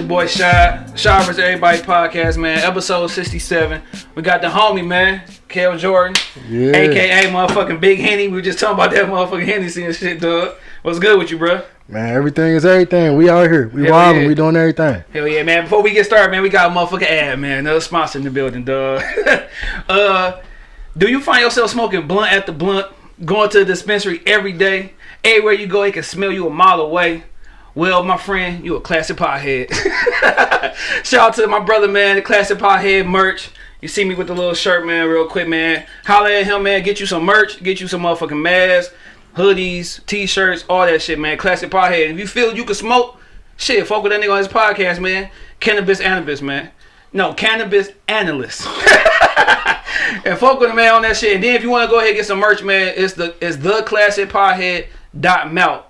Your boy Shy. Shy vs. Everybody podcast, man. Episode 67. We got the homie, man. Kel Jordan. Yeah. AKA motherfucking Big Henny. We were just talking about that motherfucking Hennessy and shit, dog. What's good with you, bro? Man, everything is everything. We out here. We Hell wilding. yeah. We doing everything. Hell yeah, man. Before we get started, man, we got a motherfucking ad, man. Another sponsor in the building, dog. uh, do you find yourself smoking blunt after blunt, going to the dispensary every day? Everywhere you go, it can smell you a mile away. Well, my friend, you a classic pothead. Shout out to my brother, man, the classic pothead merch. You see me with the little shirt, man, real quick, man. Holla at him, man. Get you some merch. Get you some motherfucking masks, hoodies, t-shirts, all that shit, man. Classic pothead. If you feel you can smoke, shit, fuck with that nigga on his podcast, man. Cannabis analyst, man. No, cannabis analyst. and fuck with him, man, on that shit. And then if you want to go ahead and get some merch, man, it's the it's the classic pothead dot melt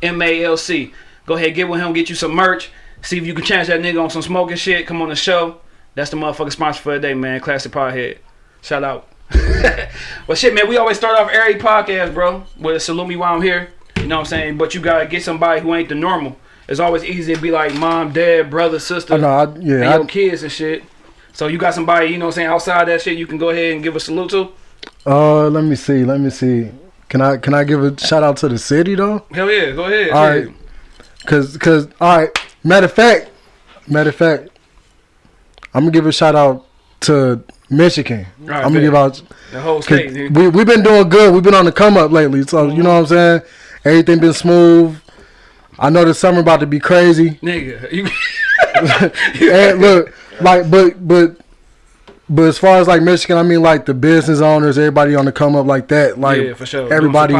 M A L C. Go ahead, get with him, get you some merch. See if you can chance that nigga on some smoking shit. Come on the show. That's the motherfucking sponsor for the day, man. Classic Pothead. Shout out. well, shit, man, we always start off every podcast, bro, with a salute me while I'm here. You know what I'm saying? But you gotta get somebody who ain't the normal. It's always easy to be like mom, dad, brother, sister, I know. I, and yeah. your kids and shit. So you got somebody, you know what I'm saying, outside that shit you can go ahead and give a salute to? uh, let me see. Let me see. Can I can I give a shout out to the city though? Hell yeah, go ahead. All right. Cause cause all right. Matter of fact, matter of fact, I'm gonna give a shout out to Michigan. right, I'm gonna give out. The whole state, nigga. we we've been doing good. We've been on the come up lately. So you know what I'm saying. Everything been smooth. I know the summer about to be crazy. Nigga, you look, like, but but but as far as like Michigan, I mean like the business owners, everybody on the come up like that, like Yeah, for sure. Everybody,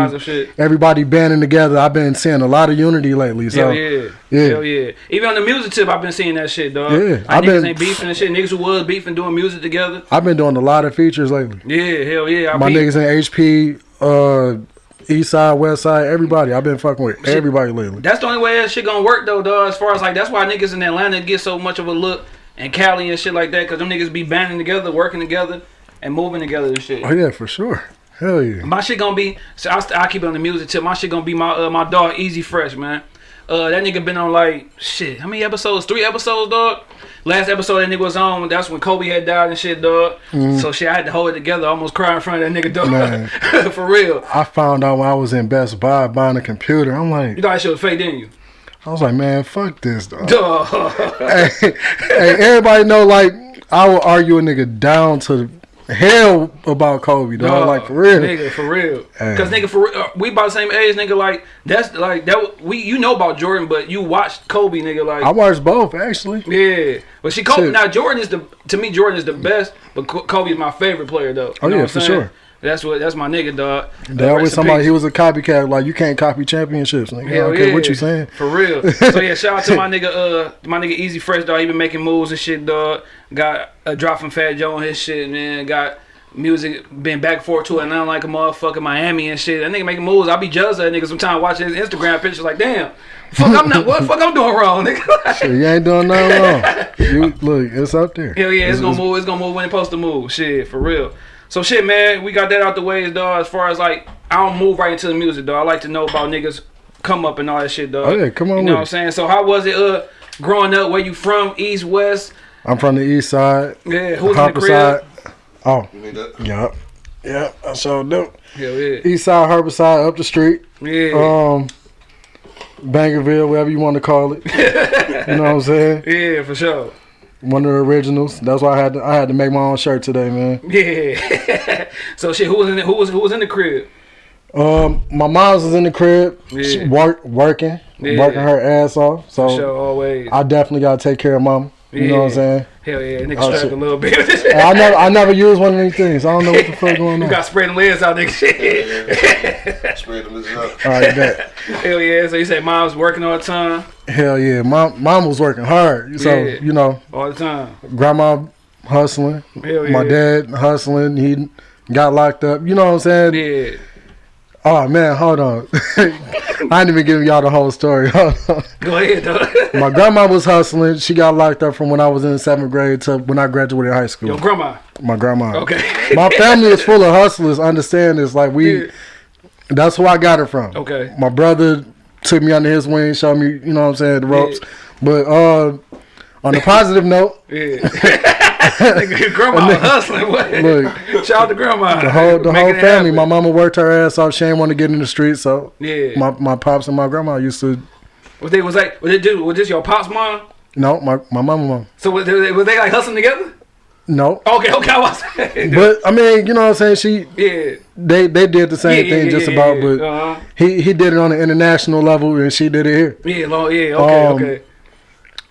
everybody banding together. I've been seeing a lot of unity lately. So Hell yeah. yeah. Hell yeah. Even on the music tip, I've been seeing that shit, dog. Yeah, Like, I've niggas been- ain't beefing and shit. Niggas who was beefing doing music together. I've been doing a lot of features lately. Yeah, hell yeah. I My peep. niggas in HP, uh, East Side, West Side, everybody. I've been fucking with everybody lately. That's the only way that shit gonna work though, dog. As far as like that's why niggas in Atlanta get so much of a look and Cali and shit like that, cause them niggas be banding together, working together, and moving together and shit. Oh yeah, for sure. Hell yeah. My shit gonna be so I, I keep it on the music tip. My shit gonna be my uh, my dog Easy Fresh, man. Uh, that nigga been on like shit. How many episodes? Three episodes, dog. Last episode that nigga was on. That's when Kobe had died and shit, dog. So shit, I had to hold it together. I almost cry in front of that nigga, dog. For real. I found out when I was in Best Buy buying a computer. I'm like, You thought that shit was fake, didn't you? I was like, man, fuck this, dog. Hey, hey, everybody know like I will argue a nigga down to hell about Kobe, dog. Dog, like for real. nigga, for real. Hey. Cause nigga, for real, uh, we about the same age, nigga. Like that's like that. We you know about Jordan, but you watched Kobe, nigga. Like I watched both actually. Yeah, but she Kobe Shit. now Jordan is the to me Jordan is the best, but Kobe is my favorite player though. You Oh, know yeah, for saying? sure. That's what that's my nigga dog. They Uh, always somebody peace. he was a copycat. Like you can't copy championships. Nigga. I don't care what you saying. For real. so yeah, shout out to my nigga uh my nigga Easy Fresh dog. He been making moves and shit dog. Got a drop from Fat Joe on his shit man. Got music been back and forth to it now like a motherfucking Miami and shit. That nigga making moves. I be jealous of that nigga sometimes watching his Instagram pictures like damn. Fuck I'm not what the fuck I'm doing wrong, nigga. Shit, you ain't doing nothing wrong. You look, it's up there. Hell yeah, it's, gonna move. It's gonna move when it's supposed to move. Shit, for real. So shit, man, we got that out the way, dog. As far as like, I don't move right into the music, dog. I like to know about niggas come up and all that shit, dog. Oh, yeah, come on You know with what I'm saying? So how was it, uh, growing up? Where you from? East, west? I'm from the east side. Yeah, who's in the crib? side. Oh, You need that? yep. Yep, I sure do. Hell yeah, East side, Harper side, up the street. yeah, Um, Bangerville, whatever you want to call it. you know what I'm saying? yeah, for sure. One of the originals. That's why I had to, I had to make my own shirt today, man. Yeah. so shit, who was in the, who was who was in the crib? Um, my mom's was in the crib, Yeah. she work working, Yeah. working her ass off. So sure, always. I definitely gotta take care of mom. You know what I'm saying? Hell yeah, nigga Oh, strapped a little bit. I never I never use one of these things. I don't know what the fuck going on. you on. got spreading legs out, nigga. Shit. Spread them this up. All right, bet. Hell yeah. So you say mom's working all the time, Hell yeah, mom mom was working hard. So Yeah. you know, all the time. grandma hustling, Hell my yeah. dad hustling. He got locked up. You know what I'm saying? Yeah. Oh man, hold on. I ain't even giving y'all the whole story. Hold on. Go ahead, though. My grandma was hustling. She got locked up from when I was in seventh grade to when I graduated high school. Your grandma. My grandma. Okay. My family is full of hustlers. Understand this? Like we, Yeah. that's who I got it from. Okay. My brother took me under his wing, showed me, you know what I'm saying, the ropes. But uh, on a positive note, Yeah. Grandma hustling. What? Look. Shout out to grandma. the whole the whole family. My mama worked her ass off. She ain't want to get in the street, so Yeah. my my pops and my grandma used to. was they was like was it dude was this your pops mom? No, my my mama, mom. So was they, was they like hustling together? No, Okay, okay, I was but I mean, you know what I'm saying. She yeah. they they did the same yeah, thing yeah, just yeah, about, but uh-huh. he he did it on an international level and she did it here. yeah, long, yeah, okay, Um, okay.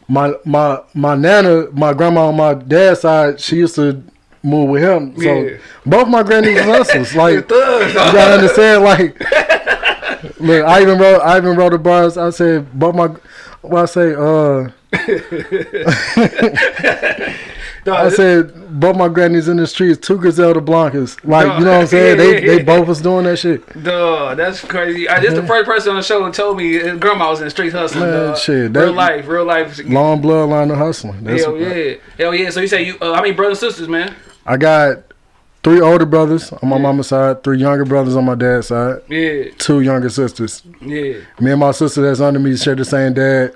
My my my nana, my grandma on my dad's side, she used to move with him. So Yeah. both my grannies was hustlers. Like thugs, you gotta understand. Like look, I even wrote I even wrote the bars. I said both my what I say uh I said both my grannies in the streets, two Griselda Blancos. Like you know what I'm saying? Yeah, They yeah, they both was doing that shit. Dog, that's crazy. I, this the first person on the show that told me his grandma was in the streets hustling. Man, dog. shit, real life, real life. Long bloodline of hustling. That's Hell yeah, hell yeah. So you say you? Uh, how many brothers and sisters, man? I got three older brothers on my mama's side, three younger brothers on my dad's side, Yeah, two younger sisters. yeah. Me and my sister that's under me share the same dad.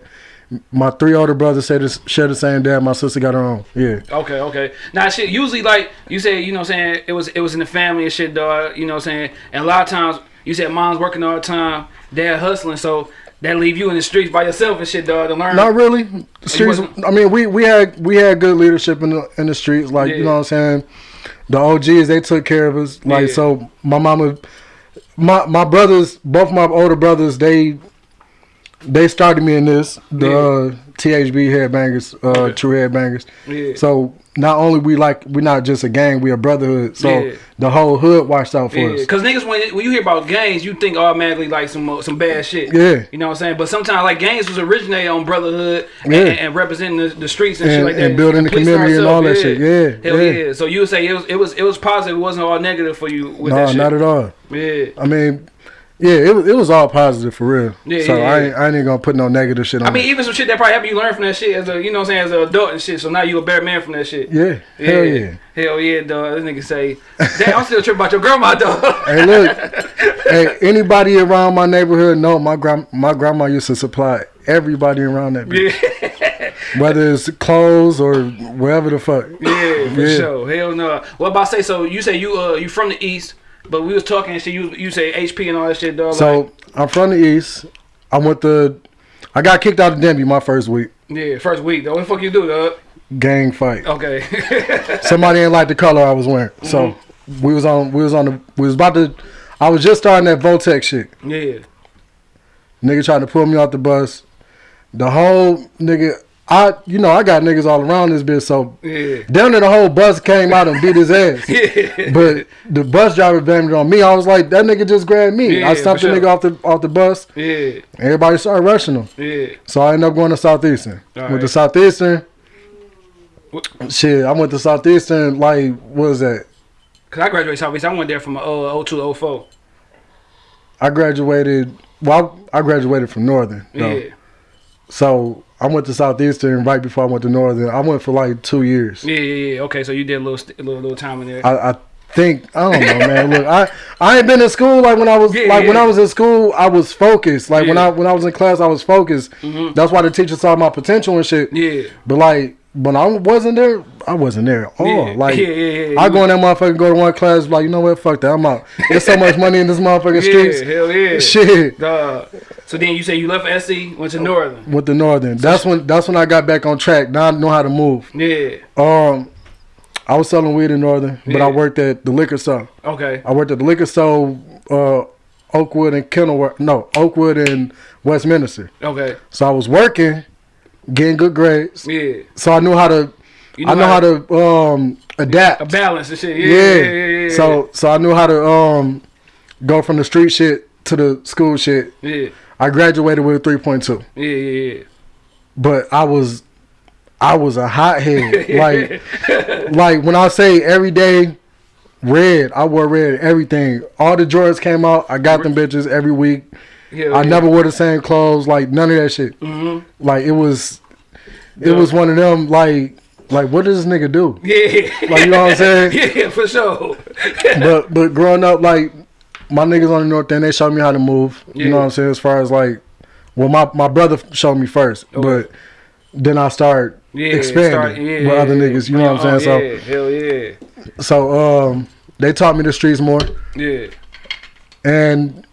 My three older brothers share the, share the same dad. My sister got her own. Yeah. Okay, okay. Now shit, usually like you say, you know what I'm saying, it was it was in the family and shit, dog, you know what I'm saying? And a lot of times you said mom's working all the time, dad hustling, so that leave you in the streets by yourself and shit, dog, to learn. Not really. Streets. I mean, we we had we had good leadership in the in the streets. Like Yeah. you know what I'm saying. The OGs they took care of us. Like Yeah. so, my mama, my my brothers, both my older brothers, they they started me in this the Yeah. uh, THB headbangers, uh, Okay. true headbangers. Yeah. So not only we like we're not just a gang, we a brotherhood. So Yeah. the whole hood watched out for Yeah, us. cause niggas when when you hear about gangs, you think automatically like some uh, some bad shit. Yeah. you know what I'm saying. But sometimes like gangs was originated on brotherhood and, Yeah. and, and representing the, the streets and, shit like that, and building the community and all that shit. Yeah, hell yeah. So you would say it was it was it was positive. It wasn't all negative for you with that No, shit. not at all. Yeah, I mean, yeah, it was it was all positive for real. Yeah, so yeah, I yeah. ain't, I ain't gonna put no negative shit on. I mean it. even some shit that probably helped you learn from that shit as a you know what I'm saying as an adult and shit. So now you a better man from that shit. yeah, hell yeah. Hell yeah, dog. This nigga say, Damn, I'm still tripping about your grandma, dog. Hey, look, hey, anybody around my neighborhood know my grand my grandma used to supply everybody around that, bitch. yeah, whether it's clothes or wherever the fuck. yeah, for Yeah. sure. Hell no. What about say? So you say you uh you from the east, but we was talking and shit. You you say HP and all that shit, dog. So I'm from the east. I went to, I got kicked out of Denby my first week. yeah, first week. Though. What the fuck you do, dog? Gang fight. Okay. Somebody ain't like the color I was wearing, so Mm-hmm. we was on we was on the we was about to. I was just starting that Voltec shit. yeah. Nigga trying to pull me off the bus. The whole nigga, I you know I got niggas all around this bitch, so Yeah. down there the whole bus came out and beat his ass. Yeah. But the bus driver blamed it on me. I was like, that nigga just grabbed me. Yeah, I stopped the sure. nigga off the off the bus. Yeah. Everybody started rushing him. Yeah. So I ended up going to Southeastern. All With the. Southeastern, What- shit, I went to Southeastern. Like, what was that? Cause I graduated Southeastern. I went there from uh 02 04. I graduated. Well, I, I graduated from Northern. though. Yeah. So I went to Southeastern right before I went to Northern. I went for like two years. Yeah, yeah, yeah. Okay, so you did a little, a little, little time in there. I, I think I don't know, man. Look, I I ain't been in school like when I was Yeah, like when. I was in school. I was focused. Like when I when I was in class, I was focused. Mm-hmm. That's why the teacher saw my potential and shit. yeah. But like when I wasn't there, I wasn't there at all. Yeah. Like Yeah, yeah. I go in that motherfucker, go to one class, like you know what, fuck that, I'm out. There's so much money in this motherfucking Yeah, streets. hell yeah. Shit. Dog. So then you say you left SC, went to Northern. With the Northern, that's when that's when I got back on track. Now I know how to move. Yeah. Um, I was selling weed in Northern, but. I worked at the liquor store. Okay. I worked at the liquor store, uh, Oakwood and Kenilworth. No, Oakwood and Westminster. Okay. So I was working, getting good grades. Yeah. So I knew how to. You I know how to um adapt. a balance and shit. Yeah. yeah. Yeah. yeah, yeah, So so I knew how to um go from the street shit to the school shit. Yeah. I graduated with a three point two, Yeah. Yeah. Yeah. but I was I was a hothead. like like when I say every day red, I wore red everything. All the Jordans came out. I got them bitches every week. Yeah. I never wore the same clothes. Like none of that shit. Mhm. Like it was it Yeah. was one of them like like what does this nigga do? Yeah. Like you know what I'm saying? Yeah, for sure. but but growing up, like my niggas on the north end, they showed me how to move. You know what I'm saying? As far as like, well, my my brother showed me first, Okay. but then I start Yeah, expanding start- yeah, with other niggas. You know what I'm Oh, saying? yeah, hell yeah, So, so um, they taught me the streets more, yeah. and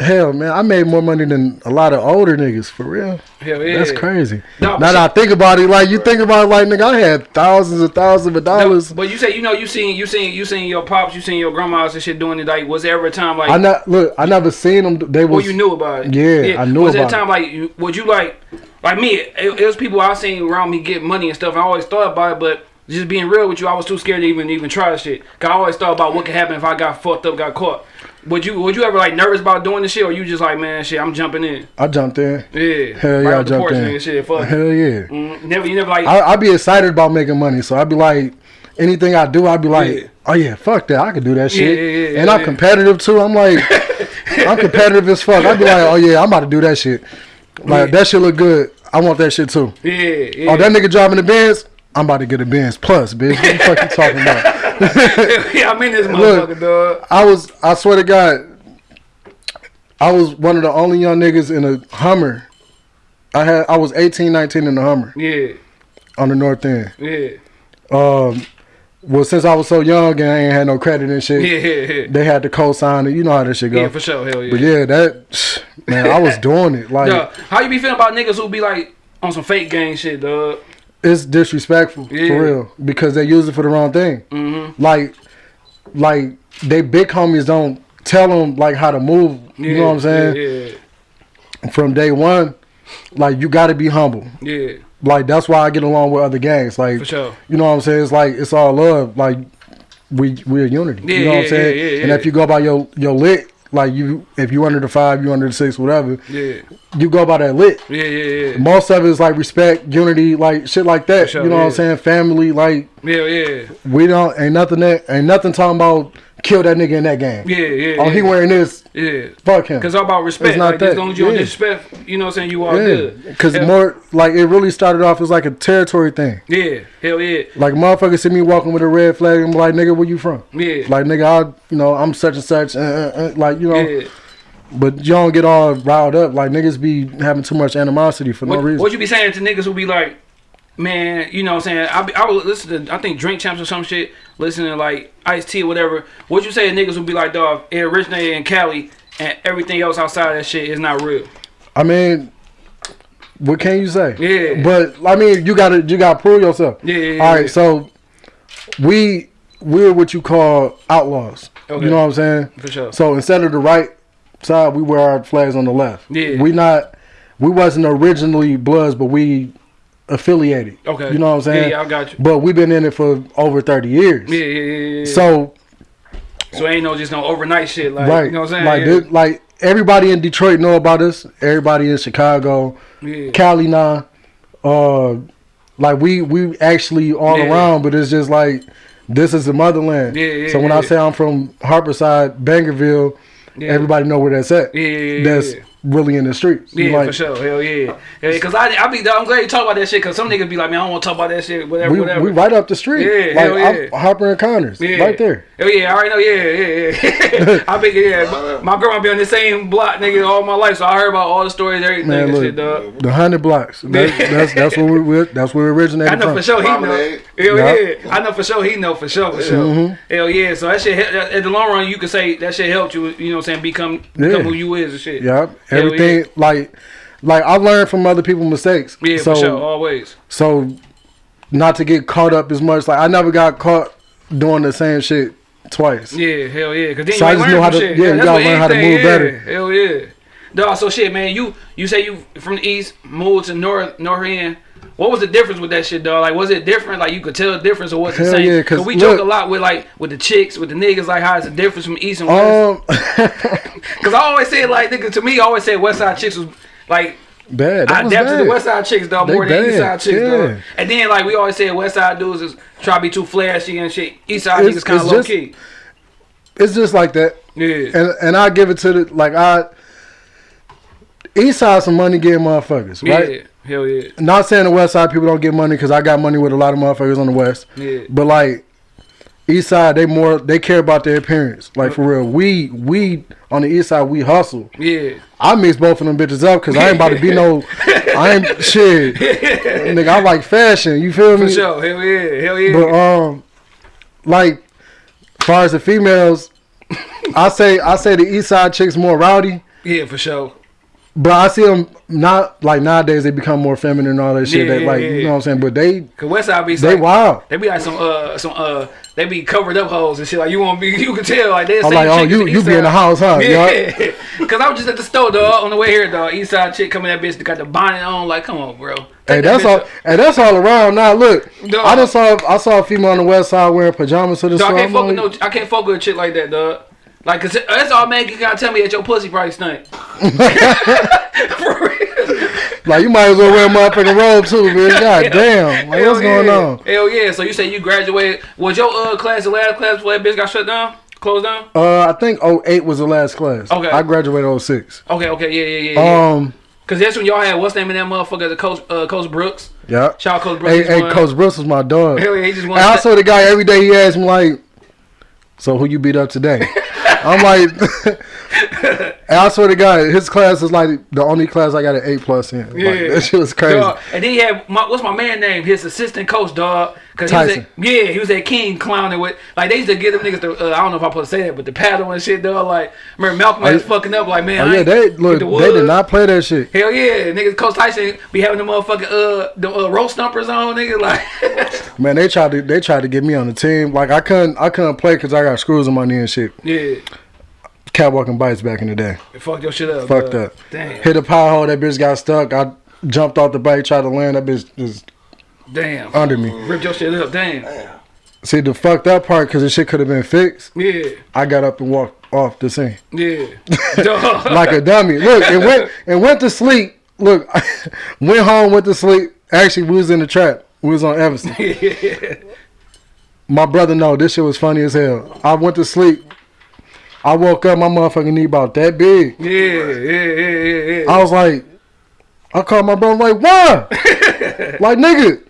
hell, man, I made more money than a lot of older niggas for real. Hell yeah. That's crazy. No, now that I think about it, like you think about it, like nigga, I had thousands and thousands of No, dollars. but you say you know you seen you seen you seen your pops, you seen your grandmas and shit doing it. Like, was there ever a time like I not look. I never seen them. They was well was you knew about it? Yeah, I knew was there a about time like would you like like me? It, it was people I seen around me get money and stuff. And I always thought about it, but just being real with you, I was too scared to even even try this shit. Cause I always thought about what could happen if I got fucked up, got caught. Would you would you ever like nervous about doing this shit, or you just like man, shit, I'm jumping in? I jumped in. Yeah, Hell right yeah, I jumped in. nigga, shit, fuck. Hell yeah. Mm, never, you never like. I I be excited about making money, so I'd be like, anything I do, I'd be like, Yeah. oh yeah, fuck that, I could do that shit. yeah, yeah, and I'm competitive too. I'm like, I'm competitive as fuck. I'd be like, oh yeah, I'm about to do that shit. Like that shit look good. I want that shit too. yeah, yeah. Oh, that nigga driving the Benz. I'm about to get a Benz plus, bitch. What the fuck you talking about? yeah, I'm in this Look. motherfucker, dog. I was, I swear to God, I was one of the only young niggas in a Hummer. I had, I was 18, 19 in the Hummer Yeah, on the north end. yeah, Um, well, since I was so young and I ain't had no credit and shit, yeah, yeah, yeah. they had to co-sign it. You know how that shit go. Yeah, for sure, hell yeah. But yeah, that man, I was doing it. Like Dog, how you be feeling about niggas who be like on some fake gang shit, dog? It's disrespectful Yeah. for real because they use it for the wrong thing. Mm-hmm. Like, like they big homies don't tell them like how to move. You know what I'm saying? Yeah, From day one, like you got to be humble. yeah, yeah, Like that's why I get along with other gangs. Like for sure. you know what I'm saying? It's like it's all love. Like we we're unity. Yeah, you know what yeah, I'm saying? yeah, yeah, And if you go by your your lit, like you if you under the five, you under the six, whatever, Yeah, you go by that lit. yeah, yeah, yeah, Most of it is like respect, unity, like shit like that. Sure, you know what I'm saying? Family, like yeah, yeah, we don't ain't nothing that ain't nothing talking about kill that nigga in that game. yeah, yeah. Oh, he wearing this, Yeah, fuck him. cause I'm about respect. It's not like, as long as you don't yeah. disrespect, you know what I'm saying. You all Yeah, good. because more like it really started off as like a territory thing. Yeah, hell yeah, Like motherfuckers see me walking with a red flag and be like, nigga, where you from? yeah, Like nigga, I you know I'm such and such, uh, uh, uh, like you know. yeah. But you don't get all riled up. Like niggas be having too much animosity for no reason. what you be saying to niggas who be like, man, you know what I'm saying? I, be, I would listen to, I think Drink Champs or some shit, listening to like Ice T or whatever. What you say niggas who be like, dog, it originated in Cali and everything else outside of that shit is not real? I mean, what can you say? Yeah. But I mean, you gotta you gotta prove yourself. Yeah, yeah, yeah, All right, yeah. so we we're what you call outlaws. Okay. You know what I'm saying? For sure. So instead of the right side, we wear our flags on the left. Yeah. We not we wasn't originally Bloods, but we affiliated. Okay. You know what I'm saying? Yeah, I got you. But we've been in it for over 30 years. Yeah, yeah, yeah, yeah. So so ain't no just no overnight shit. Like, right, you know what I'm saying? like yeah. this- like everybody in Detroit know about us. Everybody in Chicago, yeah. Cali now, uh, like we we actually all Yeah. around, but it's just like this is the motherland. Yeah, yeah, so when I say I'm from Harperside, Bangerville, Yeah. everybody know where that's at. Yeah, that's yeah. Really in the streets. Yeah, like, for sure. Hell yeah. Yeah, cause I, I be, I'm glad you talk about that shit. Cause some niggas be like, man, I don't want to talk about that shit. Whatever, We, whatever. we right up the street. Yeah, like hell yeah. I'm Harper and Connors, Yeah. right there. Oh yeah, I already know. Yeah, yeah, yeah. I be yeah. My, my grandma be on the same block, nigga, all my life, so I heard about all the stories, everything, Man, and look, shit, dog. the hundred blocks. That's that's, that's where we we- that's where we originated I know from. for sure he know. Hell Yeah. yeah, I know for sure he know for sure for sure. Mhm. Hell yeah, so that shit he- at the long run, you could say that shit helped you. You know, what I'm saying become become who you is and shit. Yeah, Everything like like I learned from other people's mistakes. Yeah, so for sure, always. so not to get caught up as much. Like I never got caught doing the same shit twice. Yeah, hell yeah. Cause then So you I just know how to- shit. yeah, gotta what learn how to move is. better. Hell yeah. Dog, so shit, man. You you say you from the east moved to north north end. What was the difference with that shit, dog? Like, was it different? Like, you could tell the difference, or was it the Hell same? yeah, 'cause we look- joke a lot with like with the chicks, with the niggas, like how it's a difference from east and west. Um, Cause I always say like, nigga, to me, I always say west side chicks was like bad. That I bad. to West Side chicks dog They more than East Side chicks yeah. dog. And then like we always say West Side dudes is try to be too flashy and shit. East Side It's- niggas kind of low just- key. It's just like that, Yeah. and and I give it to the like I. East side some money getting motherfuckers, right? Yeah. Hell yeah. Not saying the West side people don't get money because I got money with a lot of motherfuckers on the West, Yeah. but like East side, they more they care about their appearance. Like for real, we we on the east side we hustle. Yeah. I mix both of them bitches up because I ain't about to be no. I ain't shit. Nigga, I like fashion. You feel me? For sure. Hell yeah. Hell yeah. But um, like, as far as the females, I say I say the east side chicks more rowdy. yeah, for sure. But I see them not like nowadays they become more feminine and all that shit. Yeah, that like yeah, you know what I'm saying. But they Cause West Side be they like, wild. They be like some uh some uh they be covered up hoes and shit like you won't be you can tell like they I'm like, oh, you you be in the house, huh? Yeah, cause I was just at the store dog on the way here dog. East Side chick coming that bitch that got the bonnet on like come on bro. Hey, that's all. up. Hey, that's all around. Now look, Dog. I just saw I saw a female on the west side wearing pajamas to the Dog, store. I can't fuck with no I can't fuck with a chick like that dog. Like cause that's all man you gotta tell me that your pussy probably stink. For real. like you might as well wear a motherfucking robe too, man. God damn, like Hell what's going on? Hell yeah. So you say you graduated. Was your uh class the last class where that bitch got shut down? Closed down? Uh, I think 08 was the last class. Okay. I graduated 06. Okay, okay, yeah, yeah, yeah. yeah. Um, Cause that's when y'all had what's the name of that motherfucker, the coach uh Coach Brooks. yeah. Shout out Coach Brooks. Hey, hey, Coach Brooks was my dog. Hell yeah, he just won. And I saw the guy every day. He asked me like, "So who you beat up today?" I'm like, and I swear to God, his class is like the only class I got an A plus in. Yeah. Like, that shit was crazy. Dog. And then he had my, what's my man name? His assistant coach, dog. Cause he was Tyson. at, yeah, he was at King clowning with like they used to give them niggas the uh, I don't know if I'm supposed to say that, but the paddle and shit, dog. Like remember Malcolm was fucking up like man. Oh yeah, they look. the They did not play that shit. Hell yeah, niggas. Coach Tyson be having the motherfucking uh the uh, roast stumpers on, nigga. Like Man, they tried to. They tried to get me on the team. Like I couldn't. I couldn't play because I got screws in my knee and shit. yeah, Catwalking bikes back in the day. fuck your shit up. Fucked up. Damn, Hit a pothole. That bitch got stuck. I jumped off the bike, tried to land. That bitch just damn. under me. Ripped your shit up. Damn. See the fucked up part because the shit could have been fixed. Yeah, I got up and walked off the scene. yeah. Like a dummy. Look, it went it went to sleep. Look, went home, went to sleep. Actually, we was in the trap. We was on Everson. My brother know this shit was funny as hell. I went to sleep. I woke up, my motherfucking knee about that big. Yeah, yeah, yeah, yeah, yeah. I was like, I called my brother like, why? like nigga,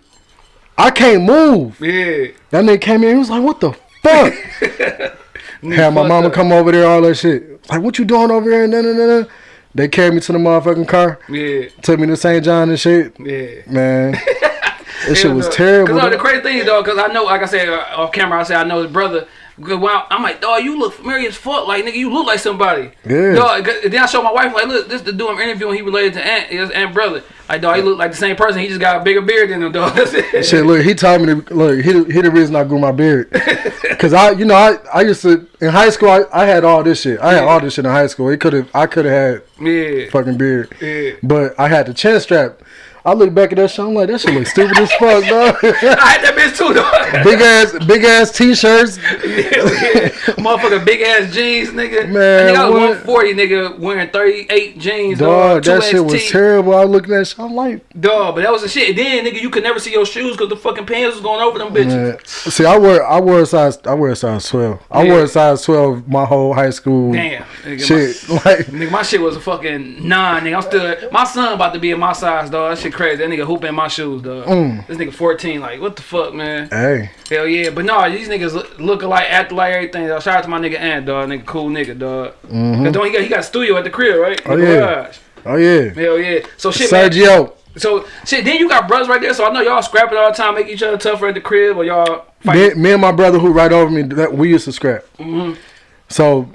I can't move. Yeah. That nigga came in, he was like, what the fuck? Had my mama up. come over there, all that shit. Like, what you doing over here? And nah, nah, nah. They carried me to the motherfucking car, Yeah, took me to St. John and shit. yeah. Man, this shit was Cause terrible. no, the crazy thing is, though, because I know, like I said uh, off camera, I said I know his brother. I- I'm like, dog, you look familiar as fuck. Like, nigga, you look like somebody. Yeah. Dog, then I showed my wife, like, look, this the dude I'm interviewing. He related to Aunt, his Aunt brother. Like, dog, he look like the same person. He just got a bigger beard than him, dog. Shit, look, he told me to look. He, the- he the reason I grew my beard, cause I, you know, I, I used to in high school. I, I had all this shit. I had Yeah. all this shit in high school. It could have, I could have had Yeah. fucking beard, Yeah. but I had the chin strap. I look back at that shit. I'm like, that shit look stupid as fuck, dog. I had that bitch too, dog. big ass, big ass t-shirts. yeah, Motherfucker, big ass jeans, nigga. Man, I, think I was what? 140, nigga, wearing 38 jeans, dog. Dog, that shit was terrible. I looking at that shit. I'm like, Dog, but that was the shit. And then, nigga, you could never see your shoes because the fucking pants was going over them bitches. man. See, I wear, I wear a size, I wear a size 12. I Yeah. wore a size 12 my whole high school. Damn. Nigga, Shit, My, like, nigga, my shit was a fucking nine, nigga. I'm still, my son about to be in my size, dog. That shit crazy. That nigga hooping in my shoes, dog. Mm. This nigga 14, like, what the fuck, man? hey, Hell yeah. But no, these niggas look, look alike, act like everything, dog. Shout out to my nigga Ant, dog. Nigga, cool nigga, dog. Cause don't he got, he got a studio at the crib, right? Oh, yeah. garage. oh yeah, Hell yeah. So shit, man. Sergio. So shit, then you got brothers right there. So I know y'all scrapping all the time, make each other tougher at the crib, or y'all fight. Me, me and my brother who right over me, that we used to scrap. Mm-hmm. So,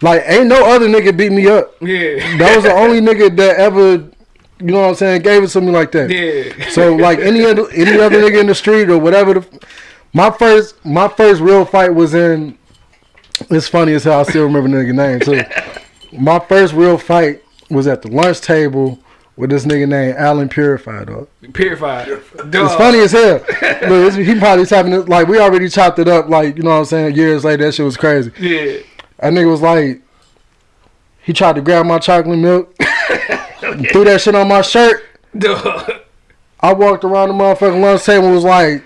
like, ain't no other nigga beat me up. Yeah. That was the only nigga that ever, you know what I'm saying, gave it to me like that. yeah. So like any other any other nigga in the street or whatever. The, my first my first real fight was in. It's funny as hell. I still remember the nigga name too. My first real fight was at the lunch table with this nigga named Alan Purified. Dog. Purified. It's funny as hell. Look, it's, he probably tapping it like we already chopped it up. Like you know what I'm saying. Years later, that shit was crazy. Yeah. That nigga was like, he tried to grab my chocolate milk, threw that shit on my shirt. Duh. I walked around the motherfucking lunch table and was like,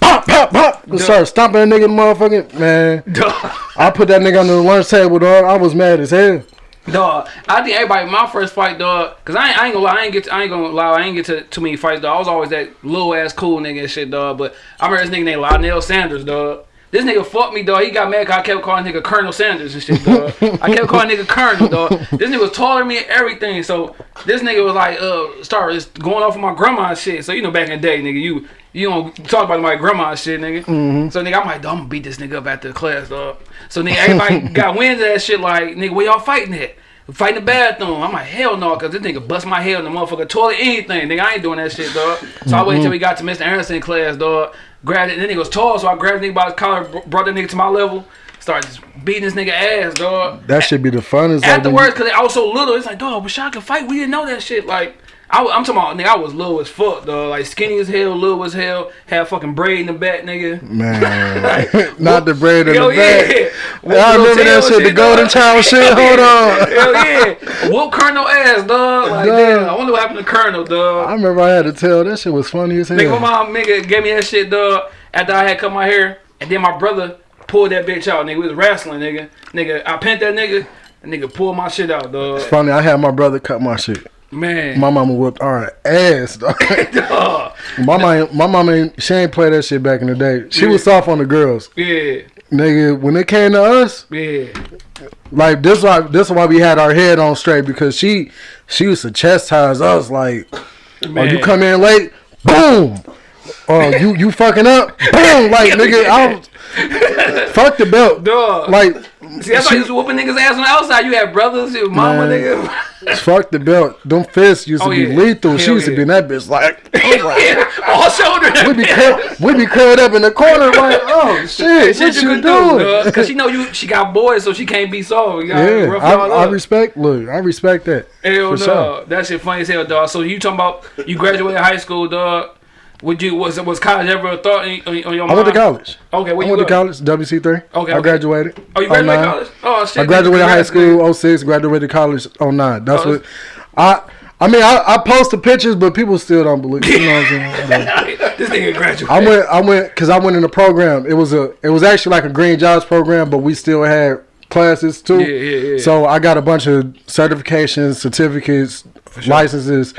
pop, pop, pop. And started stomping that nigga in the motherfucking, man. Duh. I put that nigga on the lunch table, dog. I was mad as hell. Dog, I think everybody my first fight, dog, cause I ain't, I ain't gonna lie, I ain't get, to, I ain't gonna lie, I ain't get to too many fights, dog. I was always that little ass cool nigga and shit, dog. But I remember this nigga named Lionel Sanders, dog. This nigga fucked me, dog. He got mad 'cause I kept calling nigga Colonel Sanders and shit, dog. I kept calling nigga Colonel, dog. This nigga was taller than me and everything. So this nigga was like, uh, started going off of my grandma and shit. So you know, back in the day, nigga, you you don't talk about my grandma and shit, nigga. So nigga, I'm like, I'm gonna beat this nigga up after the class, dog. So nigga, everybody got wind of that shit. Like, nigga, where y'all fighting at? Fight in the bathroom. I'm like, hell no, cause this nigga bust my head in the motherfucker toilet, anything. Nigga, I ain't doing that shit, dog. So I waited till we got to Mr. Anderson class, dog. Grabbed it, and then he was tall, so I grabbed the nigga by his collar, brought that nigga to my level, started just beating this nigga ass, dog. That should be the funnest. Afterwards, cause I was so little, it's like, dog, Rashad can fight. We didn't know that shit. Like, I, am talking about, nigga, I was low as fuck, dog. Like skinny as hell, low as hell, had fucking braid in the back, nigga. man, not the braid in the back. yeah. I remember that shit, the golden child shit. Hold on. Hell yeah. Whoop Colonel ass, dog. Like, Dog. damn, I wonder what happened to Colonel, dog. I remember I had to tell that shit was funny as hell. Nigga, my mom nigga gave me that shit, dog, after I had cut my hair. And then my brother pulled that bitch out, nigga. We was wrestling, nigga. Nigga, I pent that nigga. And nigga pulled my shit out, dog. It's funny, I had my brother cut my shit. Man. My mama whooped our ass. Dog. dog. my mama, my mama, ain't, she ain't play that shit back in the day. She was soft on the girls, Yeah. nigga. When it came to us, Yeah. like this why this why we had our head on straight because she she used to chastise us like, oh you come in late, boom. Oh you you fucking up, boom. Like nigga, I was, fuck the belt. Dog. Like See, that's why you was whooping niggas ass on the outside. You had brothers, your mama, Man. nigga. fuck the belt. Them fists used to Oh, be yeah. lethal. she Hell used to be in that bitch like. Like, yeah, all shoulder. we be curled, we be curled up in the corner like, oh shit, Shit what you, could doing? do, Cause she know you. She got boys, so she can't be soft. Yeah, I, I respect. Look, I respect that. Hell no, sure. that shit funny as hell, dog. So you talking about you graduated high school, dog? Would you was it was college ever a thought in, on, on your I went to college. Okay, where I you went to college, WC three. Okay, I graduated. Oh, you graduated 09. college? Oh shit! I graduated high school 06, graduated college 09. That's Oh, what I. I mean, I, I post the pictures, but people still don't believe. You know what I'm saying? This nigga graduated. I went, I went, cause I went in a program. It was a, it was actually like a green jobs program, but we still had classes too. Yeah, yeah, yeah. So I got a bunch of certifications, certificates, licenses.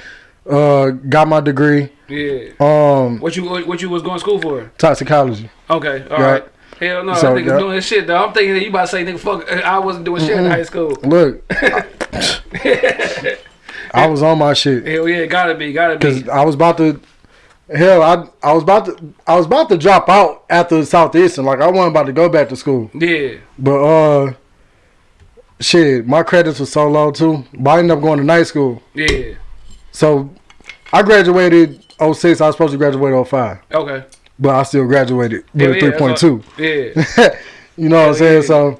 Uh, got my degree. Yeah. Um, What you what you was going to school for? toxicology. Okay, all right. Right. Hell no, So, nigga yeah. doing his shit though. I'm thinking that you about to say nigga fuck. I wasn't doing shit in high school. Look, I was on my shit. Hell yeah, gotta be, gotta be. Cause I was about to, hell, I I was about to I was about to drop out after Southeastern. Like I wasn't about to go back to school. Yeah. But uh, shit, my credits were so low too. But I ended up going to night school. Yeah. So I graduated 06. I was supposed to graduate 05. Okay. But I still graduated with yeah, a 3.2. Yeah. you know what I'm Hell saying? yeah. So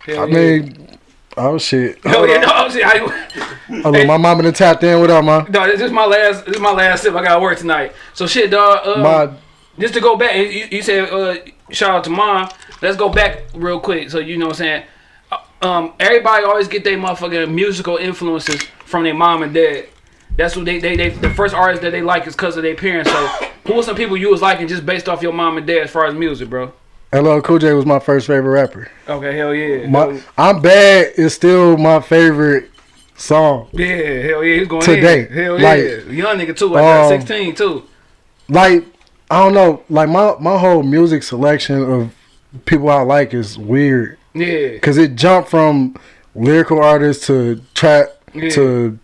Hell I yeah. mean, oh shit. Hell yeah, no, I'm saying, I, Oh, look, my mama done tapped in. What up, man? no, this is my last. This is my last sip. I gotta work tonight. So shit, dog. Uh, My just to go back, you, you said uh, shout out to mom. Let's go back real quick. So you know what I'm saying. Uh, Um, everybody always get their motherfucking musical influences from their mom and dad. That's what they, they, they the first artist that they like is because of their parents. So who was some people you was liking just based off your mom and dad as far as music, bro? LL Cool J was my first favorite rapper. Okay, hell yeah. My I'm bad is still my favorite song. yeah, hell yeah, he's going Today, in. Hell like, yeah, young nigga too. I got um, 16 too. Like I don't know, like my my whole music selection of people I like is weird Yeah, because it jumped from lyrical artists to trap Yeah. to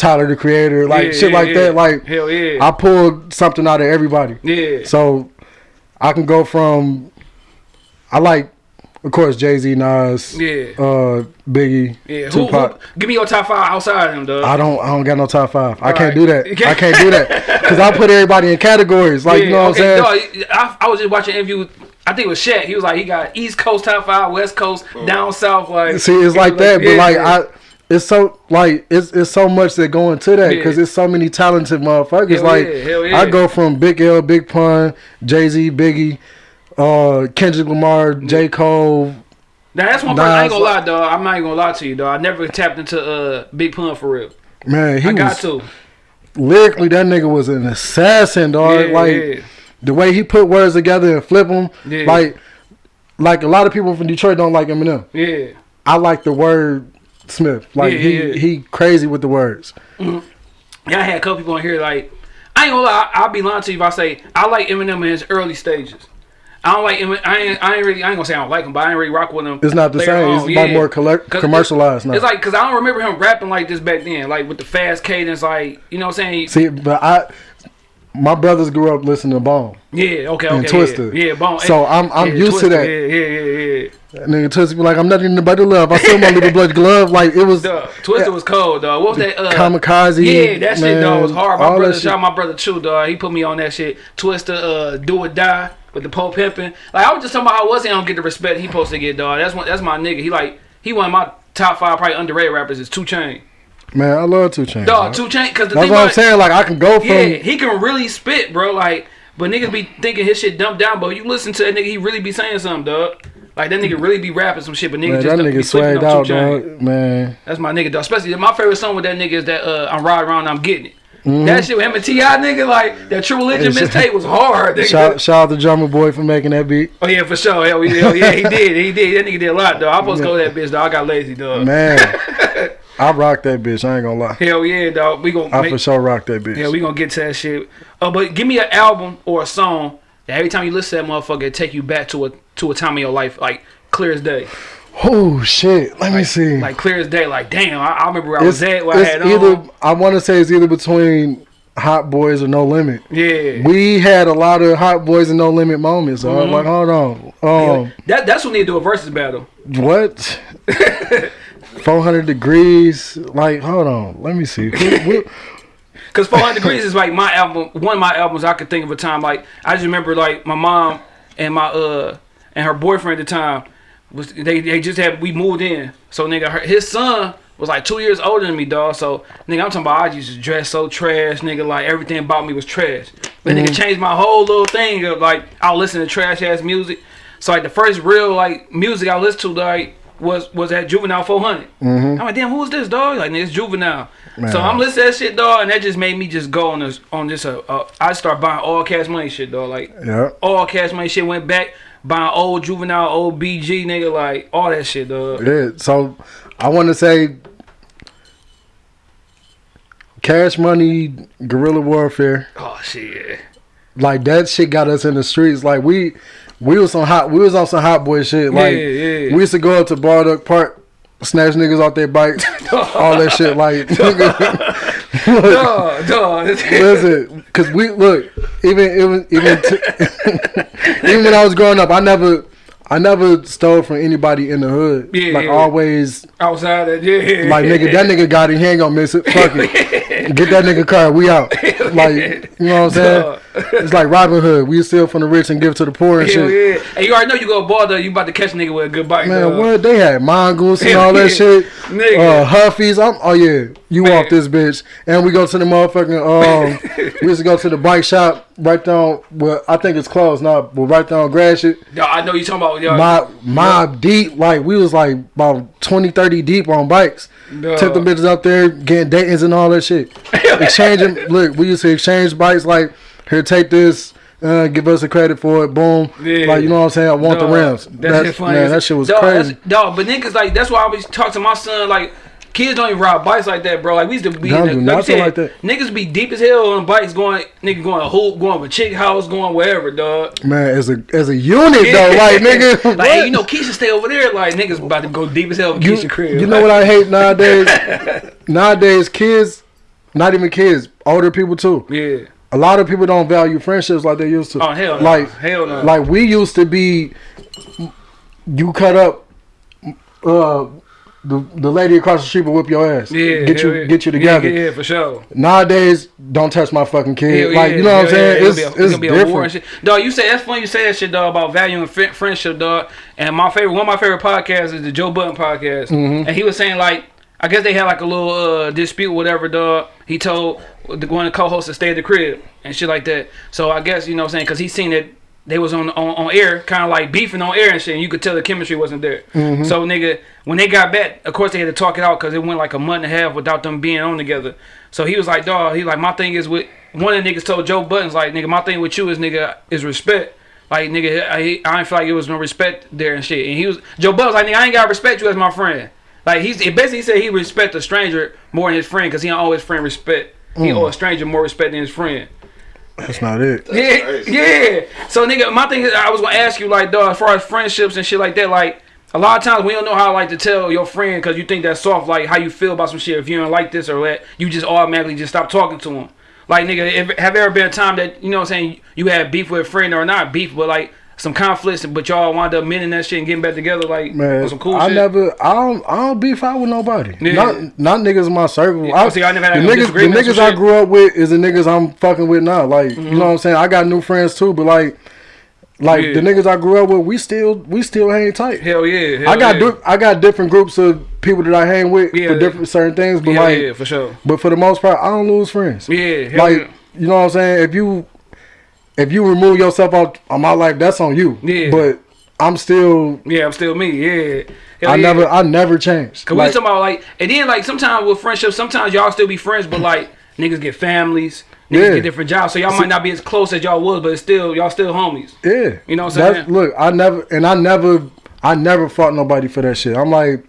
Tyler the Creator, like Yeah, shit yeah, like yeah. that. Like hell yeah, I pulled something out of everybody, yeah. so I can go from I like, of course, Jay Z, Nas, Yeah. uh, Biggie, Yeah, who, Tupac. who, give me your top five outside of him, dog. I don't. I don't got no top five. I can't right. do that. I can't do that because I put everybody in categories. Like you know what I'm saying? Dog, I, I was just watching an interview. I think it was Shaq. He was like, he got East Coast top five, West Coast, down south. Like, See, it's he like was that, but yeah, like yeah. I, it's so like it's it's so much that go into that Yeah. because it's so many talented motherfuckers. Hell like yeah, yeah. I go from Big L, Big Pun, Jay Z, Biggie, uh, Kendrick Lamar, J Cole. Now that's one person I ain't gonna lie, dog. I'm not even gonna lie to you, dog. I never tapped into uh Big Pun for real. Man, he I got was to. lyrically that nigga was an assassin, dog. Yeah, like yeah. the way he put words together and flip them, Yeah. like like a lot of people from Detroit don't like Eminem. Yeah. I like the word Smith. Like Yeah, he yeah, yeah. he crazy with the words. Mm-hmm. Yeah, I had a couple people on here like I ain't gonna lie. I'll be lying to you if I say I like Eminem in his early stages. I don't like him. I ain't, I ain't really. I ain't gonna say I don't like him, but I ain't really rock with him. It's not the same. on. It's like more collect, commercialized now. It's like because I don't remember him rapping like this back then, like with the fast cadence, like you know what I'm saying. See, but I, my brothers grew up listening to Bone. Yeah, okay, And okay, Twista. yeah, yeah, bone. So I'm- I'm yeah, used to that. Yeah, yeah, yeah, yeah. That nigga Twista be like, I'm nothing but the love. I still my little blood glove. Like it was Dog, Twista was cold, dog. What was that? Uh, kamikaze. Yeah, that shit, dog, was hard. My brother, out my brother Chew, dog. He put me on that shit. Twista, uh, do or die with the Pope pimping. Like I was just talking about how was he don't get the respect he supposed to get, dog. That's one, that's my nigga. He like he one of my top five probably underrated rappers is Two Chain. Man, I love Two Chainz. Dog. Two Chain, because the That's thing what I'm about saying. Like I can go from yeah, he can really spit, bro. Like, but niggas be thinking his shit dumped down, but you listen to that nigga, he really be saying something, dog. Like that nigga really be rapping some shit, but niggas man, just that be nigga sleeping swagged out, Two dog. Man, That's my nigga, dog. Especially my favorite song with that nigga is that uh, I'm riding around, I'm getting it. Mm-hmm. That shit with him and T.I., nigga, like that True Religion Hey, mixtape was hard. Nigga. shout shout out to Drumma Boy for making that beat. oh yeah, for sure. Hell, yeah, hell yeah, he did, he did. That nigga did a lot, dog. I'm supposed to go to that bitch, dog. I got lazy, dog. Man, I rock that bitch. I ain't gonna lie. Hell yeah, dog. We gonna I make, for sure rock that bitch. Yeah, we gonna get to that shit. Uh, but give me an album or a song that every time you listen to that motherfucker, it take you back to a to a time in your life, like clear as day, oh shit. Let me see. like clear as day. Like damn, I, I remember where I was at, where I it's had either on. I want to say it's either between Hot Boys or No Limit. Yeah, We had a lot of Hot Boys and No Limit moments. So Mm-hmm. I'm like, hold on. Um, that that's when they do a versus battle. what? 400 degrees. Like, hold on. Let me see. Who- who- Cause 400 Degreez is like my album, one of my albums I could think of a time. Like I just remember like my mom and my uh and her boyfriend at the time was they they just had we moved in. So nigga, her, his son was like two years older than me, dog. So nigga, I'm talking about I used to dress so trash, nigga. Like everything about me was trash. But nigga changed my whole little thing of like I listen to trash ass music. So like the first real like music I listened to like was was at Juvenile 400. I'm like, damn, who is this dog? Like, it's Juvenile. Man. So I'm listening to that shit, dog, and that just made me just go on this on this. Uh, uh, I start buying all cash money shit, dog. Like yeah. all cash money shit. Went back buying old Juvenile, old BG, nigga, like all that shit, dog. Yeah. So I want to say Cash Money, Guerrilla Warfare. Oh shit. Like that shit got us in the streets. Like we we was on hot we was on some hot boy shit. Like Yeah, yeah. we used to go up to Balduck Park, snatch niggas off their bikes, all that shit. Like nigga, Dog, dog. listen, cause we look even even even t- even when I was growing up, I never. I never stole from anybody in the hood. Yeah, like yeah. always, Outside that, yeah. like nigga, that nigga got it. He ain't gonna miss it. Fuck it. Get that nigga car. We out. Like you know what I'm saying? Dog. It's like Robin Hood. We steal from the rich and give to the poor and Hell shit. yeah. And you already know you go ball, though. You about to catch a nigga with a good bike, Man, dog. what they had mongoose and all that shit. Nigga. Uh, Huffys. I'm, oh yeah, you Man. off this bitch. And we go to the motherfucking. Um, we used to go to the bike shop right down. Well, I think it's closed now, but right down Gratiot. No, I know you talking about, yo. Mob, mob deep. Like we was like about 20, 30 deep on bikes. Dog. Took them bitches up there, getting Dayton's and all that shit. Exchanging. look, we used to exchange bikes. Like here, take this. Uh, give us a credit for it. Boom. Yeah. Like you know what I'm saying. I want Dog, the rims. That, That's- shit funny. Man, that shit was dog, crazy. that's- Dog, but niggas like that's why I always talk to my son like. Kids don't even ride bikes like that, bro. Like we used to be, Don't do like, said, like that. Niggas be deep as hell on bikes, going, nigga going a hoop, going to a chick house, going wherever, dog. Man, as a as a unit though, like nigga, like hey, you know, Keisha stay over there. Like niggas about to go deep as hell with you, Keisha crib. you know what I hate nowadays? nowadays, kids, not even kids, older people too. Yeah. A lot of people don't value friendships like they used to. Oh hell no. Like hell no. like we used to be. You cut up. Uh, the the lady across the street will whip your ass. yeah. get you yeah. get you together. Yeah, yeah, for sure. Nowadays, don't touch my fucking kid. Hell like yeah, you know what I'm saying? yeah. It's It'll be a- it's gonna be a war and different. shit. Dog, you say that's funny. You say that shit, dog, about valuing fri- friendship, dog. And my favorite, one of my favorite podcasts is the Joe Budden podcast. Mm-hmm. And he was saying like, I guess they had like a little uh, dispute, whatever, dog. He told the one of the co-hosts to stay at the crib and shit like that. So I guess you know what I'm saying because he seen that they was on on, on air, kind of like beefing on air and shit. And you could tell the chemistry wasn't there. Mm-hmm. So nigga, when they got back, of course they had to talk it out because it went like a month and a half without them being on together. So he was like, dog, he like my thing is with one of the niggas told Joe Buddens like, nigga, my thing with you is nigga is respect. Like nigga, I, I ain't feel like it was no respect there and shit. And he was Joe Buddens like, nigga, I ain't gotta respect you as my friend. Like he's it basically said he respect a stranger more than his friend because he don't owe his friend respect. He owe a stranger more respect than his friend. That's not it. Yeah, crazy. yeah. So nigga, my thing is, I was gonna ask you like, dog, as far as friendships and shit like that, like. A lot of times we don't know how like to tell your friend because you think that's soft, like how you feel about some shit. If you don't like this or that, you just automatically just stop talking to them. Like nigga, if, have there ever been a time that you know what I'm saying you had beef with a friend or not beef, but like some conflicts, but y'all wind up mending that shit and getting back together, like Man, some cool I shit. never, I don't, I don't beef out with nobody. Yeah. Not, not niggas in my circle. Yeah, see, I never had the no niggas, the niggas I grew up with is the niggas I'm fucking with now. Like, you know mm-hmm. what I'm saying? I got new friends too, but like, like Yeah. the niggas I grew up with, we still, we still hang tight. Hell yeah, hell I got, yeah. I got different groups of people that I hang with Yeah. for different certain things, but yeah, like, yeah, for sure. but for the most part, I don't lose friends. Yeah, hell like, yeah. you know what I'm saying? If you, if you remove yourself out of my life, that's on you. Yeah. But I'm still, Yeah, I'm still me. Yeah, Hell I yeah. never, I never changed. Cause we talking about like, and then like sometimes with friendships, sometimes y'all still be friends, but like niggas get families, niggas Yeah. get different jobs, so y'all might not be as close as y'all was, but it's still y'all still homies. Yeah. You know what I'm saying? Look, I never and I never I never fought nobody for that shit. I'm like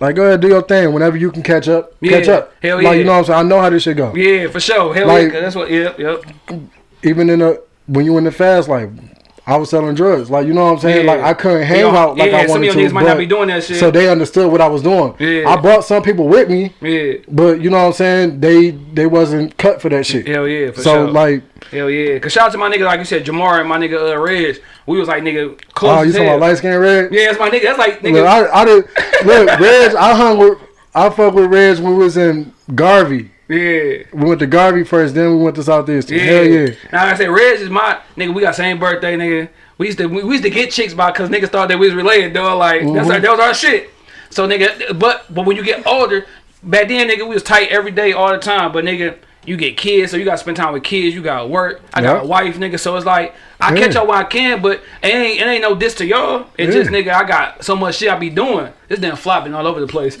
like go ahead, do your thing. Whenever you can catch up, catch up. Hell like yeah. you know what I'm saying? I know how this shit go. Yeah, for sure. Hell Like- yeah, that's what. Yep, yep. Even in a when you in the fast life, I was selling drugs. Like you know what I'm saying? Yeah. Like I couldn't hang Y'all- out like yeah, I some of wanted your to. niggas might not be doing that shit. So they understood what I was doing. Yeah. I brought some people with me, Yeah, but you know what I'm saying? They they wasn't cut for that shit. hell yeah, so sure. like hell yeah. Cause shout out to my nigga, like you said, Jamar and my nigga uh, Reg. We was like nigga close. oh, you talking about light skin red? Yeah, that's my nigga. That's like nigga. Look, I, I did look, Reg. I hung with, I fuck with Reg when we was in Garvey. Yeah. We went to Garvey first, then we went to Southeastern. Yeah. Hell yeah. Now like I said, Reg is my nigga. We got same birthday, nigga. We used to we, we used to get chicks by cause niggas thought that we was related, dog. Like that's Mhm. our, that was our shit. So nigga, but but when you get older, back then nigga, we was tight every day, all the time. But nigga, you get kids, so you got to spend time with kids. You got to work. I got a wife, nigga. So it's like I Yeah. catch y'all when I can, but it ain't it ain't no diss to y'all. It's Yeah. just nigga, I got so much shit I be doing. This damn flopping all over the place.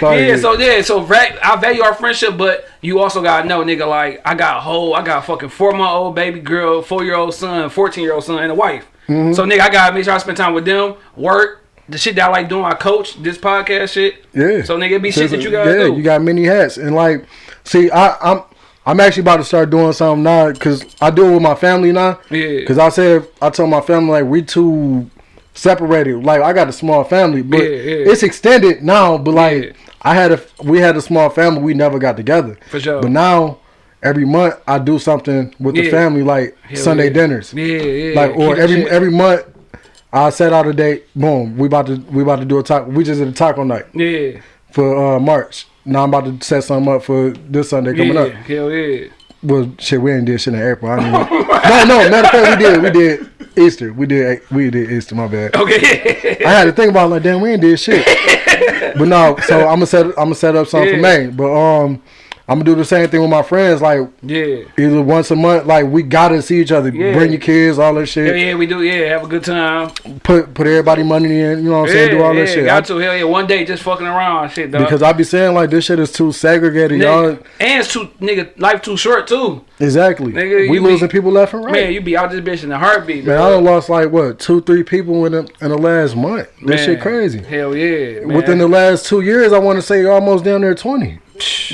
Sorry. Yeah, so yeah, so va- I value our friendship, but you also gotta know, nigga, like I got a whole, I got a fucking four month old baby girl, four year old son, fourteen year old son, and a wife. Mm-hmm. So nigga, I gotta make sure I spend time with them, work, the shit that I like doing. I coach this podcast shit. Yeah. So nigga, it be shit that you gotta do. yeah, do. you got many hats, and like, see, I, I'm, I'm actually about to start doing something now because I do it with my family now. Yeah. Because I said I told my family like we too separated. Like I got a small family, but Yeah, yeah. it's extended now. But like Yeah. I had a, we had a small family. We never got together. For sure. But now. Every month I do something with the family, like Hell Sunday dinners. yeah, yeah. like or every shit- every month I set out a date. Boom, we about to we about to do a taco. We just did a taco night yeah, for uh March. Now I'm about to set something up for this Sunday coming yeah, up. hell yeah. Well, shit, we ain't did shit in April. I didn't even, no, no, matter of fact, we did. We did Easter. We did. We did Easter. My bad. Okay. I had to think about it, like, damn, we ain't did shit. But no, so I'm gonna set. I'm gonna set up something Yeah. for May. But um, I'm gonna do the same thing with my friends. Like yeah. either once a month. Like we gotta see each other. Yeah. Bring your kids, all that shit. yeah, yeah, we do. Yeah, have a good time. Put put everybody money in. You know what I'm saying? Do all that yeah, shit. got I- to. Hell yeah, one day just fucking around, shit, dog. because I be saying like this shit is too segregated, y'all. And it's too nigga life too short too. Exactly. Nigga, we you be- losing people left and right. Man, you be out this bitch in a heartbeat, Man, I done lost like what two, three people in the, in the last month. That shit crazy. Hell yeah. Man. Within the last two years, I want to say almost down there twenty.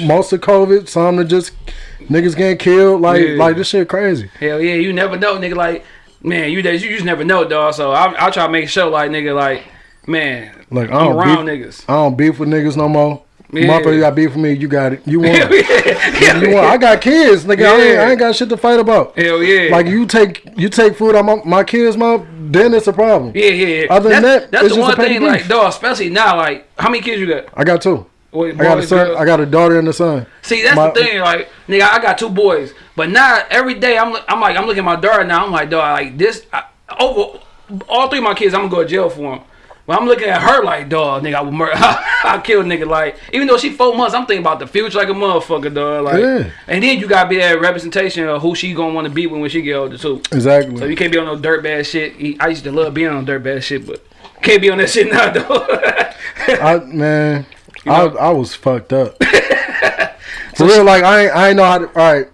Most of COVID, some are just niggas getting killed. Like Yeah. like this shit crazy. Hell yeah, you never know, nigga. Like, man, you you just never know, dog. So I I try to make sure, like, nigga, like, man, Like I I'm don't around beef, niggas. I don't beef with niggas no more. Yeah. Motherfucker, you got beef with me. You got it. You want Hell yeah. you won. I got kids, nigga. I, ain't, I ain't got shit to fight about. Hell yeah. Like you take you take food out my, my kids' mouth, then it's a problem. yeah, yeah, yeah. Other than that's, that, that's the one thing, like, beef. dog, especially now, like, how many kids you got? I got two. Boy, I got a son. girls? I got a daughter and a son. See, that's My- the thing, like nigga, I got two boys, but now every day I'm, I'm like, I'm looking at my daughter now. I'm like, dog, like this, I, over all three of my kids, I'm gonna go to jail for them. But I'm looking at her like, dog, nigga, I would murder, I kill nigga. Like, even though she four months, I'm thinking about the future like a motherfucker, dog. Like, Yeah. and then you gotta be that representation of who she gonna want to be when when she get older too. Exactly. So you can't be on no dirt bad shit. I used to love being on dirt bad shit, but can't be on that shit now, though. I man, I know? I was fucked up. For real, like I ain't, I ain't know how to. All right,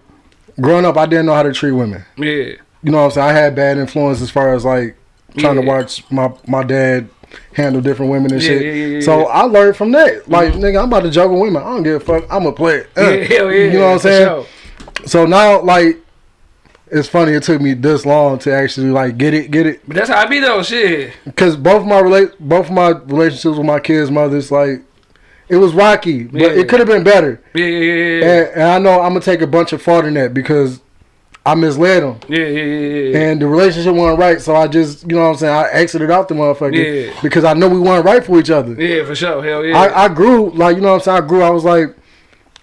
growing up, I didn't know how to treat women. yeah, You know what I'm saying? I had bad influence as far as like trying to watch my my dad handle different women and Yeah, shit. yeah, yeah, yeah, so yeah. I learned from that. Like nigga, I'm about to juggle women. I don't give a fuck. I'm a player. Uh, yeah, hell yeah. You know what I'm saying? sure. So now, like, it's funny. It took me this long to actually like get it, get it. But that's how I be though. Shit. Because both my relate, both my relationships with my kids' mothers, like, it was rocky, but Yeah. it could have been better. Yeah, yeah, yeah, yeah. And, and I know I'm gonna take a bunch of fault in that because I misled him. Yeah, yeah, yeah, yeah. And the relationship wasn't right, so I just, you know what I'm saying, I exited out the motherfucker Yeah. because I know we weren't right for each other. yeah, for sure. Hell yeah. I, I grew, like, you know what I'm saying, I grew, I was like,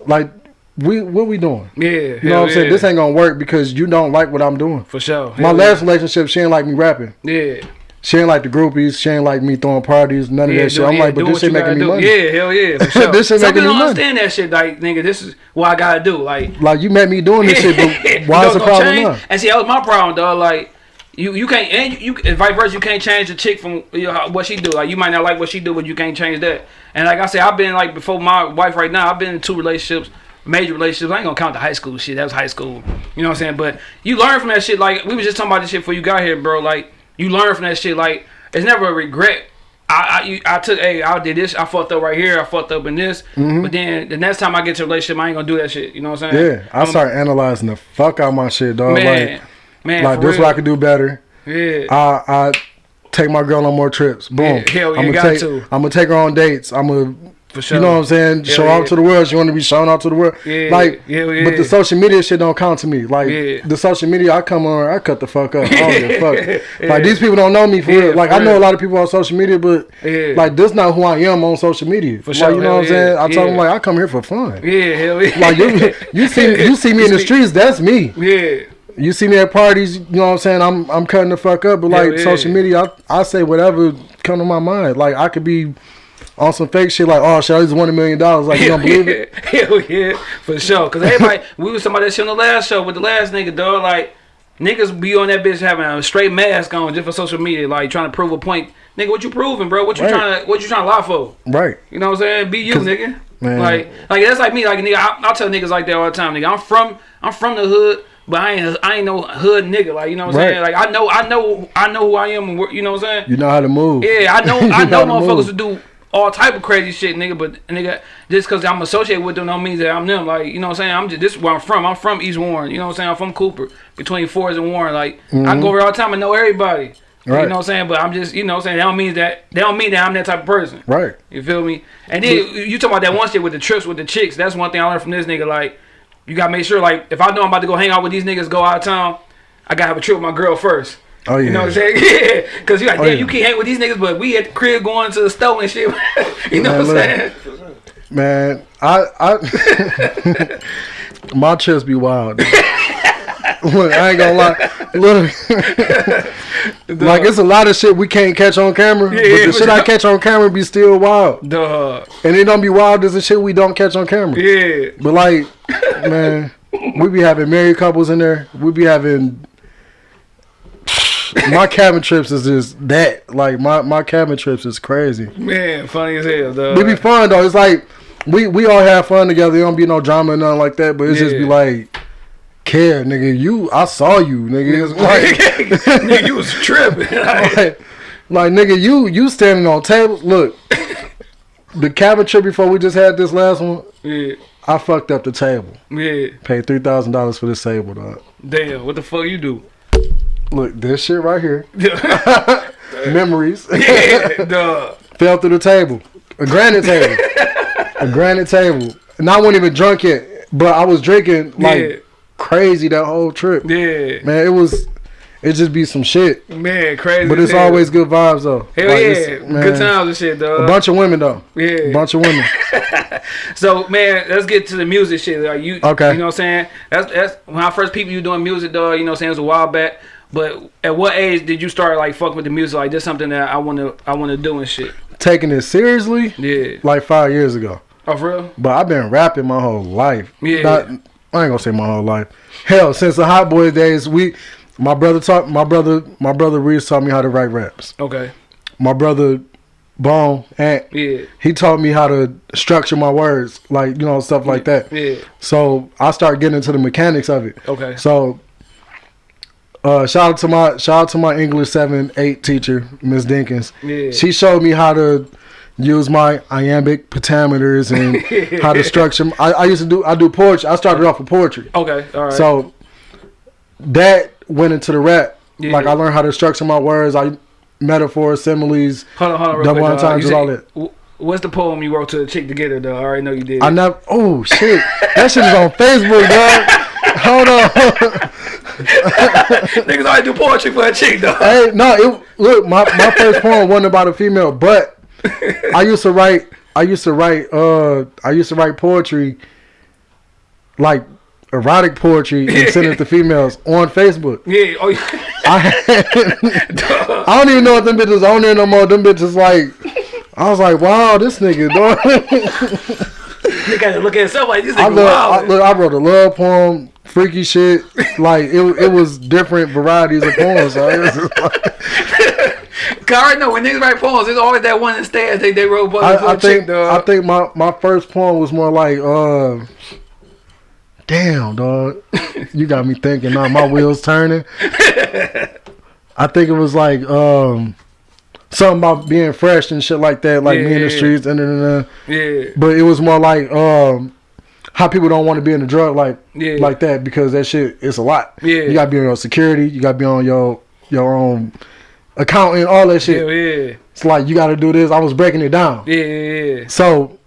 like, we, what we doing? yeah, You know what I'm saying? This ain't gonna work because you don't like what I'm doing. for sure. My Hell last relationship, she ain't like me rapping. Yeah. She ain't like the groupies. She ain't like me throwing parties. None of Yeah, that shit. I'm yeah, like, but this shit making me do. money. Yeah, hell yeah, sure. This shit Some making people me don't money. understand that shit. Like, nigga, this is what I gotta do. Like, Like you met me doing this shit, but why is the problem change- now? And see, that was my problem, dog. Like, you you can't and you, you and vice versa. You can't change the chick from you know, what she do. Like, you might not like what she do, but you can't change that. And like I said, I've been like before my wife right now. I've been in two relationships. Major relationships. I ain't gonna count the high school shit. That was high school. You know what I'm saying? But you learn from that shit. Like we was just talking about this shit before you got here, bro. Like you learn from that shit. Like it's never a regret. I, I, you- I took, hey, I did this, I fucked up right here, I fucked up in this, mm-hmm. but then the next time I get to a relationship, I ain't gonna do that shit. You know what I'm saying? Yeah, I start analyzing the fuck out my shit, dog. man, like, man, like this real. what I could do better. Yeah, I I take my girl on more trips. Boom. Yeah, hell, you I'm got take, to. I'm gonna take her on dates. I'm gonna. For sure. You know what I'm saying? Hell Show yeah. out to the world. She want to be shown out to the world. Yeah, like, hell yeah. but the social media shit don't count to me. Like Yeah. the social media, I come on, I cut the fuck up. I don't give a fuck. Yeah. Like these people don't know me for Yeah, real. Like for I know real. a lot of people on social media, but Yeah. like this not who I am on social media. For like, sure, You know hell what I'm saying? yeah, I told them like I come here for fun. yeah, hell yeah. Like you, you see, you see me in the streets. That's me. yeah, You see me at parties, you know what I'm saying? I'm I'm cutting the fuck up, but like yeah. social media, I, I say whatever come to my mind. Like I could be on some fake shit like, oh shit, I just won a million dollars. Like you don't believe it? Hell yeah, for sure. Cause everybody, we was talking about that shit on the last show with the last nigga, dog. Like niggas be on that bitch having a straight mask on just for social media, like trying to prove a point. Nigga, what you proving, bro? What you Right. trying to, what you trying to lie for? Right. You know what I'm saying? Be you, nigga. man. Like, like that's like me. Like, nigga, I, I tell niggas like that all the time. Nigga, I'm from, I'm from the hood, but I ain't, I ain't no hood nigga. Like, you know what I'm Right. saying? Like, I know, I know, I know who I am. You know what I'm saying? You know how to move. Yeah, I know, I know, to motherfuckers who do all type of crazy shit, nigga. But nigga, just because I'm associated with them, don't mean that I'm them. Like, you know what I'm saying? I'm just this is where I'm from. I'm from East Warren. You know what I'm saying? I'm from Cooper, between Forest and Warren. Like, I go over all the time and know everybody. Right. You Mm-hmm. Know what I'm saying? But I'm just, you know what I'm saying? That don't mean that. they don't mean that I'm that type of person. Right. You feel me? And then you talk about that one shit with the trips with the chicks. That's one thing I learned from this nigga. Like, you gotta make sure, like, if I know I'm about to go hang out with these niggas, go out of town, I gotta have a trip with my girl first. Oh yeah. You know what I'm saying? Yeah. Cause you're like, Oh, damn, yeah. you can't hang with these niggas, but we at the crib going to the store and shit. you know Man, what I'm look. saying? Man, I I my chest be wild. Look, I ain't gonna lie. Look, like it's a lot of shit we can't catch on camera, Yeah, but the shit I catch on camera be still wild, Duh. and it don't be wild as the shit we don't catch on camera. Yeah. But like, man, we be having married couples in there. We be having my cabin trips is just that. Like my my cabin trips is crazy. Man, funny as hell, dog. We be fun though. It's like we we all have fun together. There don't be no drama or nothing like that. But it's just be like, care, nigga. You, I saw you, nigga. It's like, nigga, you was tripping. Like, like, like, nigga, you you standing on tables. Look, the cabin trip before we just had this last one. yeah. I fucked up the table. Yeah. Paid three thousand dollars for this table, dog. Damn, what the fuck you do? Look, this shit right here. yeah, Memories. dog. Fell through the table. A granite table. a granite table. And I wasn't even drunk yet. But I was drinking like Yeah. crazy that whole trip. Yeah. Man, it was it just be some shit. Man, crazy. But it's hell. always good vibes though. Hell Like, yeah. man, Good times and shit, though. A bunch of women though. Yeah. A bunch of women. So man, let's get to the music shit. Like you, Okay. You know what I'm saying? That's that's when I first people you doing music, dog. You know what I'm saying? It was a while back. But at what age did you start like fucking with the music? Like this something that I want to I want to do and shit. Taking it seriously Yeah. like five years ago. Oh for real? But I've been rapping my whole life. Yeah. Not, I ain't gonna say my whole life. Hell, since the Hot Boy days, we my brother taught my brother my brother Reese taught me how to write raps. Okay. My brother Bone and Yeah. he taught me how to structure my words, like you know stuff like that. Yeah. So I started getting into the mechanics of it. Okay. So uh, shout out to my shout out to my English seven eight teacher, Miss Dinkins. Yeah. She showed me how to use my iambic pentameters and how to structure. I, I used to do I do poetry. I started off with poetry. Okay, all right. So that went into the rap. Yeah. Like I learned how to structure my words. I metaphors, similes. hold on, hold on, double quick. entendres, all that. What's the poem you wrote to the chick together? Though I already know you did. I never. Oh shit! That shit is on Facebook, dog. Hold on. Niggas always do poetry for a chick, though. hey, no. It, look, my my first poem wasn't about a female, but I used to write. I used to write. Uh, I used to write poetry, like erotic poetry, and send it to females on Facebook. Yeah. Oh, yeah. I, I don't even know if them bitches on there no more. Them bitches like, I was like, wow, this nigga, dog. Had to look at himself like this I, nigga love, I, look, I wrote a love poem, freaky shit. Like it, it was different varieties of poems. So it was just like- Cause I know when niggas write poems, there's always that one instead they they wrote I, I chick, think dog. I think my, my first poem was more like, uh, damn, dog, you got me thinking. Now my wheels turning. I think it was like um, something about being fresh and shit like that, like me in the streets and then. yeah. But it was more like um, how people don't want to be in the drug like Yeah. like that because that shit is a lot. Yeah. You gotta be on your security. You gotta be on your your own accounting, all that shit. Yeah, yeah, It's like you gotta do this. I was breaking it down. yeah, yeah, yeah. So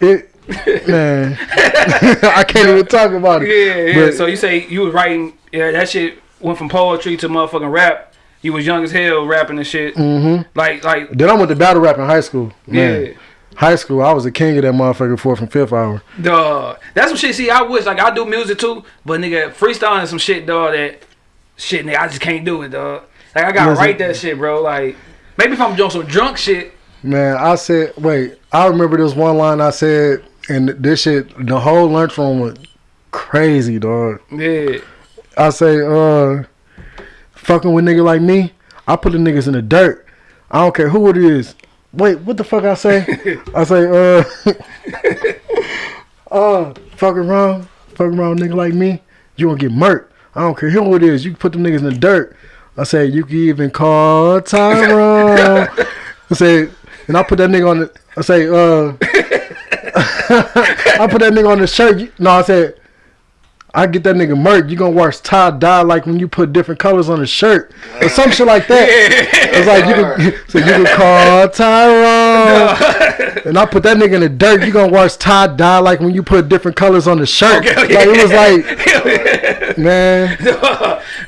it man, I can't even talk about it. Yeah, yeah. But- so you say you was writing, yeah, that shit went from poetry to motherfucking rap. You was young as hell rapping and shit. Mhm. Like, like, Then I went to battle rap in high school. Man, yeah. High school, I was a king of that motherfucker fourth and fifth hour. Dog. That's some shit. See, I wish like I do music too, but nigga, freestyling some shit, dog. That shit, nigga, I just can't do it, dog. Like I gotta write that shit, bro. Like maybe if I'm doing some drunk shit. Man, I said, wait, I remember this one line I said, and this shit, the whole lunchroom was crazy, dog. Yeah. I say, uh, fucking with nigga like me, I put the niggas in the dirt. I don't care who it is. Wait, what the fuck I say? I say, uh, uh, fucking around, fucking around, nigga like me, you gonna get murked. I don't care who it is. You can put them niggas in the dirt. I say, you can even call Tyrone. I say, and I put that nigga on the, I say, uh, I put that nigga on the shirt. No, I said, I get that nigga murked. You gonna watch tie dye like when you put different colors on a shirt or some shit like that. It's like you can, so you can call Tyrone, and I put that nigga in the dirt. You gonna watch tie dye like when you put different colors on the shirt. Okay, Like it was like, man,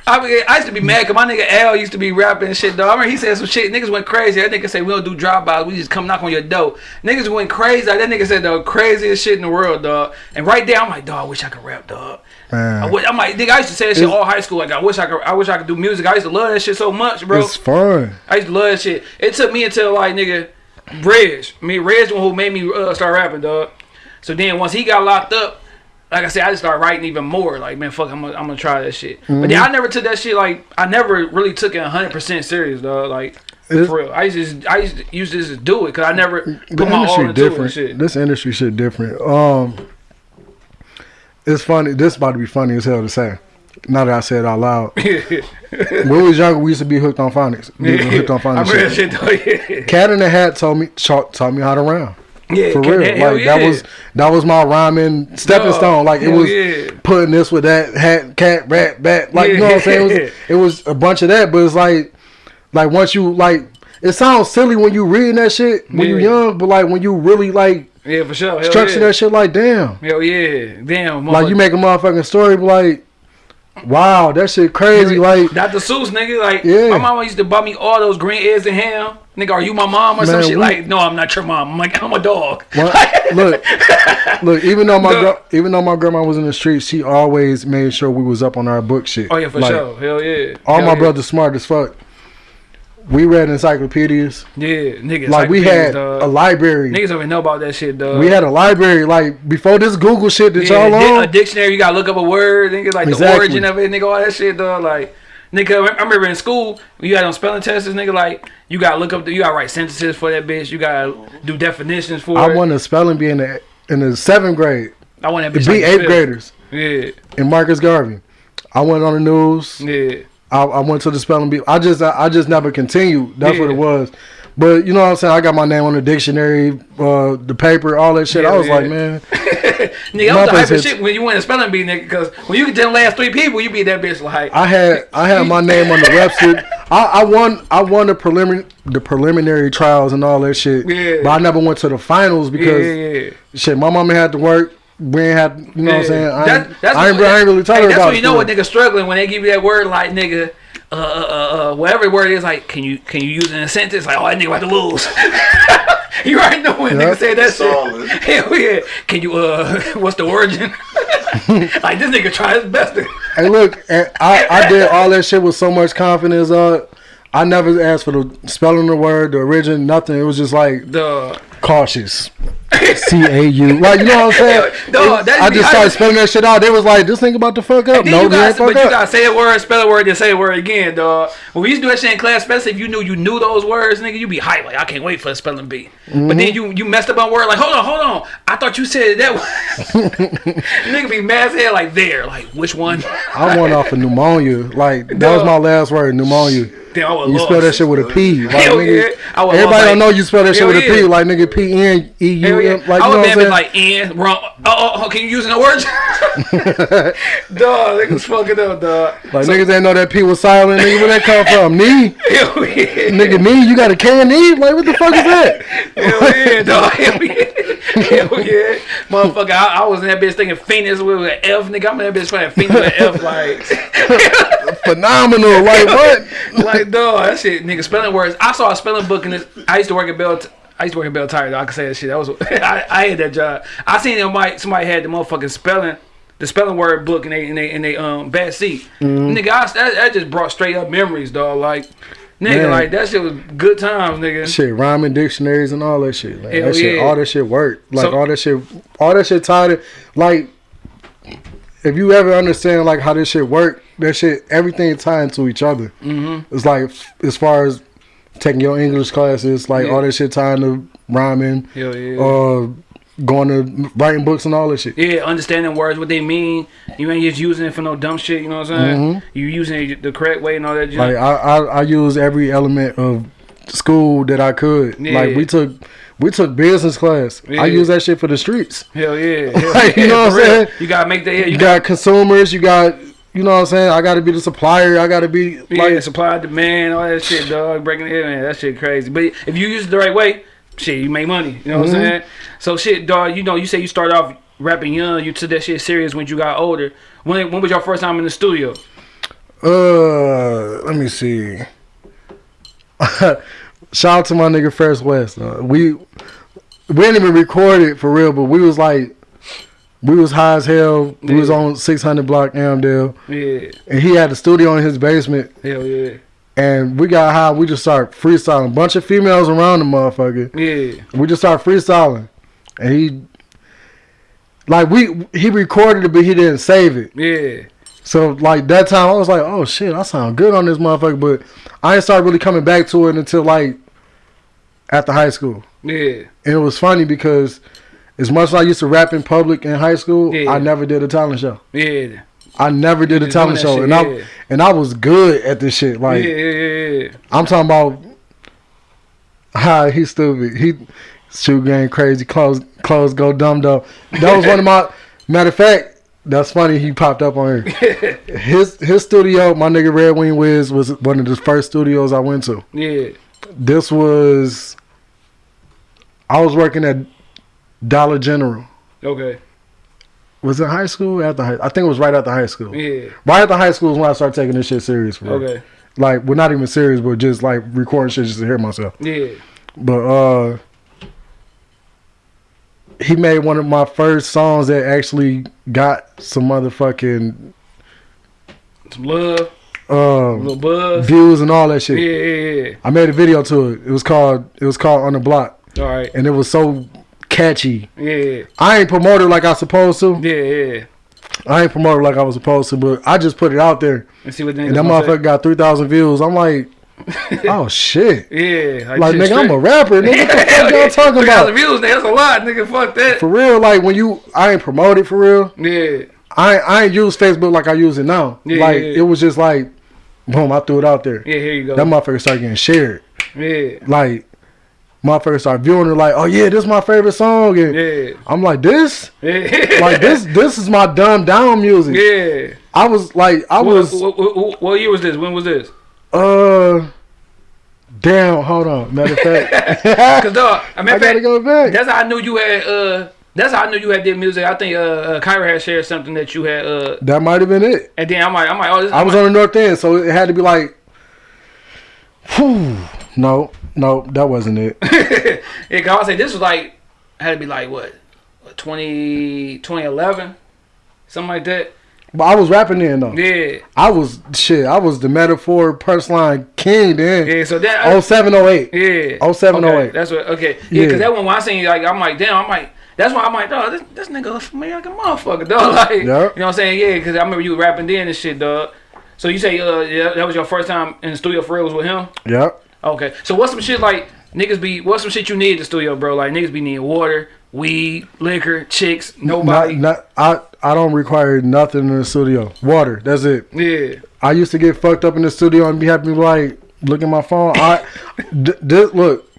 I mean, I used to be mad because my nigga L used to be rapping and shit, dog. I remember he said some shit. Niggas went crazy. That nigga said we don't do drive-bys. We just come knock on your door. Niggas went crazy. That nigga said the craziest shit in the world, dog. And right there, I'm like, dog, I wish I could rap, dog. I wish, I'm like, nigga, I used to say that shit It's- all high school. Like, I wish I could. I wish I could do music. I used to love that shit so much, bro. it's fun. I used to love that shit. It took me until like nigga, Reg. I mean, Reg the one who made me uh, start rapping, dog. So then once he got locked up, like I said, I just started writing even more. Like man, fuck, I'm gonna, I'm gonna try that shit. But then Mm-hmm. I never took that shit like I never really took it 100 percent serious, dog. Like It's- for real, I used to just, I used to used to just do it because I never put my all industry into it. different. Shit. This industry shit different. Um, it's funny. This about to be funny as hell to say. Now that I said it out loud. when we was younger, we used to be hooked on phonics. We was hooked on phonics. that shit. though. Yeah, Cat in the Hat told me taught, taught me how to rhyme. yeah For real. hell Like yeah. that was that was my rhyming stepping stone. Like it was yeah. putting this with that hat, cat, rat, bat. Like you know what I'm saying? It was, it was a bunch of that, but it's like like once you like it sounds silly when you reading that shit when you Yeah. young, but like when you really like yeah for sure. Hell structure yeah. that shit like damn. Hell yeah, damn. Like you make a motherfucking story, be like, wow, that shit crazy. Like, Dr. Seuss, nigga, like Yeah. my mama used to buy me all those green eggs and ham. Nigga, are you my mom or some Man, shit? we- like, no, I'm not your mom. I'm like, I'm a dog. look, look. Even though my Look. even though my grandma was in the streets, she always made sure we was up on our book shit. Oh yeah, for Like, sure. Hell yeah. All Hell my yeah. brothers smart as fuck. We read encyclopedias. Yeah, niggas. Like we had dog. a library. Niggas don't even know about that shit, dog. We had a library. Like before this Google shit that yeah, y'all on. a dictionary. You gotta look up a word. Nigga, like the origin of it. Nigga, all that shit, dog. Like, nigga, I remember in school you had on spelling tests. Nigga, like you gotta look up. The, you gotta write sentences for that bitch. You gotta do definitions for I it. won a spelling bee in the in the seventh grade. I want that To bitch. be like eighth graders Yeah, And Marcus Garvey. I went on the news. yeah. I, I went to the spelling bee. I just I, I just never continued. That's what it was. But you know what I'm saying? I got my name on the dictionary, uh, the paper, all that shit. I was yeah. like, man, Nigga, I was the hype shit when you win a spelling bee, nigga. Because when you get to the last three people, you be that bitch like. I had I had my name on the website. I, I won I won the preliminary the preliminary trials and all that shit. Yeah. But I never went to the finals yeah, because yeah, yeah. shit, my mama had to work. We ain't had you know what I'm saying? I That- ain't, that's I ain't, what- I ain't really hey, telling her That's when you know what school. nigga struggling when they give you that word like nigga, uh, uh, uh, uh, whatever word is like, can you can you use it in a sentence? Like, oh, that nigga about to lose. you already know when Yeah. nigga say that Solid. shit. Hell yeah. Can you uh, what's the origin? like this nigga try his best. To, Hey, look, I, I did all that shit with so much confidence. Uh, I never asked for the spelling of the word, the origin, nothing. It was just like the cautious. C A U. Like you know what I'm saying? No, I just started spelling that shit out. They was like, "This nigga about to fuck up." No, you gotta, but you up. gotta say a word, spell a word, then say a word again, dog. When we used to do that shit in class, especially if you knew you knew those words, nigga, you be hype. Like I can't wait for the spelling bee. Mm-hmm. But then you you messed up on word. Like hold on, hold on. I thought you said that. one. nigga be mad as hell. Like there, like which one? I went off of pneumonia. Like that was my last word, pneumonia. Was You lost. spell that shit with a P. Like, nigga, yeah. Everybody lost, don't know you spell that shit with a P. Like nigga, P N E U yeah. Like I would have been like in wrong. Oh, uh, oh, uh, oh, uh, can you use no words? dog, niggas fucking up, dog. Like niggas ain't know that P was silent. Nigga, where that come from? Knee. Hell yeah. Nigga, knee. You got a can knee? Like what the fuck is that? Hell yeah, dog. Hell yeah. Hell yeah. Motherfucker, I, I was in that bitch thinking Phoenix with an F, nigga. I'm in that bitch playing Phoenix with an F, like, Phenomenal. Like what? like, dog, that shit, nigga, spelling words. I saw a spelling book in this. I used to work at Belle. I used to work in Belle Tire, dog. I can say that shit. That was, I, I had that job. I seen somebody, somebody had the motherfucking spelling, the spelling word book in they, in they, in they, um, back seat. Nigga, I, that, that just brought straight up memories, dog. Like, nigga, Man. like, that shit was good times, nigga. shit, rhyming dictionaries and all that shit. Like, Hell that shit, all that shit worked. Like So- all that shit, all that shit tied it. Like, if you ever understand like how this shit work, that shit, everything tied into each other. Mm-hmm. It's like as far as taking your English classes, like Yeah. all that shit tying to rhyming, Hell yeah. uh, going to writing books and all that shit. Yeah, understanding words, what they mean. You ain't just using it for no dumb shit. You know what I'm saying? You using it the correct way and all that. Mm-hmm. Like I, I, I use every element of school that I could. Yeah. Like we took, we took business class. Yeah. I use that shit for the streets. Hell yeah. Hell Like, you know what I'm saying? You gotta make that. Yeah, You you got consumers. You got, you know what I'm saying. I got to be the supplier. I got to be yeah, like, supply demand, all that shit, dog. Breaking it, man, that shit crazy. But if you use it the right way, shit, you make money. You know what I'm Mm-hmm. saying? So shit, dog. You know, you say you started off rapping young. You took that shit serious when you got older. When when was your first time in the studio? uh, let me see. Shout out to my nigga First West. Uh, we we didn't even record it for real, but we was like, we was high as hell. We was on 600 block Amdale, Yeah, and he had the studio in his basement. hell yeah, And we got high. We just start freestyling. A bunch of females around the motherfucker. yeah, We just start freestyling, and he, like we he recorded it, but he didn't save it. yeah. So like that time, I was like, oh shit, I sound good on this motherfucker. But I didn't start really coming back to it until like after high school. Yeah, And it was funny because as much as I used to rap in public in high school, Yeah. I never did a talent show. yeah, I never did a talent show, shit, and yeah. I and I was good at this shit. Like yeah, yeah, yeah. I'm talking about, how he's stupid. He shoe game crazy. Clothes clothes go dumb though. That was one of my matter of fact. That's funny. He popped up on here. his his studio, my nigga Red Wing Wiz was one of the first studios I went to. Yeah, This was I was working at Dollar General. okay, Was it high school? After high, I think it was right after high school. yeah, Right after high school is when I started taking this shit serious. For real. okay, Like, well, not even serious, but just like recording shit just to hear myself. yeah, But uh he made one of my first songs that actually got some motherfucking some love, um little buzz. views and all that shit. Yeah, yeah, yeah. I made a video to it. It was called it was called On the Block. All right. And it was so catchy. Yeah, I ain't promoted like I supposed to. yeah, yeah. I ain't promoted like I was supposed to, but I just put it out there. Let's see what And that motherfucker got three thousand views. I'm like, oh shit. Yeah, Like shit nigga, I'm a rapper. Nigga, what the fuck y'all talking 3,000 about? views, nigga. That's a lot, nigga. Fuck that. For real, like when you I ain't promoted for real. Yeah, I I ain't use Facebook like I use it now. Yeah, like yeah, yeah. it was just like, boom, I threw it out there. yeah. Here you go. That motherfucker started getting shared. yeah, Like motherfuckers start viewing it like, oh yeah, this is my favorite song. And Yeah. I'm like, this? Yeah. Like this this is my dumb down music. Yeah. I was like I What, was what, what, what year was this? When was this? uh damn, hold on. Matter of fact. Cause dog, I, mean, I gotta go back. That's how I knew you had. Uh, that's how I knew you had did music. I think uh, uh Kyra had shared something that you had. Uh, That might have been it. and then I'm like, I'm like, oh. I was on the north end, so it had to be like whew. No, no, that wasn't it. yeah, cause I was say this was like had to be like what, what 20, 2011, something like that. But I was rapping then though. Yeah, I was shit. I was the metaphor punchline king then. yeah. So that. Oh seven oh eight. Yeah. Oh, seven, oh, eight. That's what. Okay. Yeah. Yeah. Cause that one when I seen like I'm like damn I'm like that's why I'm like dog this, this nigga familiar like a motherfucker dog like you know what I'm saying yeah cause I remember you rapping then and shit dog. So you say uh yeah that was your first time in the studio for real was with him. Yep. Okay. So what's some shit like niggas be what's some shit you need in the studio bro like niggas be needing water, weed, liquor, chicks, nobody. Not, not, I I don't require nothing in the studio. Water. That's it. yeah. I used to get fucked up in the studio and be happy like look at my phone. I look.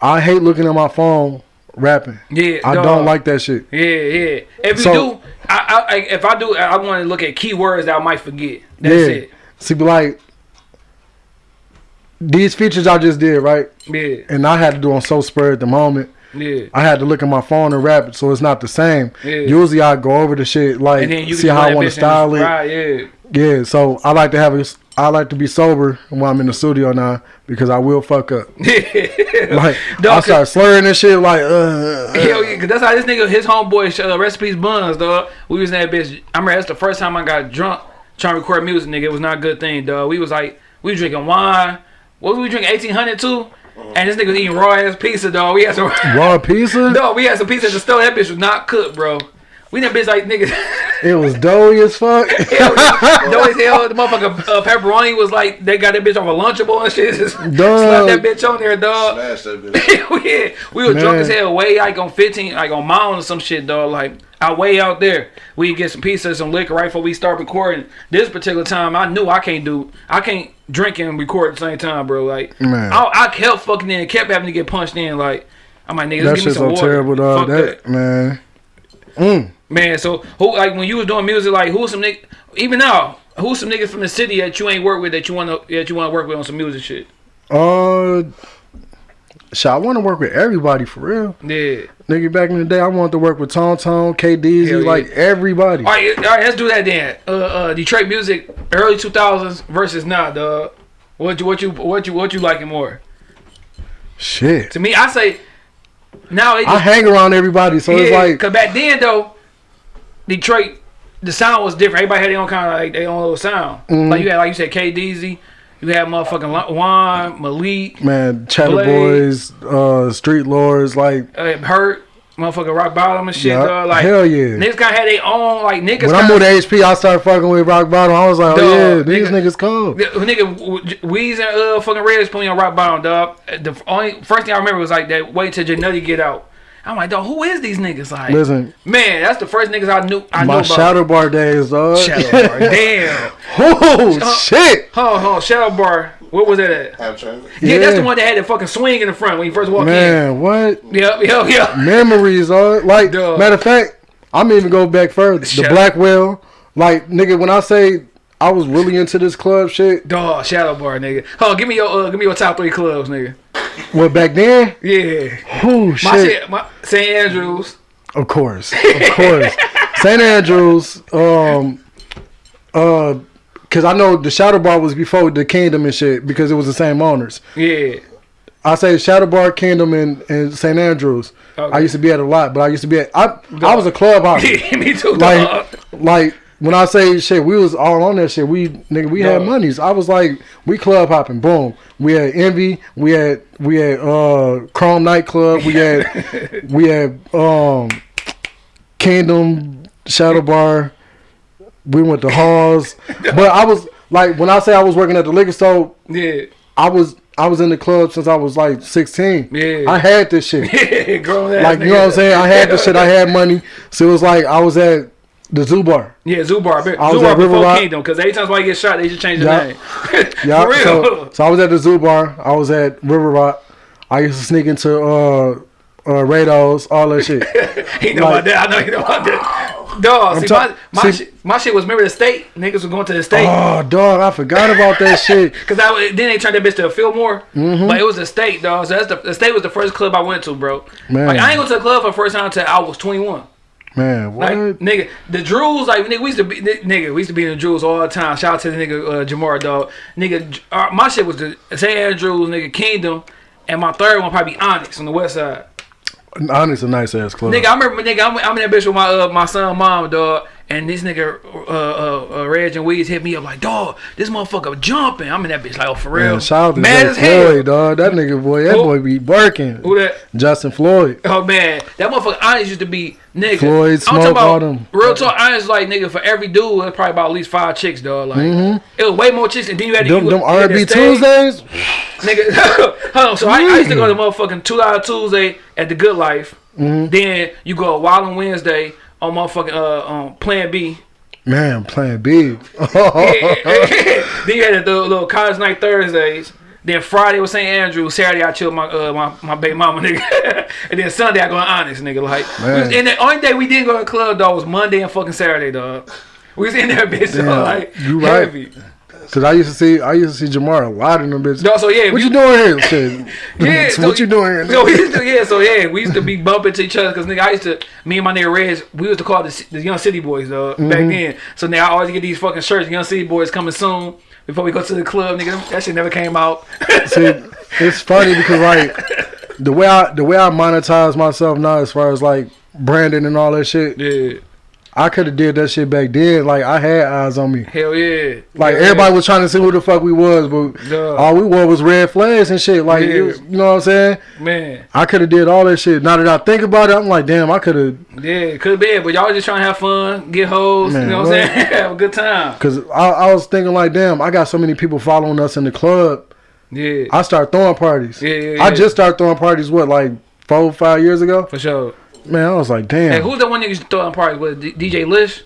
I hate looking at my phone rapping. Yeah. I dog. don't like that shit. Yeah, yeah. If you So- do, I, I, I if I do, I want to look at keywords that I might forget. That's yeah. it. See, be like these features I just did right, Yeah, and I had to do on so spur at the moment. yeah. I had to look at my phone and rap it, so it's not the same. Yeah. Usually I go over the shit like And then you see how I want to style it. Right, yeah. Yeah, so I like to have a, I like to be sober when I'm in the studio now because I will fuck up. Like I start slurring and shit like uh, uh, Hell yeah, cause that's how this nigga, his homeboy, uh, recipes buns, dog. We was in that bitch. I remember that's the first time I got drunk trying to record music, nigga. It was not a good thing, dog. We was like, we was drinking wine. What was we drinking? Eighteen hundred too. And this nigga was eating raw ass pizza, dog. We had some. raw pizza. No, we had some pizza at the store. That bitch was not cooked, bro. We that bitch like niggas. It was doughy as fuck. Though as hell, the motherfucker uh, pepperoni was like they got that bitch off a lunchable and shit. Just slap that bitch on there, dog. Smash that bitch. yeah, we were drunk as hell, way like on 15, like on Mountain or some shit, dog. Like out way out there, we get some pizza, some liquor right before we start recording. This particular time, I knew I can't do, I can't drink and record at the same time, bro. Like, Man. I, I kept fucking in, kept having to get punched in. Like, I'm like, nigga, that give me shit's some so water. terrible, dog. That, that. man. Mm. Man, so who like when you was doing music, like who's some nigga even now, who's some niggas from the city that you ain't work with that you wanna that you wanna work with on some music shit? Uh, shit, I want to work with everybody for real. Yeah. Nigga, back in the day, I wanted to work with Tom Tom, KDZ, yeah. like everybody. All right, all right, let's do that then. Uh, uh, Detroit music, early two thousands versus now, dog. What you what you what you what you liking more? Shit. To me, I say now they I hang around everybody, so it's like, cause back then though, Detroit, the sound was different. Everybody had their own kind of like their own little sound. Mhm. Like you had like you said, KDZ, you had motherfucking Juan, Malik, man, Chatter Blade. Boys, uh, Street Lords, like, uh, Hurt, motherfucking Rock Bottom and shit, yeah, dog. Like hell yeah. niggas kind of had their own like niggas. When I moved to HP, I started fucking with Rock Bottom. I was like, oh yeah, these nigga- niggas. The- Nigga, Weez and uh fucking Reds put me on rock bottom, dog. The only first thing I remember was like that. Wait till Janutty get out. I'm like, dog, who is these niggas? Like, Listen, man, that's the first niggas I knew. I knew my about. Shadow Bar days, dog. Shadow Bar. Damn. oh shit, Hold on. Shadow Bar. What was that at? Have transit. Yeah, that's the one that had the fucking swing in the front when you first walked in. man, what in. Yep, yep, yep. memories, dog. Like, Dog. matter of fact, I'm even go back further. The Shut- Blackwell, like, nigga, when I say I was really into this club shit, Dog, Shadow Bar, nigga. Oh, give me your uh, give me your top three clubs, nigga. well, back then, Yeah. oh My shit, shit, my St. Andrews. of course, of course, St. Andrews, um, uh. Cause I know the Shadow Bar was before the Kingdom and shit because it was the same owners. Yeah. I say Shadow Bar, Kingdom, and, and St. Andrews. Okay. I used to be at a lot, but I used to be at I I was a club hopper. me too, dog. like like when I say shit, we was all on that shit. We nigga, we had monies. I was like, we club hopping. Boom. We had Envy. We had we had uh Chrome nightclub. We had we had um Kingdom Shadow Bar. We went to Halls. but I was like when I say I was working at the liquor store, yeah. I was I was in the club since I was like sixteen. Yeah. I had this shit. Yeah, grown ass Like you know what I'm saying? I had this shit. I had money, so it was like I was at the Zoo Bar. Yeah, Zubar. Be- I was Zubar at River before Rock. Kingdom, because every time somebody gets shot, they just change the Yeah. name. Yeah, For real. so, so I was at the Zoo Bar. I was at River Rock. I used to sneak into uh uh Rados, all that shit. he know Like- about that. I know he know about that. Dog, see, my, my, see- shit, my shit was remember the state. Niggas was going to the state. oh dog, I forgot about that shit. Cause I then they turned that bitch to a Fillmore, Mm-hmm. but it was the state, dog. So that's the, the state was the first club I went to, bro. Man. Like I ain't go to the club for the first time until I was 21. Man, what? Like nigga, the Drews, like nigga, we used to be nigga, we used to be in the Drews all the time. Shout out to the nigga uh, Jamar, dog. Nigga, uh, my shit was the St. Andrews, nigga, Kingdom, and my third one probably Onyx on the west side. Onyx, a nice ass club. Nigga, I remember, nigga, I'm, I'm in that bitch with my uh, my son, mom, dog, and this nigga, uh, uh, uh, Reg and Weeds hit me up like, dog, this motherfucker jumping. I'm in that bitch like, oh, for real. Man, shout out to Mad as hell. Floyd, dog. That nigga boy, that Who? boy be working. Who that? Justin Floyd. Oh man, that motherfucker Onyx used to be nigga. Floyd, Smoke, about all them. real talk. I Onyx like nigga for every dude, it was probably about at least five chicks, dog. Like it was way more chicks, and then you had to. Them, you, them you had to R&B Tuesdays. nigga. hold on, so I, I used to go to motherfucking two dollar Tuesday at the Good Life. Mm-hmm. Then you go Wild on Wednesday on motherfucking uh um Plan B. Man, Plan B. then you had the little college night Thursdays. Then Friday was St. Andrew. Saturday I chilled my uh, my, my baby mama nigga. and then Sunday I go Onyx nigga like. was- and the only day we didn't go to the club dog was Monday and fucking Saturday dog. We was in there bitch dog, like you right. heavy. Cause I used to see, I used to see Jamar a lot in them bitches. No, so yeah, What we- you doing here? Yeah, So what you doing here? So to, yeah, so yeah, we used to be bumping to each other because nigga, I used to, me and my nigga Reg, we used to call the, the Young City Boys though back Mm-hmm. then. So now I always get these fucking shirts, Young City Boys coming soon before we go to the club, nigga. That shit never came out. See, it's funny because like the way I the way I monetize myself now, as far as like branding and all that shit, yeah, I could have did that shit back then. Like I had eyes on me. hell yeah. Like Yeah. everybody was trying to see who the fuck we was, but Duh. all we wore was red flags and shit. Like Yeah. was- you know what I'm saying? man, I could have did all that shit. Now that I think about it, I'm like, damn, I could have. yeah, could be, but y'all just trying to have fun, get hoes, Man, you know what I'm saying? have a good time. Cause I, I was thinking like, damn, I got so many people following us in the club. Yeah, I start throwing parties. Yeah, yeah, I just started throwing parties. What, like four, five years ago? for sure. Man, I was like, damn, Hey, who's the one nigga used to throw in parties with? DJ Lish?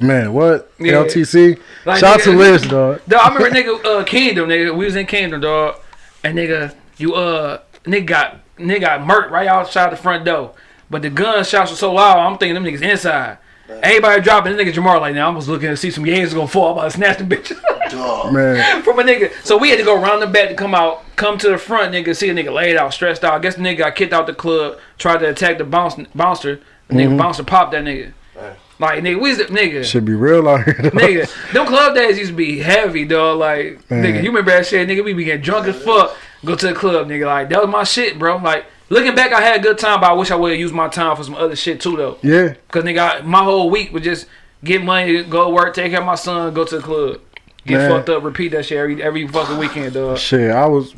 man, what? Yeah. LTC. Like, Shout out to nigga- Liz, dog. Dog, I remember nigga uh Kingdom, nigga. We was in Kingdom, dog. And nigga, you uh nigga got nigga got murked right outside the front door. But the gunshots were so loud, I'm thinking them niggas inside. Everybody dropping, this nigga Jamar like now. I was looking to see some yays gonna fall. I'm about to snatch them bitches Man, from a nigga. So we had to go around the back to come out, come to the front, nigga, see a nigga laid out, stressed out. I guess the nigga got kicked out the club, tried to attack the bounce, bouncer. The nigga mm-hmm. bouncer popped that nigga. Like nigga, we the nigga. should be real out here. dog. Nigga, them club days used to be heavy, dog. Like, Man. nigga, you remember that shit, nigga? We be getting drunk as fuck, go to the club, nigga. Like, that was my shit, bro. Like, looking back, I had a good time, but I wish I would have used my time for some other shit too, though. Yeah, Cause nigga, I, my whole week was just get money, go to work, take care of my son, go to the club, get Man. fucked up, repeat that shit every every fucking weekend, dog. shit. I was,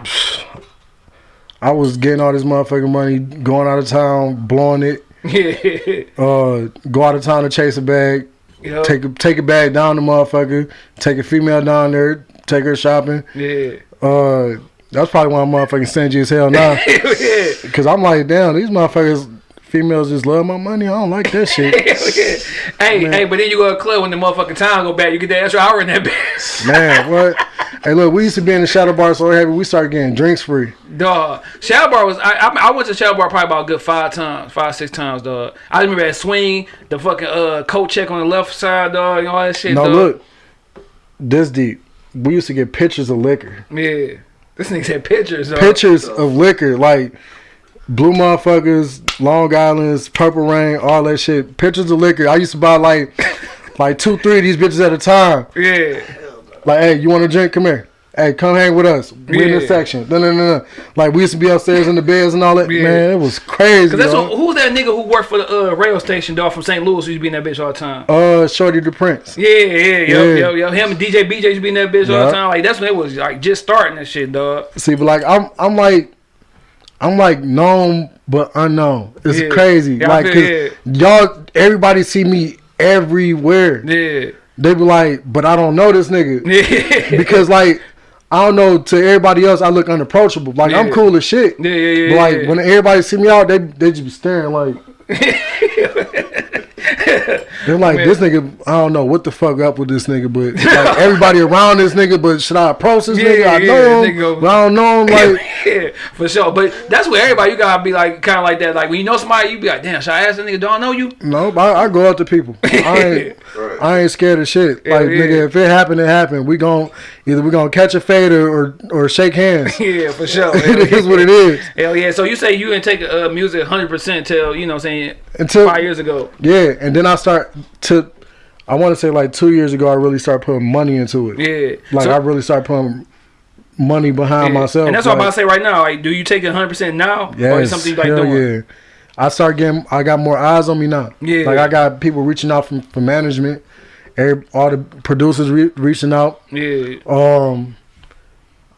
I was getting all this motherfucking money, going out of town, blowing it. yeah, Uh, go out of town to chase a bag, know? take a take a bag down the motherfucker, take a female down there, take her shopping. yeah, Uh, that's probably why I'm motherfucking stingy as hell now. yeah. Cause I'm like, damn, these motherfuckers, females just love my money. I don't like that shit. hey, hey, but then you go to the club when the motherfucking time go back, you get that extra hour in that bitch. Man, what? Hey, look, we used to be in the shadow bar so heavy, we started getting drinks free. Dog, Shadow Bar was I, I I went to Shadow Bar probably about a good five times, five six times, dog. I remember that swing, the fucking uh coat check on the left side, dog, and all that shit. No, dog. look, this deep. We used to get pictures of liquor. yeah, this nigga said pictures, dog. Pictures of liquor, like blue motherfuckers, Long Island's, Purple Rain, all that shit. Pictures of liquor. I used to buy like, like two, three of these bitches at a time. Yeah, Like, hey, you want a drink? Come here. Hey, come hang with us. We in Yeah. this section. No, no, no, no. Like we used to be upstairs in the beds and all that. Yeah. Man, it was crazy. cause that's what, who's that nigga who worked for the uh, rail station, dog, from St. Louis, who used to be in that bitch all the time. Uh, Shorty the Prince. Yeah, yeah, yo, Yeah. yo, yo. Him and DJ BJ used to be in that bitch all the time. Like that's when it was like just starting that shit, dog. See, but like I'm, I'm like, I'm like known but unknown. It's Yeah. crazy. Yeah, like, cause y'all, everybody see me everywhere. Yeah, They be like, but I don't know this nigga yeah, because like I don't know. To everybody else, I look unapproachable. Like I'm cool as shit. yeah, yeah, yeah. But like yeah. when everybody see me out, they they just be staring like, They're like, Man. this nigga, I don't know what the fuck up with this nigga, but like everybody around this nigga, but should I approach this Yeah, nigga? I yeah, know him, nigga. but I don't know him. Like, yeah, for sure. But that's where everybody you gotta be like kind of like that. Like when you know somebody, you be like, damn, should I ask that nigga? Do I know you? no, I, I go up to people. I ain't, Right. I ain't scared of shit. Hell like, yeah. nigga, if it happened, it happened. We gon' either we gonna catch a fade or or, or shake hands. Yeah, for sure. it is what it is. Hell yeah. So you say you didn't take uh, music 100% till you know what I'm saying Until five years ago. yeah, and then I start to. I want to say like two years ago, I really started putting money into it. Yeah. Like So- I really started putting money behind yeah. myself. And that's what I'm like, about to say right now. Like, do you take it 100% now, or is Yes, it something like hell doing? yeah. I start getting. I got more eyes on me now. Yeah. Like I got people reaching out from from management. Every, all the producers re- reaching out. Yeah, Um,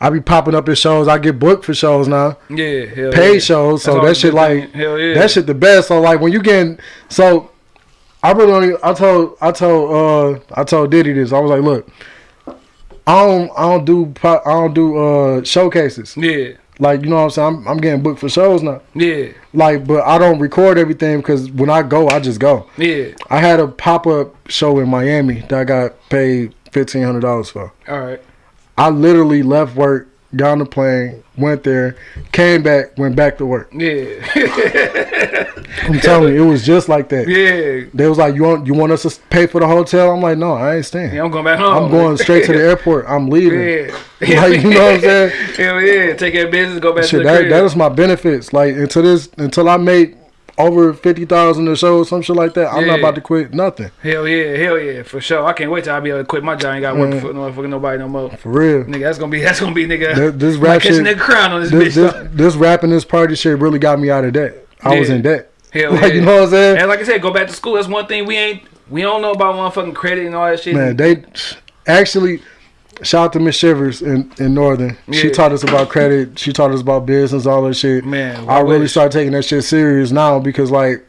I be popping up at shows. I get booked for shows now, yeah, hell paid yeah. shows. So that shit like hell yeah. that shit the best. So like when you getting so, I really only I told I told uh I told Diddy this. I was like, look, I don't I don't do I don't do uh showcases. Yeah, Like you know what I'm saying. I'm, I'm getting booked for shows now. yeah, Like, but I don't record everything because when I go, I just go. yeah. I had a pop up show in Miami that I got paid fifteen hundred dollars for. All right. I literally left work, got on the plane, went there, came back, went back to work. Yeah, I'm telling you, it was just like that. yeah. They was like, "You want you want us to pay for the hotel?" I'm like, "No, I ain't staying. Yeah, I'm going back home. I'm going straight to the airport. I'm leaving." Yeah. Like, you know what I'm saying? Hell yeah. Take care of business, go back Shit, to the that crib. that is my benefits. Like until this until I make over fifty thousand or some shit like that, I'm not about to quit nothing. Hell yeah, hell yeah, for sure. I can't wait till I be able to quit my job. I ain't got work Man. for no fucking nobody no more. For real. Nigga, that's gonna be that's gonna be nigga. Th- this might rap shit- nigga crown on this, This, bitch. this, this rapping, this party shit really got me out of debt. I was in debt. Hell like yeah. you know what I'm saying? And like I said, go back to school. That's one thing we ain't we don't know about motherfucking credit and all that shit. Man, they actually shout out to Miss Shivers in, in Northern. She taught us about credit. She taught us about business, all that shit. Man, I really wish. started taking that shit serious now because like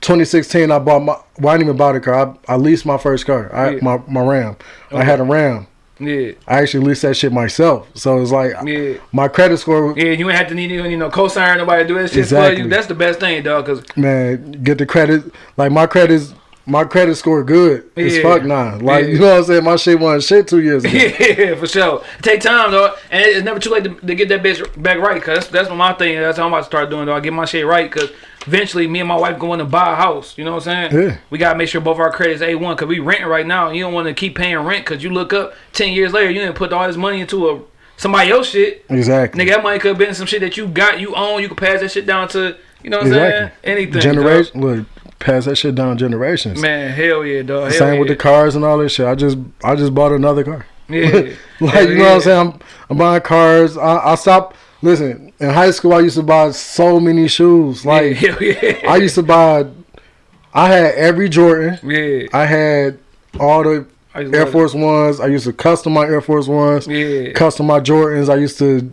2016, I bought my. Well, I didn't even buy the car. I, I leased my first car. I, Yeah. my my Ram. I had a Ram. yeah, I actually leased that shit myself. So it's like yeah. my credit score. Yeah, you ain't have to need you know co-sign nobody to do that shit for Exactly. you. That's the best thing, dog. Cause man, get the credit. Like my credit's my credit score good as Yeah. fuck now. Like Yeah. you know what I'm saying? My shit wasn't shit two years ago. yeah, for sure. Take time, though, and it's never too late to, to get that bitch back right. Cause that's, that's what my thing. That's how I'm about to start doing. Though I get my shit right. Cause eventually, me and my wife going to buy a house. You know what I'm saying? Yeah. We gotta make sure both our credits a one. Cause we renting right now. And you don't want to keep paying rent. Cause you look up ten years later, you didn't put all this money into a somebody else shit. Exactly. Nigga, that money could have been some shit that you got, you own. You could pass that shit down to. You know what I'm saying? Anything. Generation. Look, pass that shit down generations. Man, hell yeah, dog. Hell Same with the cars and all that shit. I just I just bought another car. Yeah. Like Hell you know what I'm saying? I'm, I'm buying cars. I, I stopped. Listen, in high school I used to buy so many shoes. Like yeah, hell yeah. I used to buy. I had every Jordan. Yeah. I had all the Air Force Ones. I used to custom my Air Force Ones. Yeah. Custom my Jordans. I used to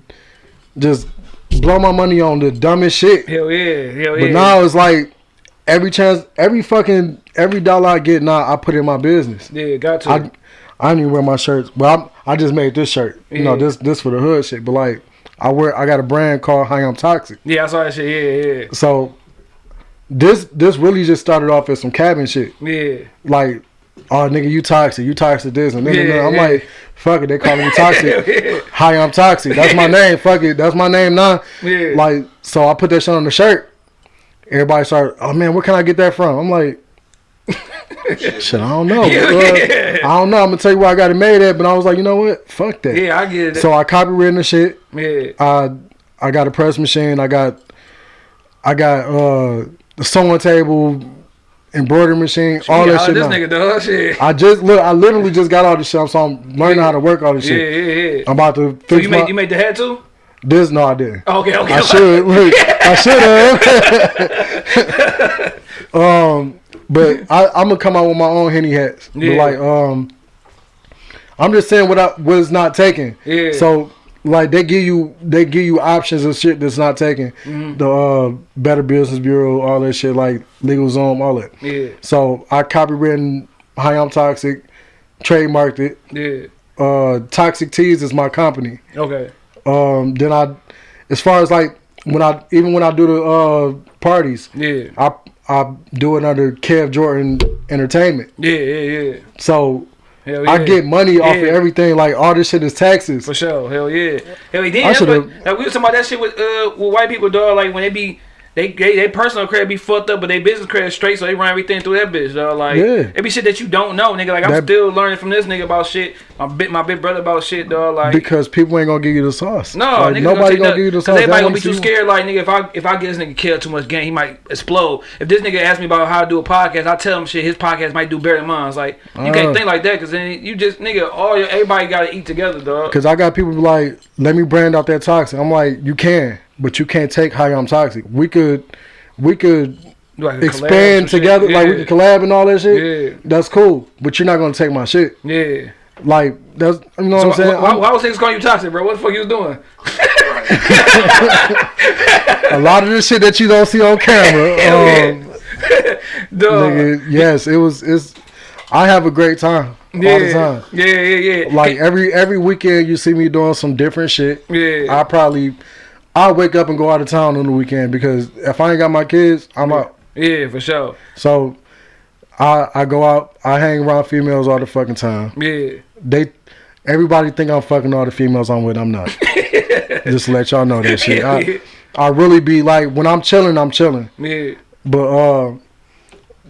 just blow my money on the dumbest shit. Hell yeah. Hell yeah. But now it's like every chance, every fucking every dollar I get now, I put in my business. Yeah, got to. I I don't even wear my shirts. Well, i I just made this shirt. You know, this this for the hood shit. But like, I wear I got a brand called High I'm Toxic. yeah, I saw that shit. Yeah, yeah. So this this really just started off as some cabin shit. yeah. Yeah. Like, oh nigga, you toxic, you toxic this and then Yeah, I'm yeah. like, fuck it, they calling me toxic. yeah. Hi, I'm toxic. That's my name. Fuck it, that's my name now. Yeah. Like, so I put that shit on the shirt. Everybody started, oh man, where can I get that from? I'm like, shit, I don't know. Yeah, yeah. I don't know. I'm gonna tell you where I got it made at, but I was like, you know what? Fuck that. Yeah, I get it. So I copywritten the shit. yeah. I I got a press machine. I got I got uh the sewing table, embroidery machine, all yeah, that shit. This now. nigga dog shit. I just look. I literally just got all this shit, so I'm learning Yeah. how to work all this shit. yeah, yeah. I'm about to So fix you my made you made the hat too? This. No, I didn't. Okay, okay. I should look. I should have. um, but I, I'm gonna come out with my own henny hats. But Yeah. like, um, I'm just saying what I was not taken. Yeah. So like they give you they give you options of shit that's not taken. Mm-hmm. The uh, Better Business Bureau, all that shit, like LegalZoom, all that. Yeah, So I copywritten Hi I'm Toxic, trademarked it. yeah. Uh, Toxic Teas is my company. Okay. Um, then I, as far as like when I even when I do the uh parties, Yeah. I I do it under Kev Jordan Entertainment. Yeah, yeah, yeah. So yeah. I get money off of everything. Like all this shit is taxes. For sure, hell yeah, hell yeah. Then I that's what, like we was talking about that shit with uh with white people, dog. Like when they be they they, they personal credit be fucked up, but they business credit straight, so they run everything through that bitch, dog. Like Yeah. it be shit that you don't know, nigga. Like I'm That- still learning from this nigga about shit. My big my big brother about shit, dog. Like Because people ain't gonna give you the sauce. no, Like, niggas nobody take gonna give you the sauce. They Everybody gonna be too scared. Like nigga, if I if I get this nigga killed too much game, he might explode. If this nigga asks me about how to do a podcast, I tell him shit. His podcast might do better than mine. It's like you Uh. can't think like that, because then you just nigga all your everybody gotta eat together, dog. Cause I got people like, let me brand out that toxic. I'm like, you can, but you can't take how I'm toxic. We could, we could Like a collab, some expand together. Like we could collab and all that shit. Yeah. That's cool, but you're not gonna take my shit. Yeah. Like that's you know So what I'm saying. why, why was niggas calling you toxic, bro? What the fuck you was doing? a lot of this shit that you don't see on camera. Yeah. um, nigga, yes, it was. It's. I have a great time all the yeah. time. yeah, yeah, yeah. Like every every weekend, you see me doing some different shit. yeah. I probably, I wake up and go out of town on the weekend because if I ain't got my kids, I'm out. yeah, for sure. So, I I go out, I hang around females all the fucking time. Yeah. They, everybody think I'm fucking all the females I'm with. I'm not. Just to let y'all know that shit. I, I really be like when I'm chilling, I'm chilling. Yeah. But uh,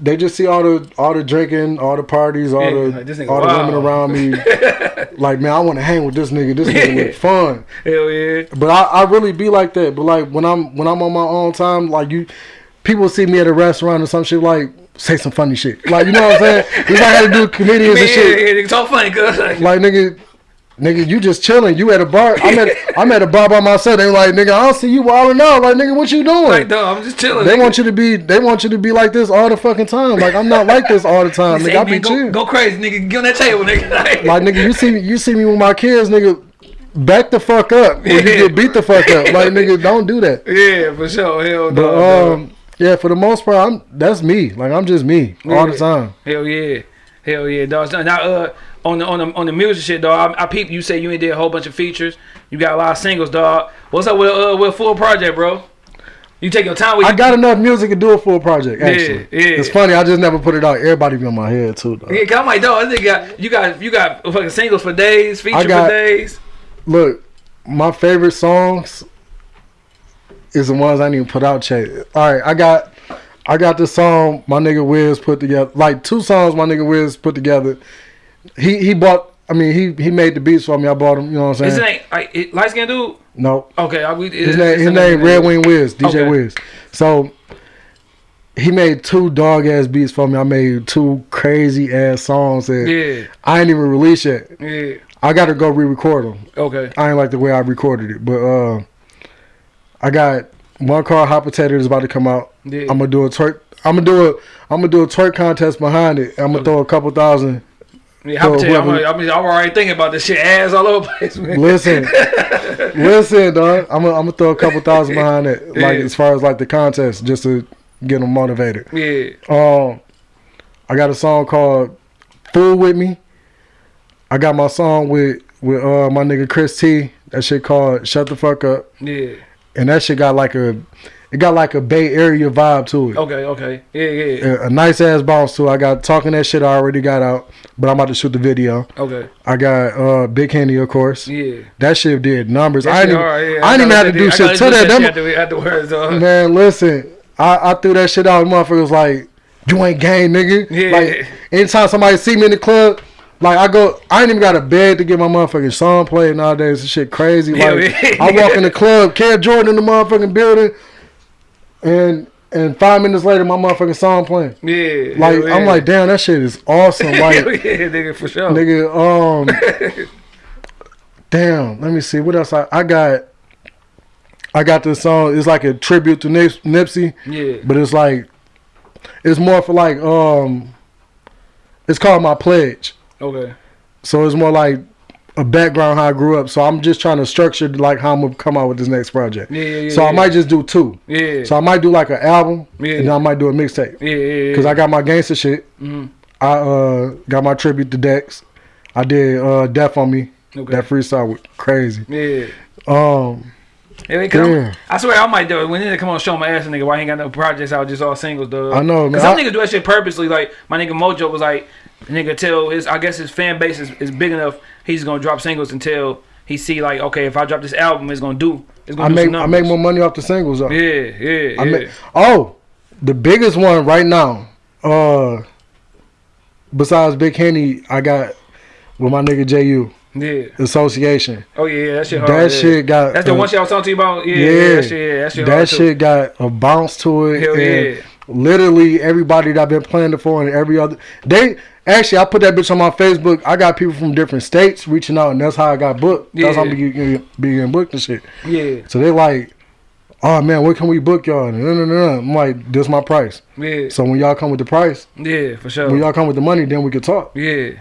they just see all the all the drinking, all the parties, all Yeah, the like, this nigga all the women around me. like man, I want to hang with this nigga. This nigga look fun. Hell yeah. But I, I really be like that. But like when I'm when I'm on my own time, like you, people see me at a restaurant or some shit like say some funny shit. Like you know what I'm saying? It's like had to do comedians Man, and shit. yeah, it's all funny, cuz. Like nigga, nigga, you just chilling. You at a bar. I'm at I'm at a bar by myself. They like nigga, I don't see you wilding out. Like nigga, what you doing? like, dog, I'm just chilling. They nigga. want you to be. They want you to be like this all the fucking time. Like I'm not like this all the time. Nigga, I be go, chill. go crazy, nigga. Get on that table, nigga. Like, Like nigga, you see me, you see me with my kids, nigga. Back the fuck up. Or you get beat the fuck up. Like nigga, don't do that. yeah, for sure. Hell no. But dog. um, yeah, for the most part, I'm that's me. Like I'm just me all the time. Hell yeah, hell yeah, dog. Now, uh, on the on the on the music shit, dog. I, I peep. You say you ain't did a whole bunch of features. You got a lot of singles, dog. What's up with uh with full project, bro? You take your time with. I got enough music to do a full project. Actually, yeah. it's funny. I just never put it out. Everybody be on my head too. Though. Yeah, 'cause I'm like, dog. This nigga got you got you got fucking singles for days, feature got- for days. Look, my favorite songs is the ones I need to put out. Yet. All right, I got. I got this song my nigga Wiz put together, like two songs my nigga Wiz put together. He he bought. I mean he he made the beats for me. I bought him. You know what I'm His saying? name like it- light skinned dude. No, Okay, I, we, His name, his name Red Wing Wiz, DJ Okay. Wiz. So he made two dog ass beats for me. I made two crazy ass songs that Yeah, I ain't even released yet. yeah. I got to go re-record them. Okay. I ain't like the way I recorded it, but uh, I got one called Hot Potato is about to come out. Yeah. I'm gonna do a twerk. I'm gonna do a. I'm gonna do a twerk contest behind it. I'm gonna throw a couple thousand. Yeah, how So tell you, I'm, I'm, I'm already thinking about this shit ass all over the place, man. Listen, listen, dog. I'm gonna, I'm gonna throw a couple thousand behind it, like Yeah. as far as like the contest, just to get them motivated. Yeah, Um, I got a song called "Fool with Me." I got my song with with uh my nigga Chris T. That shit called "Shut the Fuck Up," yeah. and that shit got like a, it got like a Bay Area vibe to it. Okay, okay. Yeah, yeah. A, a nice ass bounce to it. I got talking that shit. I already got out, but I'm about to shoot the video. Okay. I got uh Big Henny, of course. Yeah. That shit did numbers. That I didn't, even, yeah. I didn't even gotta have to do I shit to that. shit after- Afterwards, dog. Man, listen, I, I threw that shit out. Motherfuckers was like, you ain't gang, nigga. Yeah. Like, anytime somebody see me in the club, like I go, I ain't even got a bed to get my motherfucking song played nowadays. This shit crazy. Like, yeah. I walk in the club, Cam Jordan in the motherfucking building, and and five minutes later, my motherfucking song playing. Yeah. Like, hell I'm like, damn, that shit is awesome. Like, yeah, nigga, for sure. nigga, um, damn. Let me see what else I, I got. I got this song. It's like a tribute to Nip, Nipsey. Yeah. But it's like it's more for like um it's called my pledge. Okay. So it's more like a background how I grew up. So I'm just trying to structure like how I'm gonna come out with this next project. Yeah, yeah, yeah. so I yeah. might just do two. Yeah. So I might do like an album Yeah. and then I might do a mixtape. yeah, yeah, yeah. Cause I got my gangster shit. Mhm. I uh got my tribute to Dex. I did uh Death on Me. Okay. That freestyle was crazy. Yeah. Um Yeah, because I'm- I swear I might do it. When nigga come on show my ass, nigga, why ain't got no projects out, just all singles, dog. I know, man. Cause some I- niggas do that shit purposely. Like my nigga Mojo was like, nigga, tell his, I guess his fan base is, is big enough. He's gonna drop singles until he see like, okay, if I drop this album, it's gonna do. It's gonna I do make I make more money off the singles though. Yeah, yeah, yeah. I make, oh, the biggest one right now. Uh, besides Big Henny, I got with my nigga Ju yeah. Association. Oh yeah, yeah, that shit hard. That yeah. shit got That's the uh, one shit I was talking to you about. Yeah, Yeah, yeah, that shit, yeah, that shit. that shit got a bounce to it. Hell and yeah. Literally everybody that I've been playing it for and every other they actually I put that bitch on my Facebook. I got people from different states reaching out and that's how I got booked. That's how I'm Yeah. being, being booked and shit. Yeah, So they like, oh man, where can we book y'all? No, no, no, no. I'm like, this my price. yeah, So when y'all come with the price, yeah, for sure. when y'all come with the money, then we can talk. Yeah,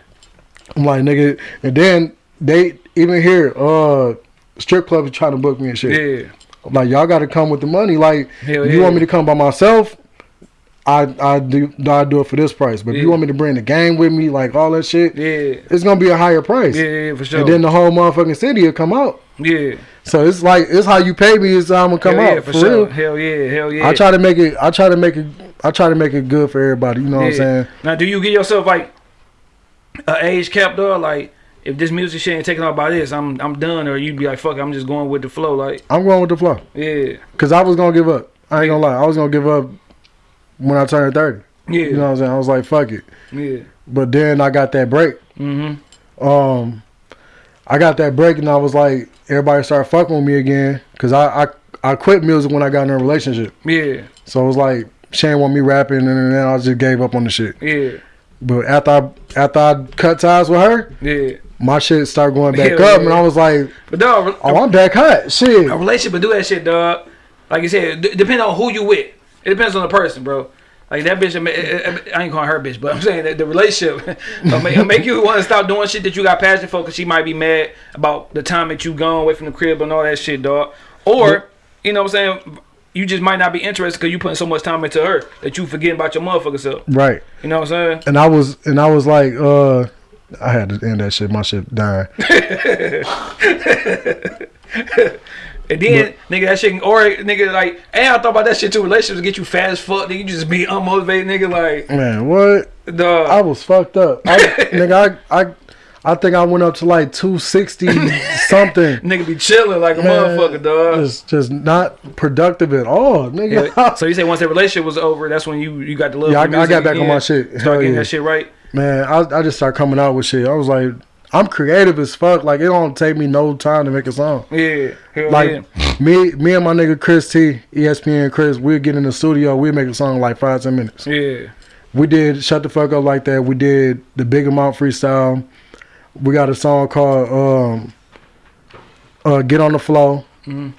I'm like, nigga, and then they even here, uh, strip clubs trying to book me and shit. yeah, Like y'all got to come with the money. Like Hell you yeah. want me to come by myself, I I do I do it for this price. But if you want me to bring the gang with me, like all that shit, yeah, it's gonna be a higher price. yeah, yeah, for sure. And then the whole motherfucking city will come out. yeah, So it's like it's how you pay me is how I'm gonna come hell out yeah, for, for, sure. real. Hell yeah, hell yeah. I try to make it. I try to make it. I try to make it good for everybody. You know what I'm saying? Now, do you give yourself like a age cap though? Like, if this music shit ain't taken off by this, I'm I'm done. Or you'd be like, fuck, it, I'm just going with the flow. Like, I'm going with the flow yeah, because I was gonna give up. I ain't gonna lie. I was gonna give up when I turned 30. yeah, You know what I'm saying? I was like, fuck it. yeah. But then I got that break. Mm-hmm. Um, I got that break and I was like, everybody started fucking with me again because I, I I quit music when I got in a relationship. Yeah, So it was like Shane want me rapping and then I just gave up on the shit. yeah, But after I after I cut ties with her, yeah. my shit started going back Hell up yeah. and I was like, But dog, oh, I'm back hot. Shit. a relationship will do that shit, dog. Like you said, d- depending on who you with. It depends on the person, bro. Like that bitch, I ain't calling her bitch, but I'm saying that the relationship will make, make you want to stop doing shit that you got passion for, cause she might be mad about the time that you gone away from the crib and all that shit, dog. Or you know what I'm saying, you just might not be interested because you putting so much time into her that you forgetting about your motherfucker self. Right. You know what I'm saying? And I was and I was like, uh I had to end that shit. My shit dying. And then, nigga, that shit, or nigga, like, hey, I thought about that shit too. Relationships get you fat as fuck. Nigga, you just be unmotivated, nigga. Like, Man, what? dog. I was fucked up. I, nigga, I, I I think I went up to like 260 something. Nigga be chilling like a Man, motherfucker, dog. Just just not productive at all, nigga. Yeah. So you say once that relationship was over, that's when you you got the love. Yeah, I- I got back on my shit. Start Hell getting yeah. that shit right. Man, I, I just started coming out with shit. I was like, I'm creative as fuck. Like it don't take me no time to make a song. Yeah, Like yeah. me, me and my nigga Chris T, ESPN Chris, we'd get in the studio, we'd make a song in like five ten minutes. Yeah, We did Shut the Fuck Up Like That. We did the Big Amount freestyle. We got a song called um, uh, Get on the Flow. Mhm.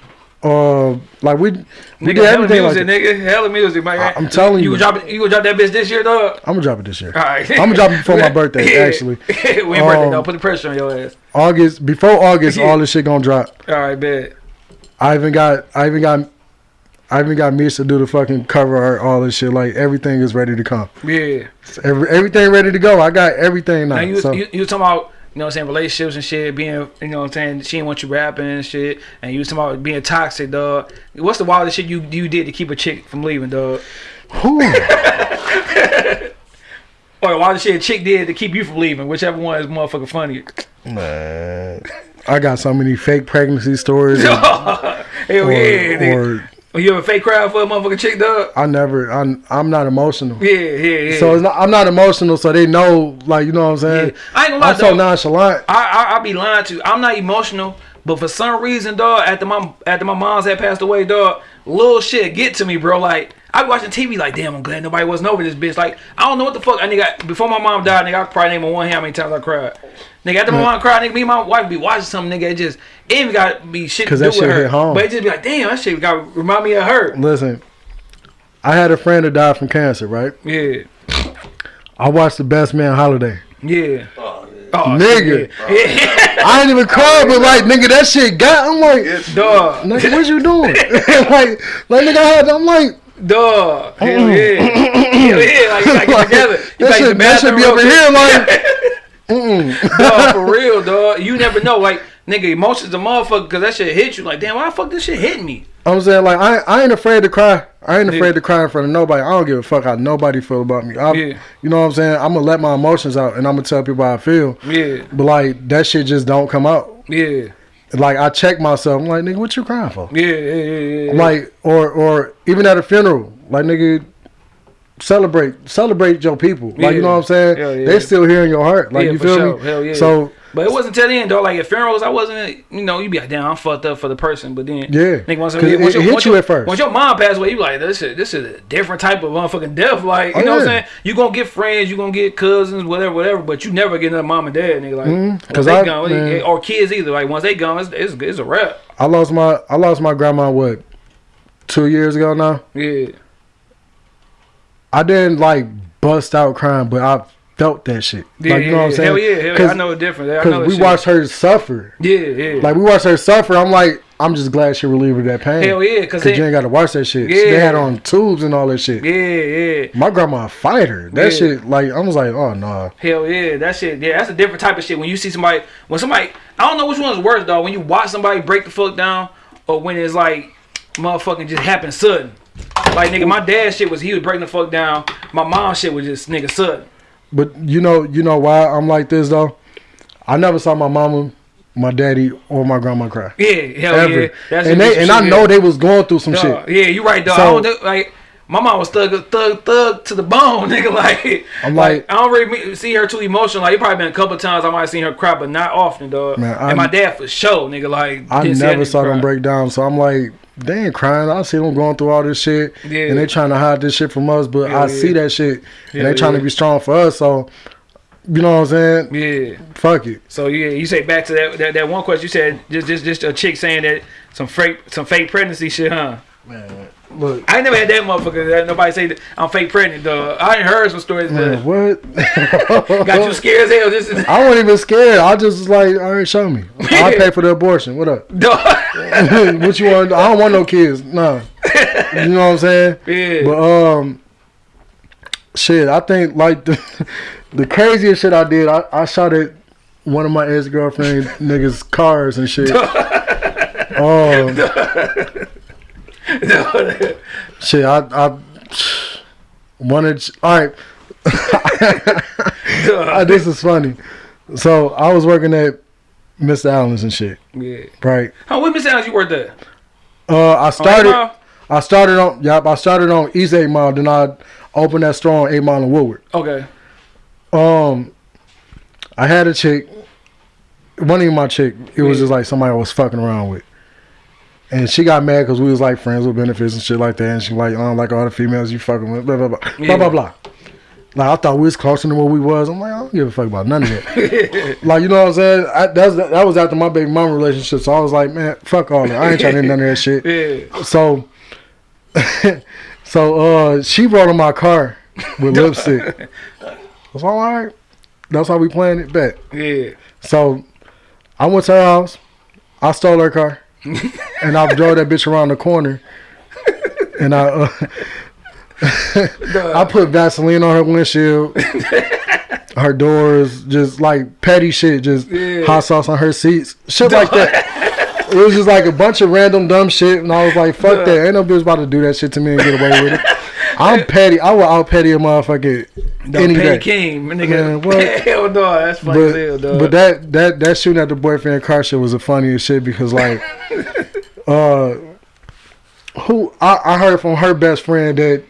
Uh, like we we nigga, did everything like music, that. nigga, hella music, man. I- I'm telling you, you. gonna drop it, you gonna drop that bitch this year, dog. I'm gonna drop it this year. All right, I'ma drop it before my birthday, actually. we ain't birthday, Um, dog. Put the pressure on your ass. August before August, all this shit gonna drop. All right, bet. I even got I even got I even got Misha to do the fucking cover art, all this shit. Like everything is ready to come. Yeah. Every, everything ready to go. I got everything now. Now you, so. you you talking about know what I'm saying relationships and shit being you know what I'm saying she didn't want you rapping and shit and you was talking about being toxic dog. What's the wildest shit you you did to keep a chick from leaving dog? Whew. Or the wildest shit a chick did to keep you from leaving, whichever one is motherfucking funny. Man, I got so many fake pregnancy stories. and- Hell or, yeah, nigga. or When Oh, you ever fake cry for a motherfucking chick dog? I never. I'm I'm not emotional. Yeah, yeah, yeah. So it's not, I'm not emotional, so they know, like you know what I'm saying. Yeah. I ain't gonna lie, I'm so nonchalant. I, I I be lying to you. I'm not emotional, but for some reason, dog, after my after my mom's had passed away, dog, little shit get to me, bro. Like I be watching TV, like damn, I'm glad nobody wasn't over this bitch. Like I don't know what the fuck. I nigga before my mom died, nigga, I could probably name on one hand how many times I cried. Nigga, after my mm. mom cried, nigga, me and my wife be watching something, nigga. It just it ain't even got to be shit to 'Cause do that with shit her, hit home. but it just be like, damn, that shit got to remind me of her. Listen, I had a friend that died from cancer, right? Yeah, I watched The Best Man Holiday. yeah. Oh, yeah. Oh, Nigga. yeah. yeah. I ain't even cry, but like, nigga, that shit got. I'm like, dog, nigga, what you doing? like, like, nigga, I had, I'm like, dog, hell yeah, hell yeah, like, like get together. You that should, the that should be over here, like, mm-mm. dog, for real, dog. You never know. Like nigga, emotions a motherfucker, cause that shit hit you. Like, damn, why the fuck this shit hit me? I'm saying like I I ain't afraid to cry. I ain't Yeah. afraid to cry in front of nobody. I don't give a fuck how nobody feel about me. I, Yeah. You know what I'm saying? I'm gonna let my emotions out and I'm gonna tell people how I feel. Yeah, But like that shit just don't come out. yeah, Like I check myself. I'm like, nigga, what you crying for? yeah, yeah, yeah. yeah. Like or or even at a funeral, like nigga, celebrate celebrate your people. Like you know what I'm saying? Yeah. They still here in your heart. Like Yeah, you for feel sure. me? Hell yeah. So But it wasn't till the end though. Like at funerals, I wasn't. You know, you be like, damn, I'm fucked up for the person. But then, Yeah. nigga, once, 'Cause it- once it hit once you your, at first. Once your mom passed away, you like, this is this is a different type of motherfucking death. Like, you Oh, know what I'm saying? You gonna get friends, you gonna get cousins, whatever, whatever. But you never get another mom and dad, nigga. Like, Mhm, once 'cause they I- gone, or kids either. Like once they gone, it's, it's, it's a wrap. I lost my I lost my grandma what two years ago now. Yeah, I didn't like bust out crying, but I felt that shit. yeah, like you know what I'm saying? Hell yeah, hell yeah. I know it's different. Because we shit. watched her suffer. Yeah, yeah. Like we watched her suffer. I'm like, I'm just glad she relieved of that pain. hell yeah, cause Cause you ain't got to watch that shit. Yeah. They had on tubes and all that shit. yeah, yeah. My grandma a fighter. That Yeah. shit, like, I was like, oh no. Hell yeah, that shit. Yeah, that's a different type of shit. When you see somebody, when somebody, I don't know which one's worse though. When you watch somebody break the fuck down, or when it's like, motherfucking just happen sudden. Like nigga, my dad shit was he was breaking the fuck down. My mom shit was just nigga sudden. But you know, you know why I'm like this though. I never saw my mama, my daddy, or my grandma cry. Yeah, hell Ever. yeah. That's and they and I know yeah. they was going through some Dog, shit. Yeah, you right, dog. So- I don't like my mom was thug, thug, thug to the bone, nigga. Like, I'm like, like- I don't really see her too emotional. Like, it probably been a couple times I might have seen her cry, but not often, dog. Man, I- and my dad for sure, nigga. Like, I didn't see that never saw them break down. So I'm like, they ain't crying. I see them going through all this shit. Yeah. And they trying to hide this shit from us, but Hell I yeah. see that shit. Hell and they trying yeah. to be strong for us. So, you know what I'm saying? Yeah. Fuck it. So yeah, you say back to that, that that one question you said just just just a chick saying that some fake some fake pregnancy shit, huh? Man, look. I ain't never had that motherfucker. That nobody say that I'm fake pregnant, though. I ain't heard some stories Man, what? got you scared as hell. This is I wasn't even scared. I just was like, all right, show me. I'll pay for the abortion. What up? dog. what you want? I don't want no kids. No. You know what I'm saying? yeah. But um, shit. I think like the the craziest shit I did. I, I shot at one of my ex girlfriend niggas' cars and shit. um, shit. I I wanted. All right. This is funny. So I was working at Mr. Alan's and shit. yeah. Right. How what Miss Allen you worked at? Uh, I started. I started on. Yep. I started on East Eight Mile. Then I opened that store on Eight Mile in Woodward. Okay. Um, I had a chick. One of my chick. It was just like somebody I was fucking around with. And she got mad because we was like friends with benefits and shit like that. And she like, I don't like all the females you fucking with. Blah blah blah. Yeah. Blah blah blah. Like I thought we was closer than what we was. I'm like, I don't give a fuck about none of that. like you know what I'm saying? I, that's that was after my baby mama relationship. So I was like, man, fuck all that. I ain't trying to do none of that shit. Yeah. So, so uh, she brought in my car with lipstick. I was all right. That's how we planned it. Bet. Yeah. So, I went to her house. I stole her car, and I drove that bitch around the corner. And I, uh, I put Vaseline on her windshield, her doors, just like petty shit, just Yeah. hot sauce on her seats, shit like that. It was just like a bunch of random dumb shit, and I was like, "Fuck that! Ain't no bitch about to do that shit to me and get away with it." I'm petty. I will out petty a motherfucker The any Petty day. King, nigga. Man, what? Hell no, that's funny as hell, But, dog. but that that that shooting at the boyfriend car shit was the funniest shit because like, uh, who I, I heard from her best friend that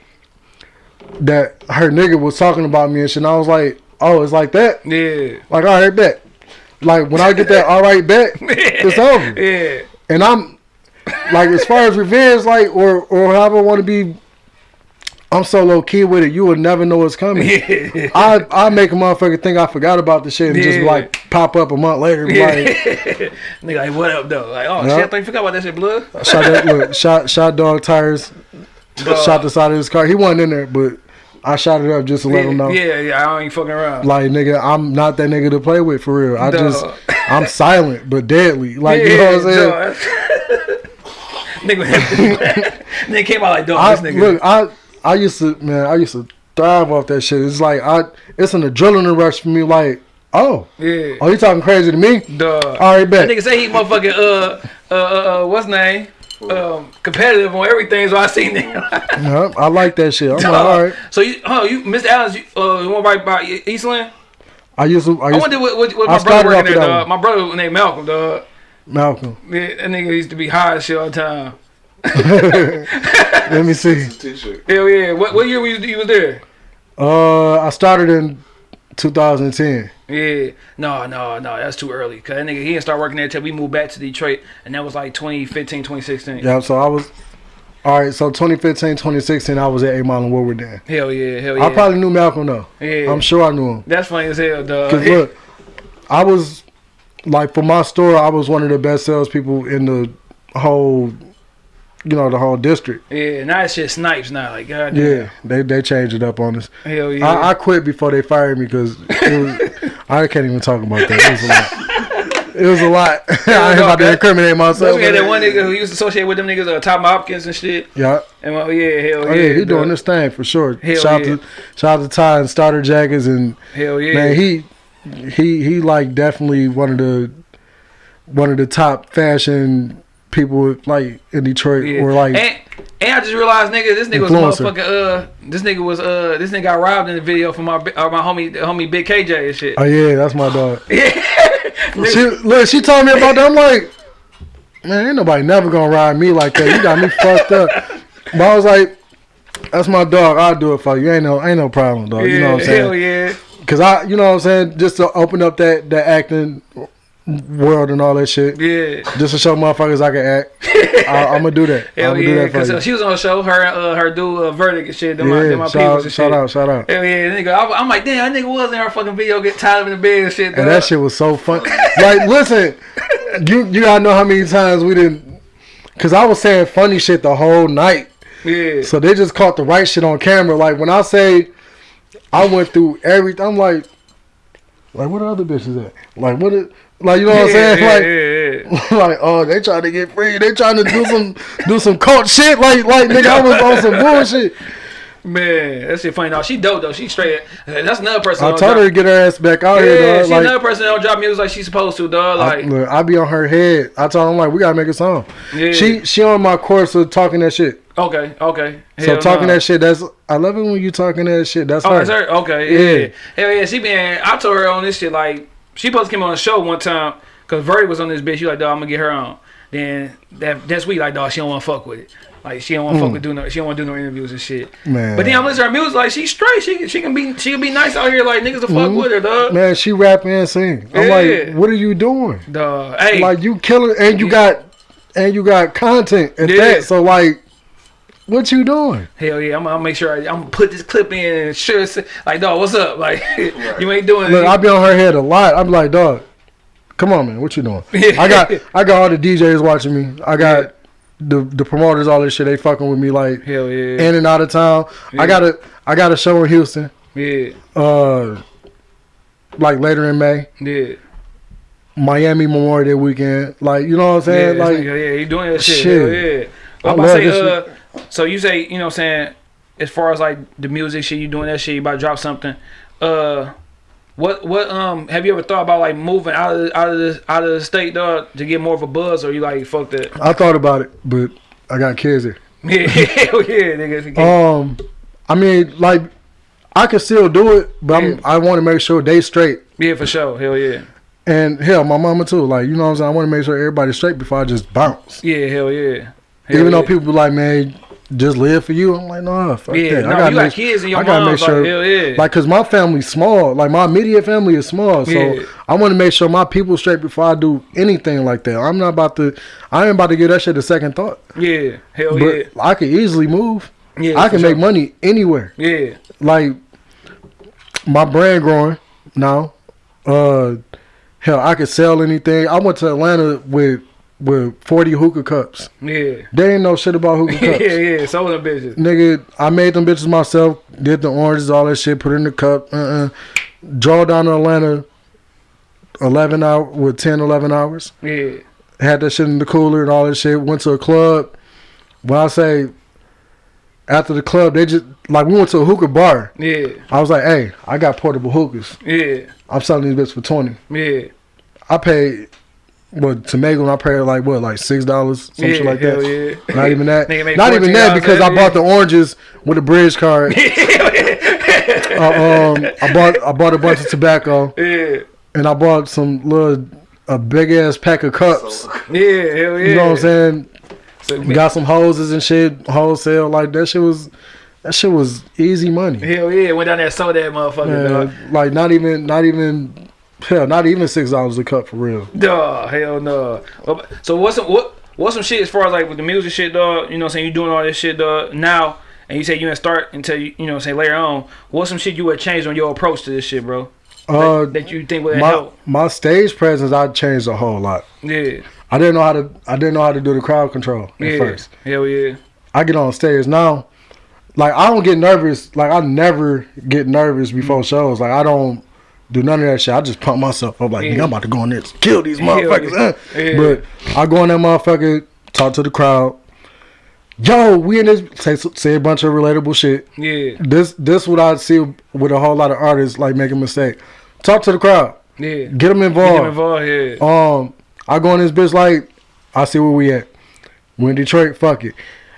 that her nigga was talking about me and shit. And I was like, oh, it's like that. yeah. Like, all right, bet. Like when I get that, all right, bet, it's over. Yeah. And I'm like, as far as revenge, like, or or however I want to be, I'm so low key with it. You will never know what's coming. Yeah. I I make a motherfucker think I forgot about the shit and just like pop up a month later. Yeah. like, Nigga, like, what up, though? Like, oh, Yeah. shit, I forgot about that shit, blood. shot that look, shot shot dog tires, shot the side of his car. He wasn't in there, but I shot it up just to let him know. Yeah, yeah, I don't ain't fucking around. Like nigga, I'm not that nigga to play with for real. I Dog. just I'm silent but deadly. Like yeah, you know what I'm saying? nigga, nigga came out like, dog, I, this nigga. look, I I used to man, I used to thrive off that shit. It's like I it's an adrenaline rush for me. Like Oh, Yeah. oh, you talking crazy to me? Duh. All right, That nigga say he motherfucking uh uh uh, uh what's name? Um, competitive on everything. So I seen that. Yeah, I like that shit. I'm like, all right. So you, huh? You, Mr. Alan's, you, uh, you want right by Eastland? I used to. I I used wonder what, what, what my brother working there, dog. My brother named Malcolm, dog. Malcolm. Yeah, that nigga used to be high as shit all the time. Let me see. Hell yeah. What what year were you, you was there? Uh, I started in 2010. Yeah. No, no, no. That's too early. Cause that nigga he didn't start working there until we moved back to Detroit, and that was like 2015, 2016. Yeah, so I was. All right, so 2015, 2016, I was at 8 Mile and Woodward then. Hell yeah. Hell yeah. I probably knew Malcolm though. Yeah. I'm sure I knew him. That's funny as hell, dog. Cause look, I was like for my store, I was one of the best salespeople in the whole, you know, the whole district. Yeah. Now it's just snipes now. Like God. Yeah, they they changed it up on us. Hell yeah. I, I quit before they fired me because I can't even talk about that. It was a lot. It was a lot. I ain't about to incriminate myself. we had that one nigga who used to associate with them niggas, uh, Tom Hopkins and shit. Yeah. And well, yeah, hell Oh yeah, yeah, he doing this thing for sure. Hell shout yeah. out to shout out to Ty and Starter Jackets and Hell yeah, man, he he he like definitely one of the one of the top fashion people like in Detroit yeah. or like and, and I just realized, nigga, this nigga was a Influencer. motherfucker. Uh, this nigga was uh, this nigga got robbed in the video from my uh, my homie, homie Big KJ and shit. oh yeah, that's my dog. Yeah, she look, she told me about that. I'm like, man, ain't nobody never gonna ride me like that. You got me fucked up. But I was like, that's my dog. I'll do it for you. Ain't no ain't no problem, dog. you know what I'm saying? Hell yeah. Cause I, you know what I'm saying, just to open up that that acting world and all that shit, Yeah. just to show motherfuckers I can act. I, I'm gonna do that. I'm Hell do yeah, that for cause you. uh, she was on the show. Her, uh, her dude, uh, verdict and shit. Them my, them my yeah, peoples shout, and shit. shout out, shout out. Hell yeah, nigga. I, I'm like, damn, that nigga was in her fucking video, get tied up in the bed and shit. And that shit was so fun. like, listen, you you gotta know how many times we didn't, cause I was saying funny shit the whole night. Yeah. So they just caught the right shit on camera. Like when I say I went through everything, I'm like, like what other bitches at? Like what? Is, like you know what I'm saying? yeah, like. yeah, yeah. like, oh, they trying to get free. They trying to do some do some cult shit. Like, like nigga, I was on some bullshit. Man, that shit funny. No, she dope though. She straight. That's another person. I told don't her to get her ass back out drop, here. Yeah, she Like, another person that don't drop music like she's supposed to, dog. I, Like, look, I be on her head. I told him like, we gotta make a song. yeah. She she on my course of talking that shit. okay, okay. So Hell talking nah. that shit, that's I love it when you talking that shit. That's Oh, her. that's her. Okay, yeah. Yeah. Hell yeah. She been. I told her on this shit like she supposed to come on the show one time because Verdi was on this bitch. She like, dog, I'm gonna get her on. Then that that's week like, dog, she don't want to fuck with it. Like she don't want to fuck with do no. She don't want to do no interviews and shit. Mm. Man. But then I'm listening to her music like she's straight. She she can be she can be nice out here like niggas to fuck Mhm. with her, dog. Man, she rap and sing. I'm Yeah. like, what are you doing? Dog. Hey. Like you killing and you got and you got content at Yeah. that. So like, what you doing? Hell yeah, I'm gonna make sure I, I'm gonna put this clip in and sure like dog, what's up? Like you ain't doing Look. I be on her head a lot. I'm like, dog, come on, man, what you doing? I got I got all the DJs watching me. I got the the promoters, all this shit. They fucking with me like Hell yeah. in and out of town. Yeah. I got a I got a show in Houston. yeah. Uh, like later in May, Yeah. Miami Memorial Day weekend. Like you know what I'm saying? this like yeah, he doing that shit. shit. Hell yeah. I I'm about to say, uh, so you say, you know what I'm saying, as far as like the music shit, you doing that shit, you about to drop something. Uh what what um have you ever thought about like moving out of the, out of the out of the state dog to get more of a buzz or you like fuck that? I thought about it, but I got kids here. Yeah, hell yeah, nigga. Um, I mean, like I can still do it, but Yeah. I'm, I want to make sure they straight. yeah, for sure. Hell yeah. And hell, my mama too. Like you know what I'm saying. I want to make sure everybody's straight before I just bounce. Yeah, hell yeah. Hell Even though people be like, man, just live for you. I'm like, nah, fuck Yeah, that. no, I gotta you got kids and your I gotta mom, make sure, like, hell yeah. like, cause my family's small. Like my immediate family is small, so Yeah. I want to make sure my people straight before I do anything like that. I'm not about to. I ain't about to give that shit a second thought. yeah, hell but yeah. I could easily move. Yeah, I can make sure. money anywhere. Yeah, Like my brand growing now. Uh, hell, I could sell anything. I went to Atlanta with with 40 hookah cups. yeah. They ain't know shit about hookah cups. yeah, yeah. sold them bitches. Nigga, I made them bitches myself. Did the oranges, all that shit. Put it in the cup. Uh-uh. Draw down to Atlanta. 11 hour with 10, 11 hours. Yeah, Had that shit in the cooler and all that shit. Went to a club. When I say after the club, they just like we went to a hookah bar. Yeah, I was like, hey, I got portable hookahs. yeah, I'm selling these bitches for twenty. yeah. I paid what to make them. I paid like what like six dollars, some yeah, shit like hell that. Yeah. Not even that. Not even that because I bought the oranges with a bridge card. uh, um, I bought I bought a bunch of tobacco Yeah, and I bought some little a big ass pack of cups. yeah, hell yeah. You know what I'm saying? So, We got some hoses and shit wholesale. Like that shit was that shit was easy money. hell yeah, went down there and sold that motherfucker. Man, like not even not even hell, not even six dollars a cup for real. Duh, hell no. Well, So what's some what what's some shit as far as like with the music shit, dog? You know, what I'm saying you doing all this shit, dog. Now, and you say you didn't start until you you know, say later on. What's some shit you would change on your approach to this shit, bro? Uh, that, that you think would my help? my stage presence I changed a whole lot. Yeah, I didn't know how to I didn't know how to do the crowd control at yeah, first. hell yeah, I get on stage now. Like I don't get nervous. Like I never get nervous before shows. Like I don't do none of that shit. I just pump myself up. Like Yeah. nigga, I'm about to go in there kill these motherfuckers. yeah. But I go in that motherfucker, talk to the crowd. Yo, we in this say say a bunch of relatable shit. yeah, This this what I see with a whole lot of artists like making mistake. Talk to the crowd. yeah. Get them involved. Get them involved, yeah. Um, I go in this bitch like, I see where we at. We in Detroit, fuck it.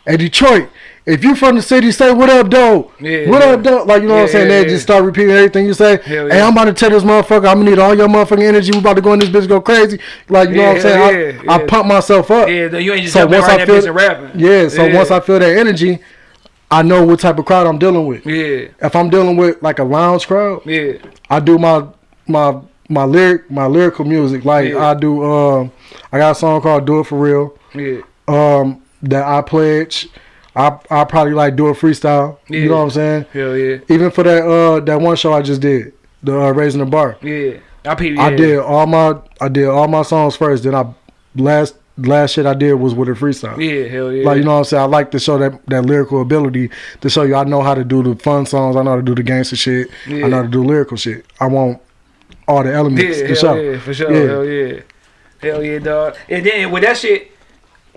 Hey Detroit, if you from the city, say what up, though. Yeah, what yeah. up, though? Like you know what I'm Yeah, saying? They yeah, just start repeating everything you say. Hey. I'm about to tell this motherfucker, I'm gonna need all your motherfucking energy. We about to go in this bitch, go crazy. Like you know Yeah, what I'm saying? I, yeah, I pump myself up. Yeah, you ain't just So once I in that bitch feel- rapping. Yeah. So Yeah. once I feel that energy, I know what type of crowd I'm dealing with. Yeah, If I'm dealing with like a lounge crowd, yeah, I do my my my lyric my lyrical music. Like Yeah. I do um I got a song called Do It For Real. yeah, Um that I pledge. I I probably like do a freestyle. Yeah. You know what I'm saying? hell yeah, Even for that uh that one show I just did, the uh, raising the bar. yeah. I yeah. I did all my I did all my songs first. Then I last last shit I did was with a freestyle. Yeah, hell yeah. Like you know what I'm saying? I like to show that that lyrical ability to show you I know how to do the fun songs. I know how to do the gangster shit. Yeah. I know how to do lyrical shit. I want all the elements Yeah, to hell show. yeah, for sure. Yeah. Hell yeah, hell yeah, dog. And then with that shit,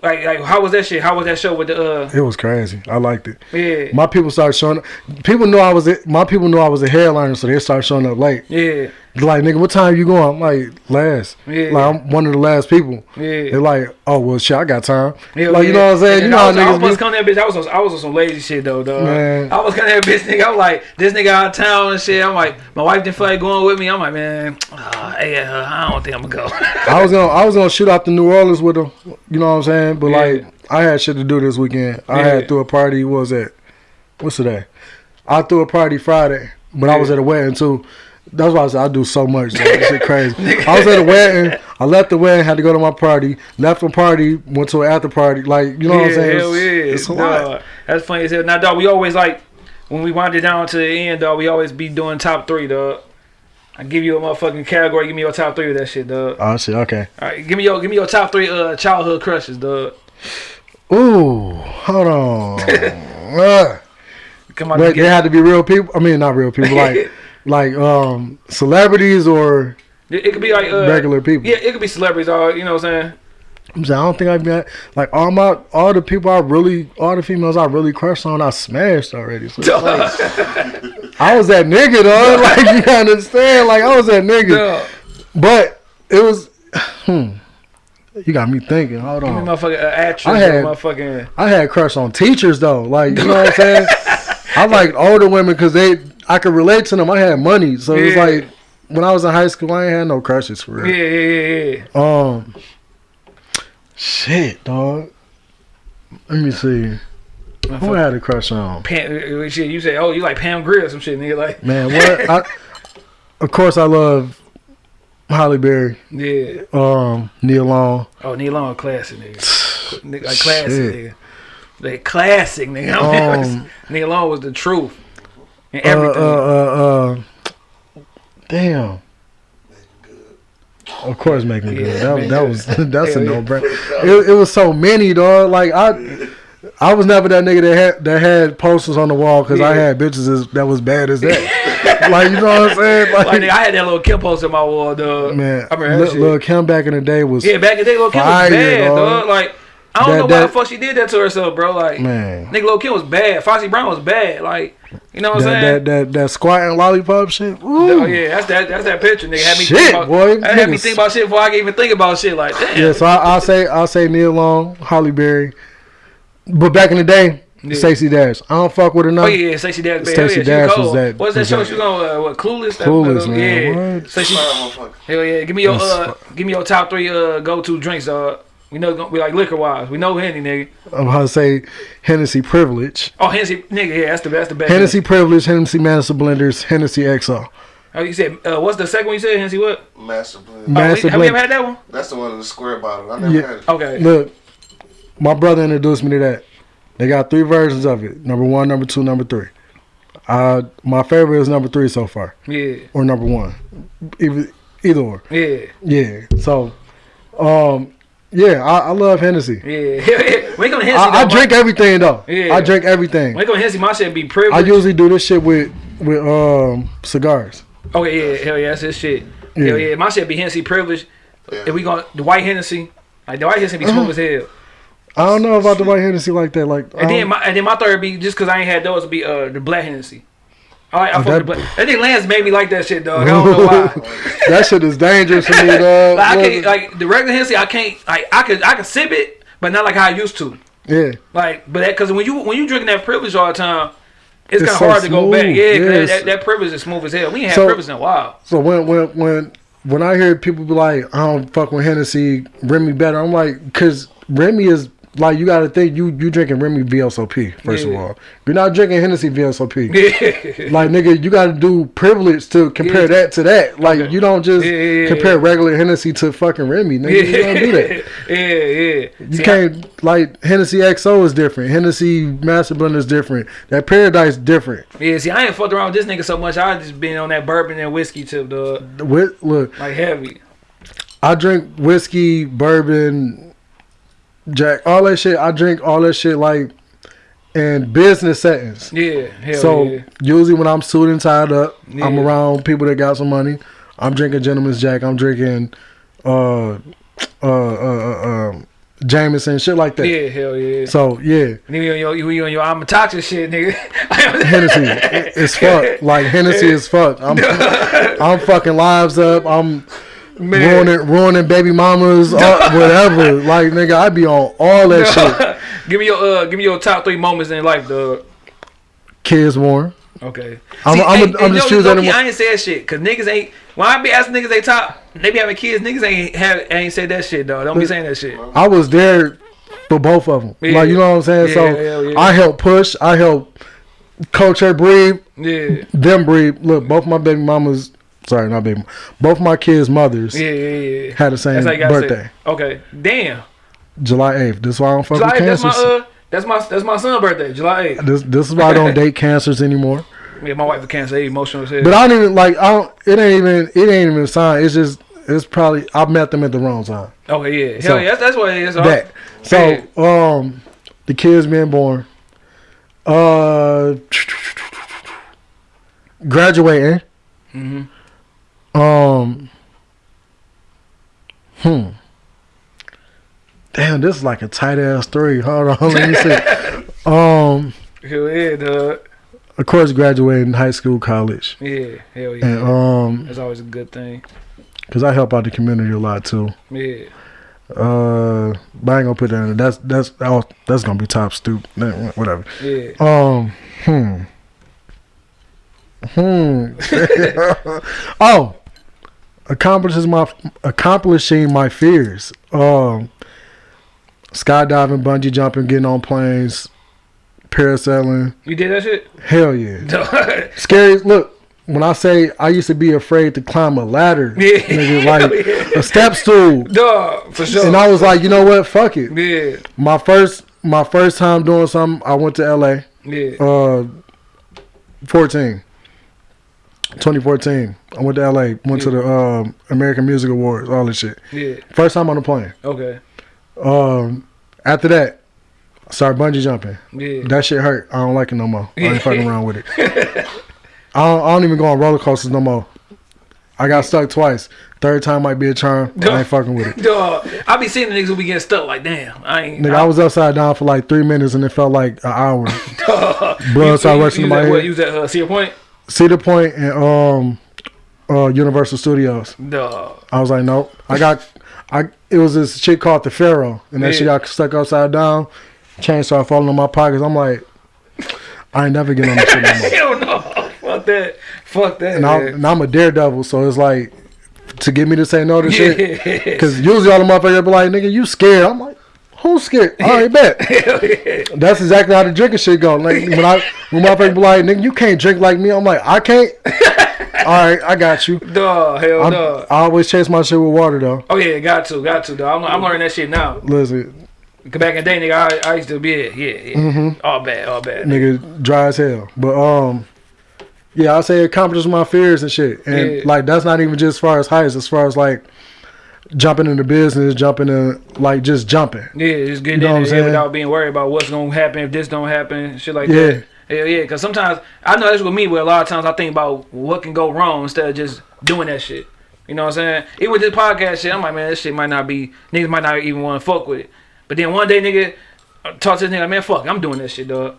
like, like how was that shit? How was that show with the uh? It was crazy. I liked it. Yeah, My people started showing up. People knew I was my people knew I was a headliner, so they started showing up late. yeah, Like nigga, what time you going? I'm like last. Yeah. Like I'm one of the last people. yeah. They're like, oh well, shit, I got time. Hell like you know what I'm saying? And You know I how was, I was niggas supposed to be. there, bitch. I was on, I was on some lazy shit though, dog. Man. I was coming there, bitch. Nigga, I'm like, this nigga out of town and shit. I'm like, my wife didn't feel like going with me. I'm like, man, uh, hey, uh, I don't think I'm gonna go. I was gonna I was gonna shoot out to New Orleans with them. You know what I'm saying? But Yeah. like I had shit to do this weekend. I Yeah. had threw a party. What was that? What's today? I threw a party Friday, but I was at a wedding too. That's why I said I do so much. This shit crazy. I was at a wedding. I left the wedding, had to go to my party. Left the party, went to an after party. Like you know what I'm saying? Hell It's, yeah, it's a lot. That's funny as hell. Now, dog, we always like when we wind it down to the end, dog. We always be doing top three, dog. I give you a motherfucking category. Give me your top three of that shit, dog. Oh shit. Okay. All right, give me your give me your top three uh childhood crushes, dog. Ooh, hold on. Uh, Come on, but they had to be real people. I mean, not real people. Like like um celebrities or it, could be like uh, regular people. Yeah, it could be celebrities, dog. You know what I'm saying? I'm saying, I don't think I've been like all my all the people I really all the females I really crushed on I smashed already. So like, I was that nigga though. Like you understand? Like I was that nigga. Dog. But it was hmm. You got me thinking. Hold on. motherfucking uh, actress, I had- or motherfucking. I had crush on teachers though. Like you know what I'm saying? I like older women because they I could relate to them. I had money, so it's Yeah. like when I was in high school, I ain't had no crushes for real. yeah, yeah, yeah. Um, shit, dog. Let me see. Who I had a crush on? Pam, uh, shit, you say, oh, you like Pam Grier or some shit, nigga. Like, Man, what? I, of course, I love Halle Berry, yeah. um, Nia Long. Oh, Nia Long, classic, nigga. nigga like classic, Shit. nigga. Like classic, nigga. Um, Nia Long was the truth. And Uh, everything. uh, uh, uh, damn. Of course, Meagan Good. Yeah, That, that was that's a yeah. no brainer. It, it was so many, dog. Like I, I was never that nigga that had that had posters on the wall because I had bitches as, that was bad as that. like you know what I'm saying? Like, like, nigga, I had that little Kim poster in my wall, dog. man, I remember that Lil, Kim back in the day was yeah, back in the day, little Kim was bad, dog. dog. Like, I don't That- know why that- the fuck she did that to herself, bro. Like, Man. nigga, Lil Kim was bad. Foxy Brown was bad. Like, you know what I'm saying? that that that squatting lollipop shit. Ooh. Oh yeah, that's that. That's that picture, nigga. Had me Shit, think about, boy. That had me think about shit before I can even think about shit. Like, damn. Yeah, so I, I'll say I'll say Nia Long, Halle Berry, but back in the day, Yeah. Stacey Dash. I don't fuck with her now. Oh yeah, Stacey Dash. baby. Stacey Hell yeah, Dash cold. was that- What's that was show that- she was on? Uh, what Clueless? That- Clueless, uh, man. Yeah. What? Stacey. Motherfucker. Hell yeah, give me your uh, give me your top three uh go to drinks. Uh, we know we like liquor wise. We know Henny, nigga. I'm gonna say Hennessy Privilege, Oh Hennessy, nigga. Yeah, that's the that's the best. Hennessy Privilege, Hennessy Master Blenders, Hennessy XO. Oh, you said uh, what's the second one you said? Hennessy what? Master Blend. Oh, Master we- have you ever had that one? That's the one in the square bottle. I never Yeah. had it. Okay. Look, my brother introduced me to that. They got three versions of it: number one, number two, number three. Uh, my favorite is number three so far, Yeah, or number one, either either or. yeah, Yeah. So, um, yeah, I, I love Hennessy. yeah. when it come to Hennessy, I, I drink everything though. Yeah. I drink everything. When it come to Hennessy, my shit be privileged. I usually do this shit with with um cigars. Okay, yeah, hell yeah, that's his shit. Yeah. Hell yeah, my shit be Hennessy privileged. Yeah. If we going the white Hennessy, like the white Hennessy be Uh-huh. smooth as hell. I don't know about the white Hennessy like that. Like, And then um, my and then my third be just cause I ain't had those would be uh the black Hennessy. I like I fuck with that-. That thing Lance made me like that shit, dog. I don't know why. that shit is dangerous for me, dog. Like, I can't like the regular Hennessy. I can't like I could I could sip it, but not like how I used to. yeah, Like, but that because when you when you drinking that privilege all the time, it's, It's kind of so hard to go back. smooth. Yeah, 'cause Yes. that, that privilege is smooth as hell. We ain't had So- privilege in a while. So when when when when I hear people be like, I don't fuck with Hennessy, Remy better. I'm like, cause Remy is like you got to think you you drinking Remy VSOP first of all. You're not drinking Hennessy VSOP. Yeah, Like nigga, you got to do privilege to compare Yeah. that to that. Like Okay. you don't just Yeah, yeah, yeah, compare yeah. regular Hennessy to fucking Remy. Nigga, you don't do that. yeah, yeah. You See, can't like Hennessy XO is different. Hennessy Master Blender is different. That Paradise different. Yeah, see, I ain't fucked around with this nigga so much. I just been on that bourbon and whiskey tip, dog. With, look, Like heavy. I drink whiskey, bourbon, Jack, all that shit. I drink all that shit like in business settings. Yeah, hell yeah. so yeah. usually when I'm suited and tied up, I'm around people that got some money. I'm drinking Gentleman's Jack. I'm drinking uh uh uh, uh um Jameson, shit like that. Yeah, hell yeah. So yeah, And you on your you, on your I'm a toxic shit, nigga. Hennessy is fuck. Like Hennessy is fuck. I'm I'm fucking lives up. I'm Man. ruining ruining baby mamas, uh, whatever. Like nigga, I be on all that shit. give me your uh, give me your top three moments in life, dog. Kids warm. Okay. I'm- See, I'm hey, a- I'm just choosing I ain't said shit because niggas ain't. When I be asking niggas they top, they be having kids. Niggas ain't have ain't said that shit, dog. Don't be saying that shit. I was there for both of them. Yeah. Like you know what I'm saying. Yeah, so yeah. I help push. I help coach her breathe. Yeah. Them breathe. Look, both my baby mamas. Sorry, not baby. Both my kids' mothers Yeah, yeah, yeah. had the same That's how you gotta say birthday. Okay. Damn. July 8th. This is why I don't fuck July with 8th, that's cancers. my uh that's my that's my son's birthday. July 8th. this this is why I don't date cancers anymore. Yeah, my wife is cancer, they emotional as hell. But I don't even like. I don't. It ain't even. It ain't even a sign. It's just. It's probably. I met them at the wrong time. okay, yeah. Hell So, yeah, that's, that's what it is. that. So um, the kids being born. Uh, graduating. Mhm. Um. Hmm. Damn, this is like a tight ass story. Hold on, let me see. Um, Hell yeah, dog. of course, graduating high school, college, Yeah, hell yeah. and um, That's always a good thing. cause I help out the community a lot too. Yeah. Uh, but I ain't gonna put that in. That's that's oh, that's gonna be top stoop. Whatever. Yeah. Um. Hmm. Hmm. oh, accomplishes my accomplishing my fears. Um. Skydiving, bungee jumping, getting on planes, parasailing. You did that shit? Hell yeah. Scary. Look, when I say I used to be afraid to climb a ladder, Yeah. nigga, like Yeah. a step stool, Dog, for sure. and I was like, you know what? Fuck it. yeah. My first my first time doing something, I went to LA. Yeah. Uh 14. 2014. I went to LA, went to the um, American Music Awards, all this shit. Yeah. First time on the plane. Okay. Um after that, I started bungee jumping. Yeah. That shit hurt. I don't like it no more. I ain't fucking around with it. I don't, I don't even go on roller coasters no more. I I got stuck twice. Third time might be a charm. I ain't fucking with it. Dog, I be seeing the niggas who be getting stuck like, damn, I ain't. Nigga, I was upside down for like three minutes and it felt like an hour. Blood started rushing to my What, head. you was at uh, Cedar Point? Cedar Point and um, uh, Universal Studios. No. I was like, nope. I got, I. It was this shit called the Pharaoh, and that Yeah. shit got stuck upside down. Chain started falling in my pockets. I'm like, I ain't never getting on this shit no more. Hell no. Fuck that. Fuck that. And, and I'm a daredevil, so it's like to get me to say no to shit. Because usually all the motherfuckers be like, nigga, you scared. I'm like, who's scared? All right, bet. Yeah. That's exactly how the drinking shit go. Like when I when motherfuckers be like, nigga, you can't drink like me. I'm like, I can't. all right, I got you. Dog. Hell no. I always chase my shit with water though. Oh yeah, got to, got to. Though I'm, I'm learning that shit now. Listen, back in the day, nigga, I, I used to be yeah, yeah, yeah. Mm-hmm. All bad, all bad. nigga, dry as hell. But um, yeah, I say it accomplishes my fears and shit. And Yeah. like that's not even just as far as heights, as far as like jumping into business, jumping in like just jumping. Yeah, just getting You know what in there saying? without being worried about what's gonna happen if this don't happen, shit like Yeah. that. Hell yeah, because sometimes I know that's with me. Where a lot of times I think about what can go wrong instead of just doing that shit. You know what I'm saying? Even with this podcast shit, I'm like, man, this shit might not be niggas might not even want to fuck with it. But then one day, nigga, I talk to this nigga, man, fuck, I'm doing this shit, dog.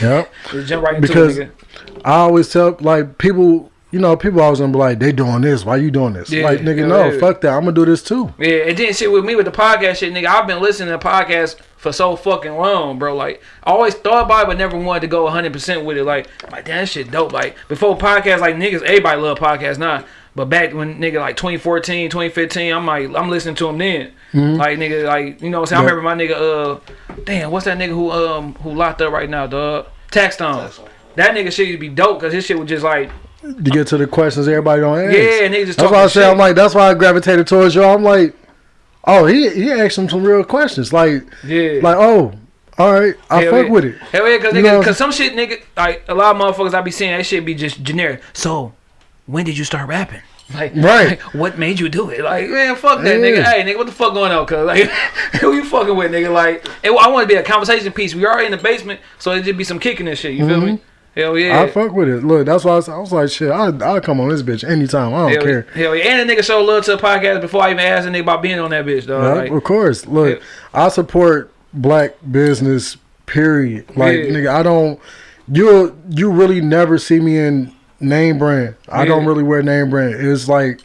Yep. Just jump right into Because- it, nigga. I always tell like people, you know, people always gonna be like, they doing this. Why you doing this? Yeah, like nigga, yeah, no, yeah. fuck that. I'm gonna do this too. Yeah, and then shit with me with the podcast shit, nigga. I've been listening to podcasts for so fucking long, bro. Like, I always thought about it, but never wanted to go 100% with it. Like, I'm like, damn, that shit dope. Like, before podcasts, like, niggas, everybody love podcasts now. But back when, nigga, like 2014, 2015, I'm like, I'm listening to them then. Like, nigga, like, you know what I'm saying? Yeah. I remember my nigga, uh, damn, what's that nigga who, um, who locked up right now, dog? Taxstone. Taxstone. That nigga shit used to be dope, because his shit was just like, To get to the questions everybody don't ask. yeah, niggas just That's why I say shit. I'm like, that's why I gravitated towards you. I'm like, oh, he he asked him some real questions. Like, yeah. like, oh, all right, I Hell fuck yeah. with it. Hell yeah, cause, nigga, know- cause some shit, nigga, like a lot of motherfuckers I be seeing that shit be just generic. So, when did you start rapping? Like, Right. like, what made you do it? Like, man, fuck that, Yeah. nigga. Hey, nigga, what the fuck going on? Cause like, who you fucking with, nigga? Like, it, I want to be a conversation piece. We already in the basement, so it just be some kicking and shit. You feel me? Mm-hmm. Hell yeah. I fuck with it. Look, that's why I was, I was like, shit, I I'll come on this bitch anytime. I don't Hell, care. hell yeah. And the nigga show love to the podcast before I even asked the nigga about being on that bitch, dog. Yeah, Like, of course. Look, Yeah. I support black business. Period. Like Yeah. nigga, I don't. You you really never see me in name brand. I don't really wear name brand. It's like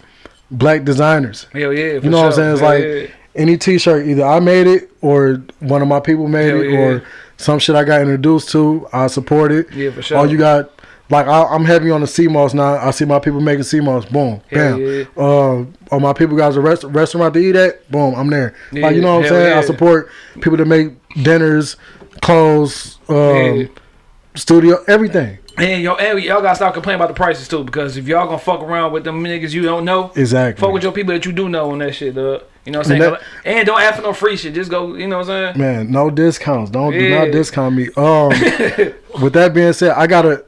black designers. hell yeah. You know what I'm saying? It's Hell like yeah. any T-shirt, either I made it or one of my people made Hell it, yeah. or some shit I got introduced to. I support it. Yeah, for sure. All you got, like I, I'm heavy on the CMOS now. I see my people making CMOS. Boom, Hell bam. yeah. Uh, or my people got a rest, restaurant to eat at. Boom, I'm there. Yeah, like you know what I'm saying? I support people that make dinners, clothes, um, Yeah. studio, everything. And y'all, and y'all gotta stop complaining about the prices too, because if y'all gonna fuck around with them niggas you don't know, Exactly. fuck with your people that you do know on that shit, dog. You know what I'm And saying? that- and don't ask for no free shit. Just go, you know what I'm saying? Man, no discounts. Don't do not discount me. Um, with that being said, I gotta.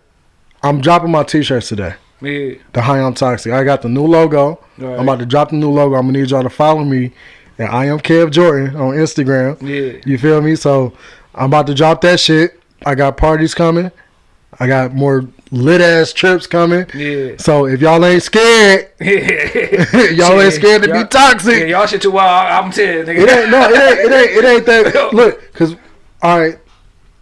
I'm dropping my t-shirts today. Yeah. The High on Toxic. I got the new logo. Right. I'm about to drop the new logo. I'm gonna need y'all to follow me. And I am Kev Jordan on Instagram. Yeah. You feel me? So I'm about to drop that shit. I got parties coming. I got more lit ass trips coming. Yeah. So if y'all ain't scared, y'all ain't scared to be toxic. Yeah, y'all shit too wild. I'm telling you, It nigga. ain't no, it ain't, it ain't, it ain't that. Look, cause all right,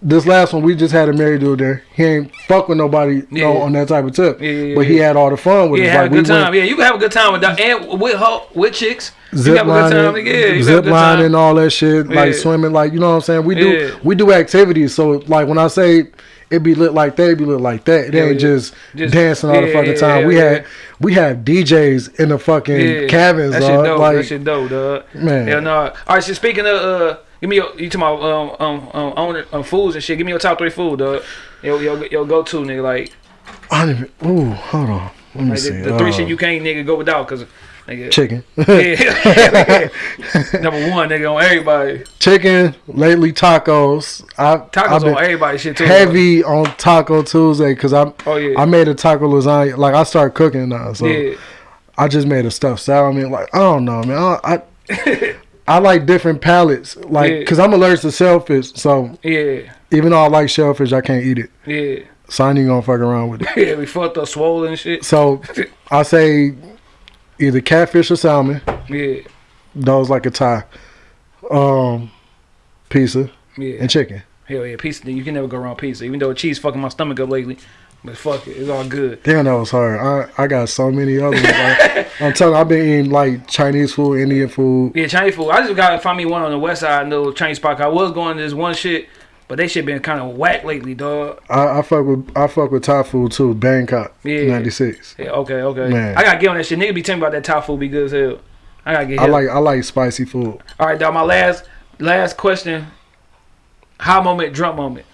this last one we just had a married dude there. He ain't fuck with nobody Yeah. no, on that type of tip. Yeah, yeah, but he had all the fun with Yeah, us. Like a we good time. went Yeah, you can have a good time with that, and with ho- with chicks. zip lining. Yeah, you have a zip lining, all that shit, like swimming, like you know what I'm saying. We do we do activities. So like when I say it be lit like that, it be lit like that. It Yeah, ain't just, Just- dancing all the fucking time. yeah, we yeah. had we had DJs in the fucking Yeah. cabins, That shit dope. Like that shit dope, dog. man. Hell no. All right, so speaking of, uh, give me your, you talking about um um um owner um, foods and shit. Give me your top three food, dog. Yo yo yo go to nigga like I even. Ooh, hold on. Let me like see. the, the three Uh, shit you can't nigga go without, cause nigga. chicken. Yeah. Number one, nigga, on everybody. chicken lately tacos i Tacos on everybody shit too. heavy on taco tuesday because i Oh yeah. i made a taco lasagna like i started cooking now so yeah. i just made a stuffed salad i mean like i don't know man i i, I like different palates like Yeah. because i'm allergic to shellfish so Yeah. even though i like shellfish i can't eat it Yeah. so i ain't even gonna fuck around with it Yeah. We fucked up swollen shit. so i say either catfish or salmon. Yeah, That was like a tie. Um, pizza yeah. and chicken. Hell yeah, pizza. You can never go wrong pizza. Even though cheese fucking my stomach up lately, but fuck it, it's all good. Damn, that was hard. I I got so many other ones. Like, I'm telling you, I've been eating like Chinese food, Indian food. Yeah, Chinese food. I just gotta find me one on the west side, no Chinese spot. I was going to this one shit, but they shit been kind of whack lately, dog. I, I fuck with I fuck with Thai food too. Bangkok, Yeah. '96. Yeah, okay, okay. Man. I gotta get on that shit. Nigga be telling me about that Thai food be good as hell. I gotta get. I like I like spicy food. All right, dog. My last last question. High moment, drunk moment.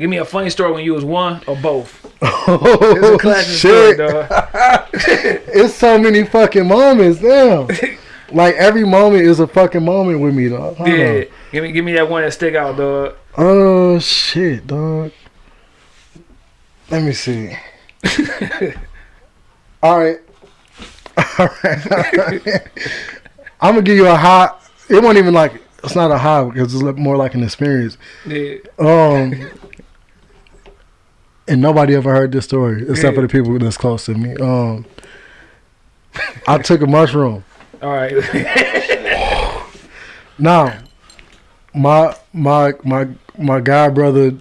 Give me a funny story when you was one or both. It's a Oh classic shit! story, dog. it's so many fucking moments. Damn. like every moment is a fucking moment with me, dog. Hold Yeah, on. give me give me that one that stick out, dog. Oh shit, dog. Let me see. All right. All right. I'm gonna give you a high. It wasn't even like it's not a high because it's more like an experience. Yeah, Um, and nobody ever heard this story except for the people that's close to me. Um, I took a mushroom. All right. Now, my my my my guy brother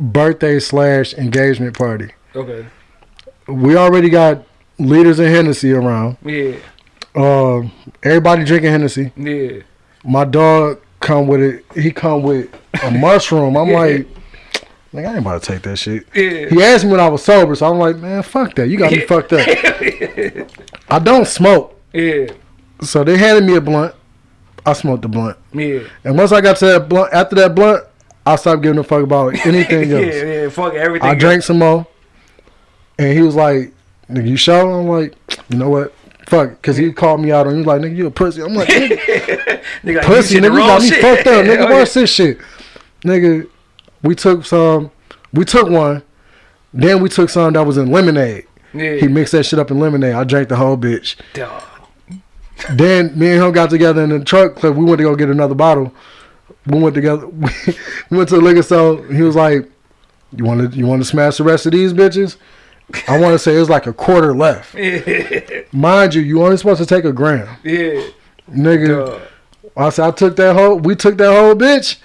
birthday slash engagement party. okay. We already got leaders in Hennessy around. Yeah, Um, everybody drinking Hennessy. yeah. My dog come with it. He come with a mushroom. I'm Yeah. like, like I ain't about to take that shit. Yeah. He asked me when I was sober, so I'm like, man, fuck that. You got me fucked up. I don't smoke, Yeah, so they handed me a blunt. I smoked the blunt, yeah. and once I got to that blunt, after that blunt, I stopped giving a fuck about anything else. yeah, else. yeah. Fuck everything. I drank some more, and he was like, "Nigga, you sure?" I'm like, "You know what? Fuck," because he called me out, and he was like, "Nigga, you a pussy." I'm like, "Nigga, Nigga, pussy, you nigga, you got me shit. fucked up, nigga. Oh, yeah. Watch this shit, nigga." We took some, we took one, then we took some that was in lemonade. Yeah. He mixed that shit up in lemonade. I drank the whole bitch. Dog. Then me and him got together in the truck. Cause we went to go get another bottle. We went together. We went to the liquor store. He was like, "You want to you want to smash the rest of these bitches?" I want to say it was like a quarter left. Yeah, Mind you, you only supposed to take a gram, yeah. nigga. I said I took that whole. We took that whole bitch.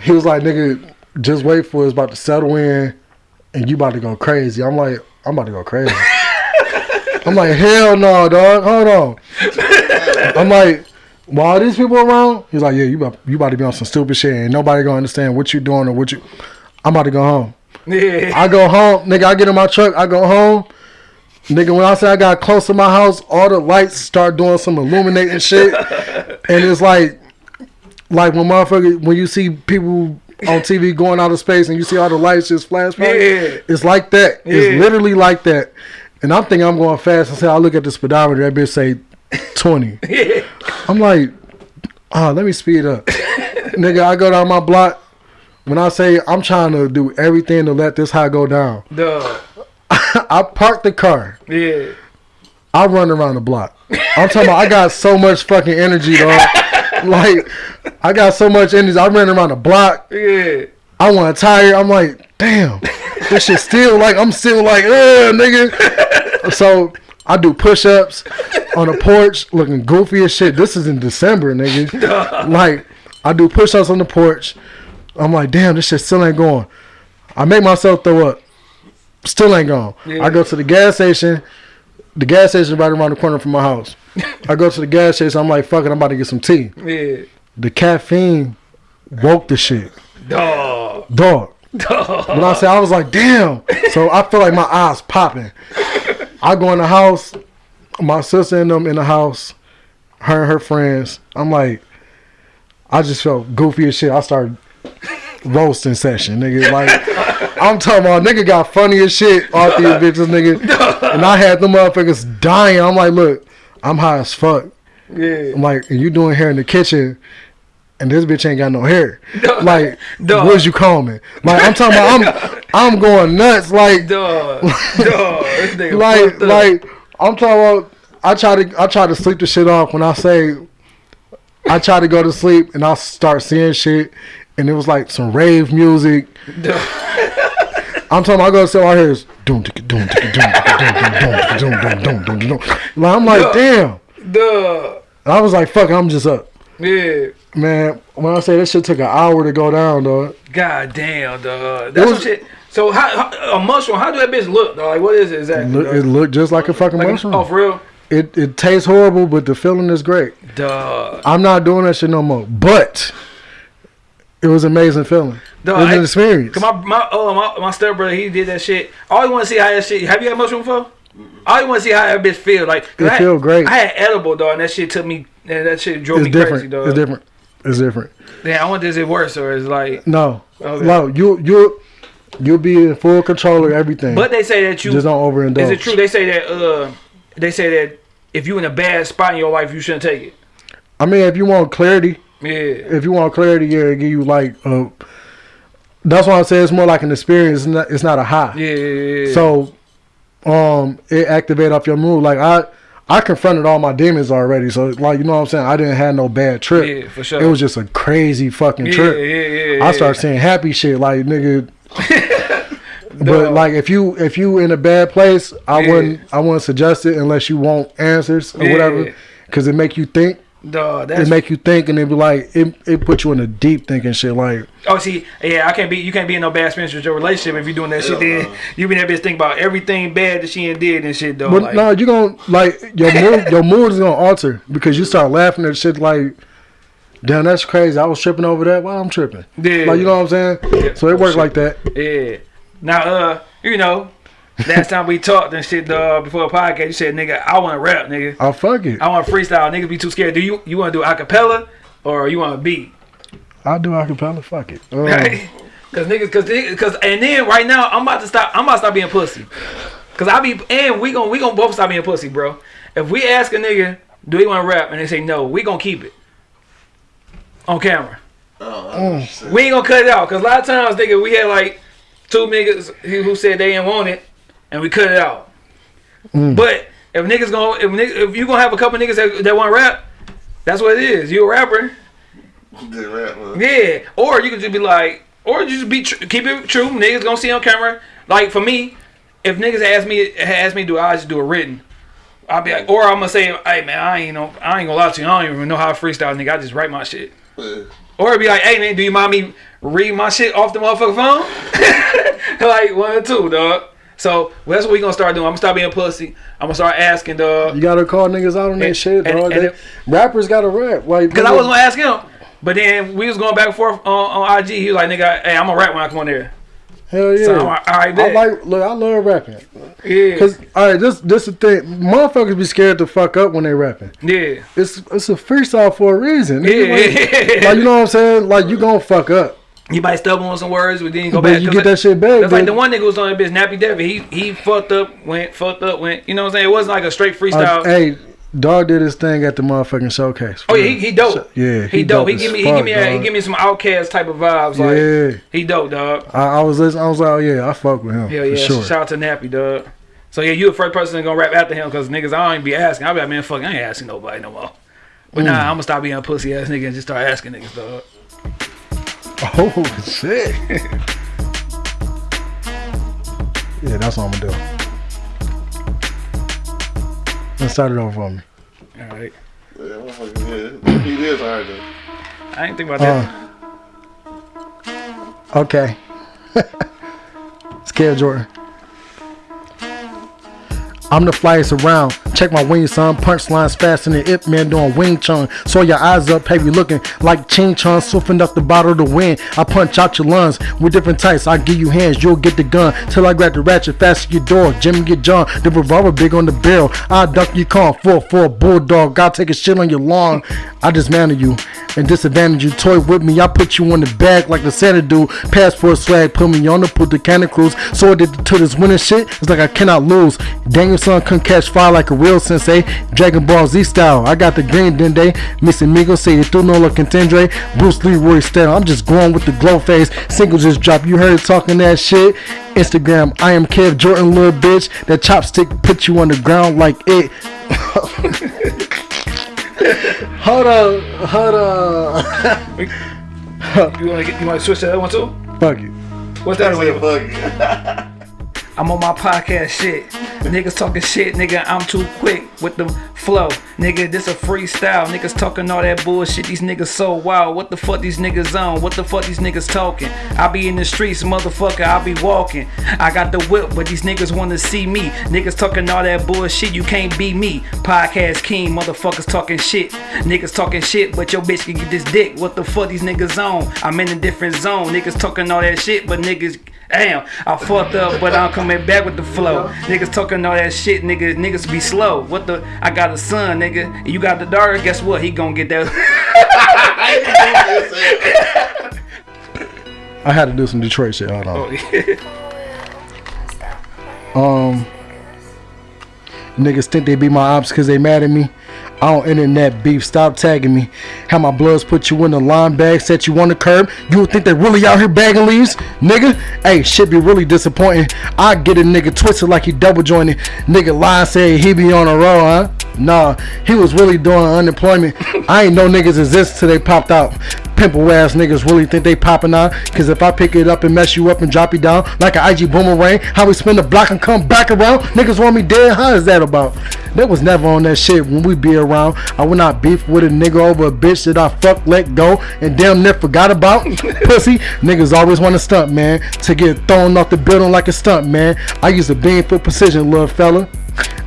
he was like, "Nigga, just wait for it. it's about to settle in, and you about to go crazy." I'm like, "I'm about to go crazy." I'm like, "Hell no, dog. Hold on." I'm like, "While these people around?" He's like, "Yeah, you about you about to be on some stupid shit, and nobody gonna understand what you're doing or what you." I'm about to go home. Yeah. I go home, nigga. I get in my truck. I go home, nigga. When I say I got close to my house, all the lights start doing some illuminating shit, and it's like, like when motherfucker, when you see people on TV going out of space and you see all the lights just flash, by, Yeah. it's like that. Yeah. It's literally like that. And I'm thinking I'm going fast. I say I look at the speedometer, that bitch say twenty. Yeah. I'm like, oh, let me speed up. Nigga, I go down my block. When I say I'm trying to do everything to let this high go down, Dog. I park the car. Yeah. I run around the block. I'm talking about I got so much fucking energy, dog. like, I got so much energy. I ran around the block. Yeah. I want a tire. I'm like, damn, this shit still like I'm still like, uh, nigga. So I do push-ups on the porch, looking goofy as shit. This is in December, nigga. like I do push-ups on the porch. I'm like, damn, this shit still ain't going. I make myself throw up. Still ain't going. Yeah. I go to the gas station. The gas station right around the corner from my house. I go to the gas station. I'm like, fuck it, I'm about to get some tea. Yeah. The caffeine woke the shit. Dog. Dog. When I say I was like, damn. So I feel like my eyes popping. I go in the house, my sister and them in the house, her and her friends. I'm like, I just felt goofy as shit. I started roasting session, nigga. Like, I'm talking about nigga got funny as shit off these bitches, nigga. And I had them motherfuckers dying. I'm like, look, I'm high as fuck. Yeah. I'm like, and you doing hair in the kitchen, and this bitch ain't got no hair. Like, Dog. what's you call me? Like, I'm talking about, I'm, I'm going nuts. Like. This nigga like, like, I'm talking about. I try to, I try to sleep the shit off when I say, I try to go to sleep and I start seeing shit, and it was like some rave music. I'm talking. I go so I hear is doom doom doom doom doom doom doom doom doom. Like I'm like, damn. Duh. I was like, fuck. I'm just up, Yeah. Man. When I say this shit took an hour to go down, dog. God damn, dog. That's was- shit. So how, how a mushroom? How do that bitch look, dog? Like what is it exactly? look, it looked just like a fucking Like, mushroom. oh, for real? It it tastes horrible, but the feeling is great. Duh. I'm not doing that shit no more. But it was an amazing feeling. Dog, it was I- an experience. Cause my my uh, my, my stepbrother he did that shit. I always want to see how that shit. Have you had mushroom before? I always want to see how that bitch feel. Like It I, feel great. I had edible dog, and that shit took me. And that shit drove It's me different. crazy, dog. It's different. It's different. Yeah, I wonder is it worse or is it like. No, Okay. no, you you you'll be in full control of everything. But they say that you. just don't overindulge. Is it true? They say that. Uh, they say that if you're in a bad spot in your life, you shouldn't take it. I mean, if you want clarity, Yeah. if you want clarity, yeah, it give you like. Uh, that's why I say it's more like an experience. It's not, it's not a high. Yeah. yeah, yeah. So, um, it activate off your mood. Like I, I confronted all my demons already. So like you know what I'm saying. I didn't have no bad trip. Yeah, for sure. It was just a crazy fucking yeah, trip. yeah, yeah, I yeah. started seeing happy shit like nigga. but like if you if you in a bad place, I Yeah. wouldn't I wouldn't suggest it unless you want answers or Yeah. whatever, because it make you think. Dog, It make you think, and it be like it it put you in a deep thinking shit. Like Oh, see, yeah, I can't be. You can't be in no bad experience with your relationship if you're doing that shit. Then man. you be that bitch think about everything bad that she ain't did and shit, though. But like, no, you gonna like your mood. your mood is gonna alter because you start laughing at shit like, "Damn, that's crazy." I was tripping over that. Why I'm tripping? Yeah. Like you know what I'm saying? Yeah. So it worked like that. Yeah. Now, uh, you know, last time we talked and shit, uh, before the podcast, you said, nigga, I want to rap, nigga. Oh fuck it. I want to freestyle. Niggas be too scared. Do you you want to do acapella or you want to beat? I'll do acapella. Fuck it. Um, Cause niggas, cause, niggas- cause, and then right now I'm about to stop. I'm about to stop being pussy. Cause I be, and we gon' we gon' both stop being pussy, bro. If we ask a nigga, do he want to rap, and they say no, we gon' keep it on camera. Oh, I know what you said. We ain't gonna cut it out. Cause a lot of times, nigga, we had like two niggas who who said they didn't want it, and we cut it out. Mm. But if niggas gonna, if, nigg- if you gonna have a couple niggas that, that want to rap, that's what it is. You a rapper. Did rap. Yeah, or you could just be like, or you just be tr- keep it true. Niggas gonna see on camera. Like for me, if niggas ask me ask me to do, I just do a written. I'll be like, or I'm gonna say, hey man, I ain't know, I ain't gonna lie to you. I don't even know how to freestyle, nigga. I just write my shit. Yeah. Or it'd be like, hey man, do you mind me read my shit off the motherfucking phone? like one or two, dog. So well, that's what we gonna start doing. I'm gonna start being pussy. I'm gonna start asking, dog. You gotta call niggas out on that shit, and- dog. and They- rappers gotta rap. Like Cause I was gonna ask him, but then we was going back and forth on, on IG. He was like, nigga, hey, I'm gonna rap when I come on there. hell yeah. So I'm like, all right, I like look. I love rapping. Yeah, Cause all right, this this the thing. Motherfuckers be scared to fuck up when they rapping. yeah, It's it's a freestyle for a reason. nigga. Like, yeah. like, you know what I'm saying? Like you gonna fuck up, You might stumble on some words, but then you go but back. you get that shit back. That's like the one nigga was on that bitch, Nappy Devin. He he fucked up, went fucked up, went. You know what I'm saying? It wasn't like a straight Uh, freestyle. hey, dog did his thing at the motherfucking showcase. oh yeah, he, he dope. Yeah, he, dope. He as give me he give me a, he give me some outcast type of vibes. Like Yeah, he dope, dog. I, I was listening. I was like, oh yeah, I fuck with him Hell for yeah, sure. shout out to Nappy, dog. So yeah, you the first person gonna rap after him because niggas I don't even be asking. I'll be like, man, fuck, I ain't asking nobody no more. But Mm. nah, I'm gonna stop being a pussy ass nigga and just start asking niggas, dog. Oh shit. yeah, that's what I'm gonna do. Let's start it over for me. All right, Yeah, motherfucker. He is hard though. I ain't think about that. Uh, okay. it's Kev Jordan. I'm the flyest around. Check my wings, son. Punchlines faster than Ip Man doing Wing Chun. So your eyes up, heavy looking like Ching Chun. Swiffing up the bottle to win. I punch out your lungs with different types. I give you hands, you'll get the gun. Till I grab the ratchet, fasten your door. Jimmy get John. The revolver big on the barrel. I duck you. Four for a bulldog. God take a shit on your lawn. I dismantle you and disadvantage you. Toy with me. I put you on the back like the Santa do. Passport swag. Put me on the put the cannon cruise. So I did to this winning shit. It's like I cannot lose. Daniel-san couldn't catch fire like a real sensei. Dragon Ball Z style. I got the green dende. Missy Migo say it through no look contendre. Bruce Leroy style. I'm just going with the glow face. Single just dropped. You heard talking that shit. Instagram. I am Kev Jordan, little bitch. That chopstick put you on the ground like it. hold on. Hold on. You wanna get, you wanna switch to that one too? Fuck it. What's that Said with? fuck it. I'm on my podcast shit. Niggas talking shit, nigga. I'm too quick with the flow. Nigga, this a freestyle. Niggas talking all that bullshit. These niggas so wild. What the fuck these niggas on? What the fuck these niggas talking? I be in the streets, motherfucker. I be walking. I got the whip, but these niggas wanna see me. Niggas talking all that bullshit. You can't be me. Podcast king, motherfuckers talking shit. Niggas talking shit, but your bitch can get this dick. What the fuck these niggas on? I'm in a different zone. Niggas talking all that shit, but niggas Damn, I fucked up, but I'm coming back with the flow. Niggas talking all that shit, niggas, niggas be slow. What the? I got a son, nigga. You got the daughter. Guess what? He gonna get that. I had to do some Detroit shit. Hold on. oh, yeah. Um, niggas think they be my ops because they mad at me. I don't internet beef. Stop tagging me. How my bloods put you in the line bag, set you on the curb. You would think they really out here bagging leaves, nigga? Hey, shit be really disappointing. I get a nigga twisted like he double jointed. Nigga lie say he be on a roll, huh? Nah, he was really doing unemployment. I ain't know niggas exist till they popped out. Pimple ass niggas really think they popping out. Cause if I pick it up and mess you up and drop you down like an IG boomerang, how we spin the block and come back around? Niggas want me dead? How is that about? That was never on that shit when we be around. I would not beef with a nigga over a bitch that I fuck, let go, and damn near forgot about. Pussy, niggas always want to stunt, man. To get thrown off the building like a stunt, man. I use a beam for precision, little fella.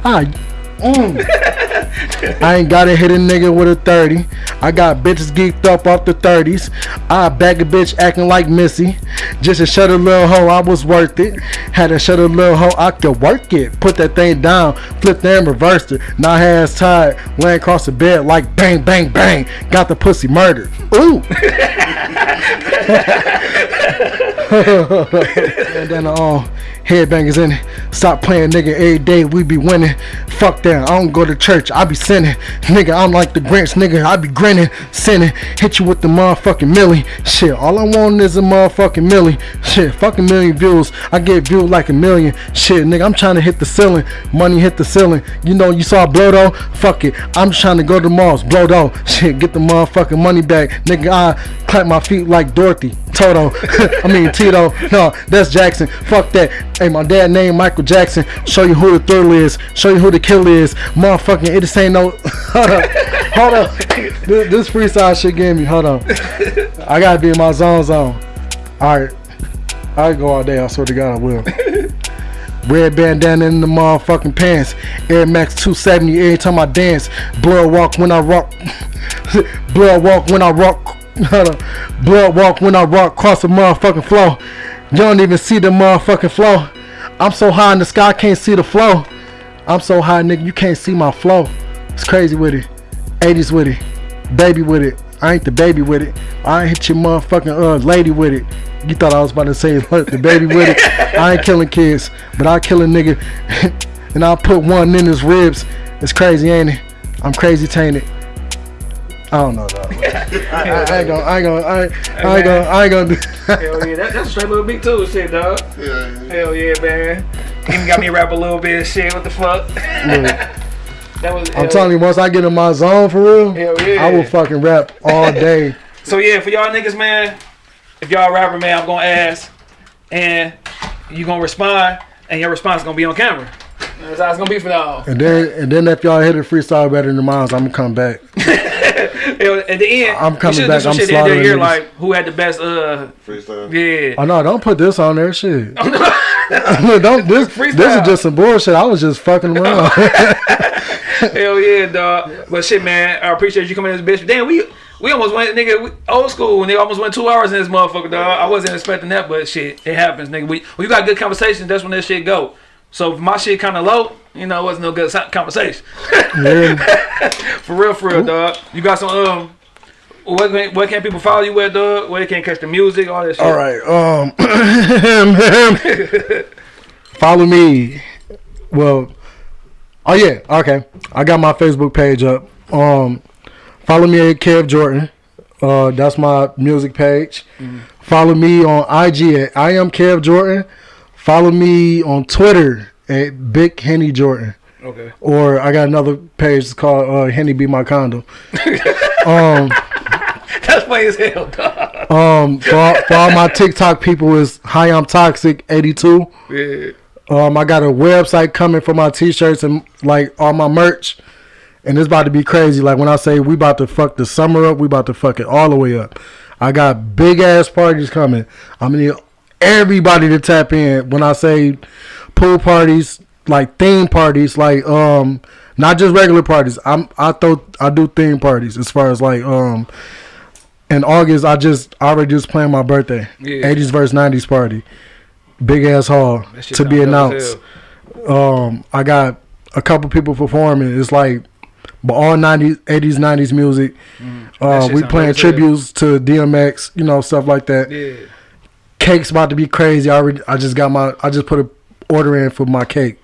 I, mm. I ain't gotta hit a nigga with a 30. I got bitches geeked up off the 30s. I bag a bitch acting like Missy. Just to shut a little hoe, I was worth it. Had to shut a little hoe, I could work it. Put that thing down, flipped and reversed it. Now hands tied, laying across the bed like bang, bang, bang. Got the pussy murdered. Ooh. and then uh, headbangers in it. Stop playing, nigga. Every day we be winning. Fuck that. I don't go to church. I be sinning. Nigga, I'm like the Grinch, nigga. I be grinning, sinning. Hit you with the motherfucking millie. Shit, all I want is a motherfucking millie. Shit, fucking million views. I get viewed like a million. Shit, nigga, I'm trying to hit the ceiling. Money hit the ceiling. You know, you saw blow though? Fuck it. I'm just trying to go to Mars. Blow though. Shit, get the motherfucking money back. Nigga, I clap my feet like Dorothy. Toto. I mean Tito. No, that's Jackson. Fuck that. Hey, my dad named Michael Jackson. Show you who the thrill is. Show you who the killer is. Motherfucking it just ain't no hold up. Hold up. This, this freestyle shit gave me. Hold on. I gotta be in my zone zone. Alright. I go all day, I swear to God I will. Red bandana in the motherfucking pants. Air Max 270 every time I dance. Blood walk when I rock. Blood walk when I rock. Blood walk when I rock across the motherfucking floor. You don't even see the motherfucking flow. I'm so high in the sky, I can't see the flow. I'm so high, nigga, you can't see my flow. It's crazy with it. 80s with it. Baby with it. I ain't the baby with it. I ain't hit your motherfucking uh lady with it. You thought I was about to say the baby with it. I ain't killing kids, but I kill a nigga and I'll put one in his ribs. It's crazy, ain't it? I'm crazy tainted. I don't know dog. I, I, I ain't gonna, I ain't gonna, I ain't, I ain't gonna, I ain't gonna. Hell yeah, that, that's a straight little beat too, shit, dog. Yeah, yeah. Hell yeah, man. Even got me rap a little bit of shit. What the fuck? Look, that was. I'm telling you, once I get in my zone for real, Hell yeah. I will fucking rap all day. So yeah, for y'all niggas, man, if y'all rapper, man, I'm gonna ask, and you gonna respond, and your response gonna be on camera. That's how it's gonna be for y'all. And then, and then if y'all hit a freestyle better than mine, I'm gonna come back. Hell, At the end, I'm coming should've back, I'm shit the end of the slaughtering year, like who had the best. Uh, Freestyle. yeah. Oh no, don't put this on there, shit. don't this. freestyle. This is just some bullshit. I was just fucking around. Hell yeah, dog. But shit, man, I appreciate you coming in this bitch. Damn, we we almost went, nigga, we, old school, and they almost went two hours in this motherfucker, dog. I wasn't expecting that, but shit, it happens, nigga. We when you got good conversations, that's when that shit go. So if my shit kind of low, you know, it wasn't no good conversation. yeah. for real, for real, dog. You got some um. Where can, where can people follow you at, dog? Where they can catch the music, all that shit. All right. Um. follow me. Well. Oh yeah. Okay. I got my Facebook page up. Um. Follow me at Kev Jordan. Uh, that's my music page. Follow me on IG at I am Kev Jordan. Follow me on Twitter at Big Henny Jordan. Okay. Or I got another page called uh, Henny Be My Condo. um, That's funny as hell, dog. Um, for all, for all my TikTok people is Hi I'm Toxic 82. Yeah. Um, I got a website coming for my t-shirts and like all my merch, and it's about to be crazy. Like when I say we about to fuck the summer up, we about to fuck it all the way up. I got big ass parties coming. I'm gonna need everybody to tap in. When I say pool parties, like theme parties, like um, not just regular parties. I'm I throw I do theme parties as far as like um. In August, I just I already just planned my birthday, Yeah. 80s versus 90s party, big ass hall to be announced um I got a couple people performing. It's like but all 90s 80s 90s music. That Uh we playing dope as hell. tributes to DMX, you know, stuff like that. Yeah. Cake's about to be crazy. I already I just got my I just put a order in for my cake.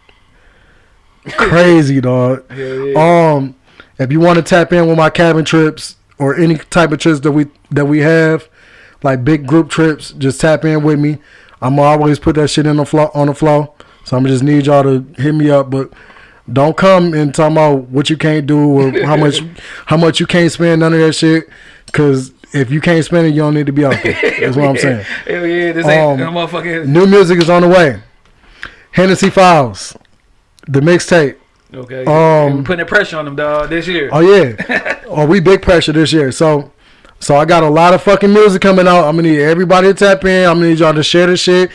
Crazy dog. Hell yeah. Um if you want to tap in with my cabin trips or any type of trips that we that we have, like big group trips, just tap in with me. I'm always put that shit in the flow on the flow. So I'm just need y'all to hit me up, but don't come and talk about what you can't do or how much how much you can't spend. None of that shit. Cause if you can't spend it, you don't need to be out there. That's what I'm saying. Hell yeah. This ain't Um, no motherfucking. New music is on the way. Hennessy Files, the mixtape. Okay. um, we putting the pressure on them, dog, this year. Oh yeah. oh, we big pressure this year. So, so I got a lot of fucking music coming out. I'm gonna need everybody to tap in. I'm gonna need y'all to share this shit.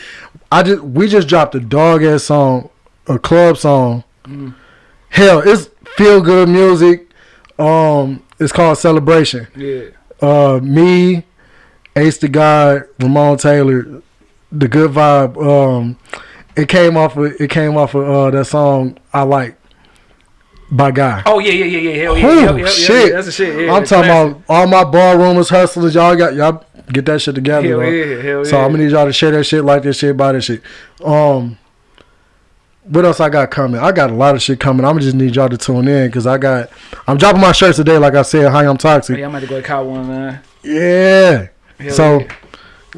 I just we just dropped a dog ass song, a club song. Hell, it's feel good music. Um, it's called Celebration. Yeah. Uh, me, Ace the God, Ramon Taylor, the good vibe. Um, it came off of it came off of uh that song I like by Guy. Oh yeah, yeah, yeah, yeah. Hell yeah. Yep, yep, yep, shit. yeah, That's the shit. Yeah, I'm talking classic. about all my ballroomers, hustlers. Y'all got y'all get that shit together. Hell yeah, hell So yeah. I'm gonna need y'all to share that shit, like that shit, buy that shit. Um, what else I got coming? I got a lot of shit coming. I'm just need y'all to tune in because I got. I'm dropping my shirts today, like I said. Hi, I'm toxic. Yeah, I'm about to go to cop one, man. Yeah. Hell so, yeah.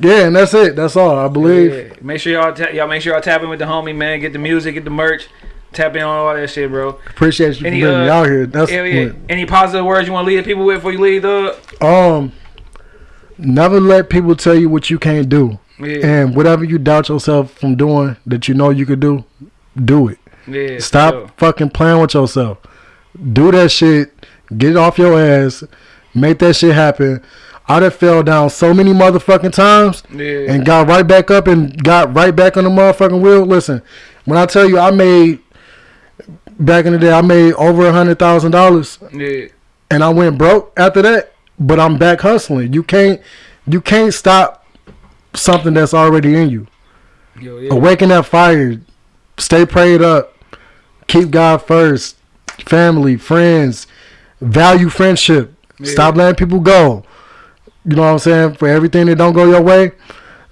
yeah, and that's it. That's all I believe. Yeah. Make sure y'all ta- y'all make sure y'all tap in with the homie, man. Get the music, get the merch, tap in on all that shit, bro. Appreciate you Any, for uh, out here. That's Hell yeah. Any positive words you want to leave the people with before you leave, dog? um. Never let people tell you what you can't do, Yeah. and whatever you doubt yourself from doing that you know you could do, do it. yeah. Stop sure. fucking playing with yourself. Do that shit. Get it off your ass. Make that shit happen. I done fell down so many motherfucking times Yeah. and got right back up and got right back on the motherfucking wheel. Listen, when I tell you I made back in the day, I made over a hundred thousand dollars yeah. and I went broke after that. But I'm back hustling. You can't you can't stop something that's already in you. Yo, yeah. Awaken that fire. Stay prayed up. Keep God first. Family, friends. Value friendship. Yeah. Stop letting people go. You know what I'm saying? For everything that don't go your way,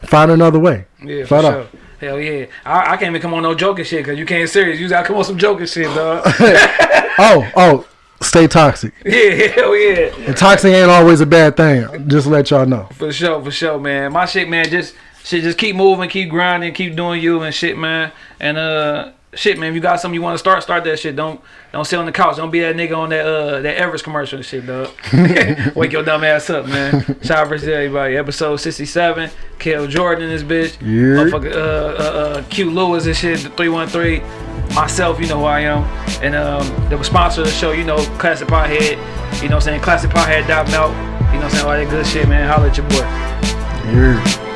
find another way. Yeah, for sure. out. Hell yeah. I, I can't even come on no joking shit because you can't serious. You gotta come on some joking shit, dog. Oh, oh, stay toxic. yeah, hell yeah. And toxic ain't always a bad thing. Just let y'all know. For sure, for sure, man. My shit, man, just shit, just keep moving, keep grinding, keep doing you and shit, man. And uh, shit, man. If you got something you want to start, start that shit. Don't don't sit on the couch. Don't be that nigga on that uh that Everest commercial and shit, dog. Wake your dumb ass up, man. Shout out to everybody. Episode sixty seven. Kev Jordan, this bitch. Yeah. Motherfucker, uh, uh, uh, Q Lewis and shit. The three one three. Myself, you know who I am. And um, the sponsor of the show, you know, Classic Pothead. You know what I'm saying? Classic Pothead.melt. You know what I'm saying? All that good shit, man. Holla at your boy. Yeah.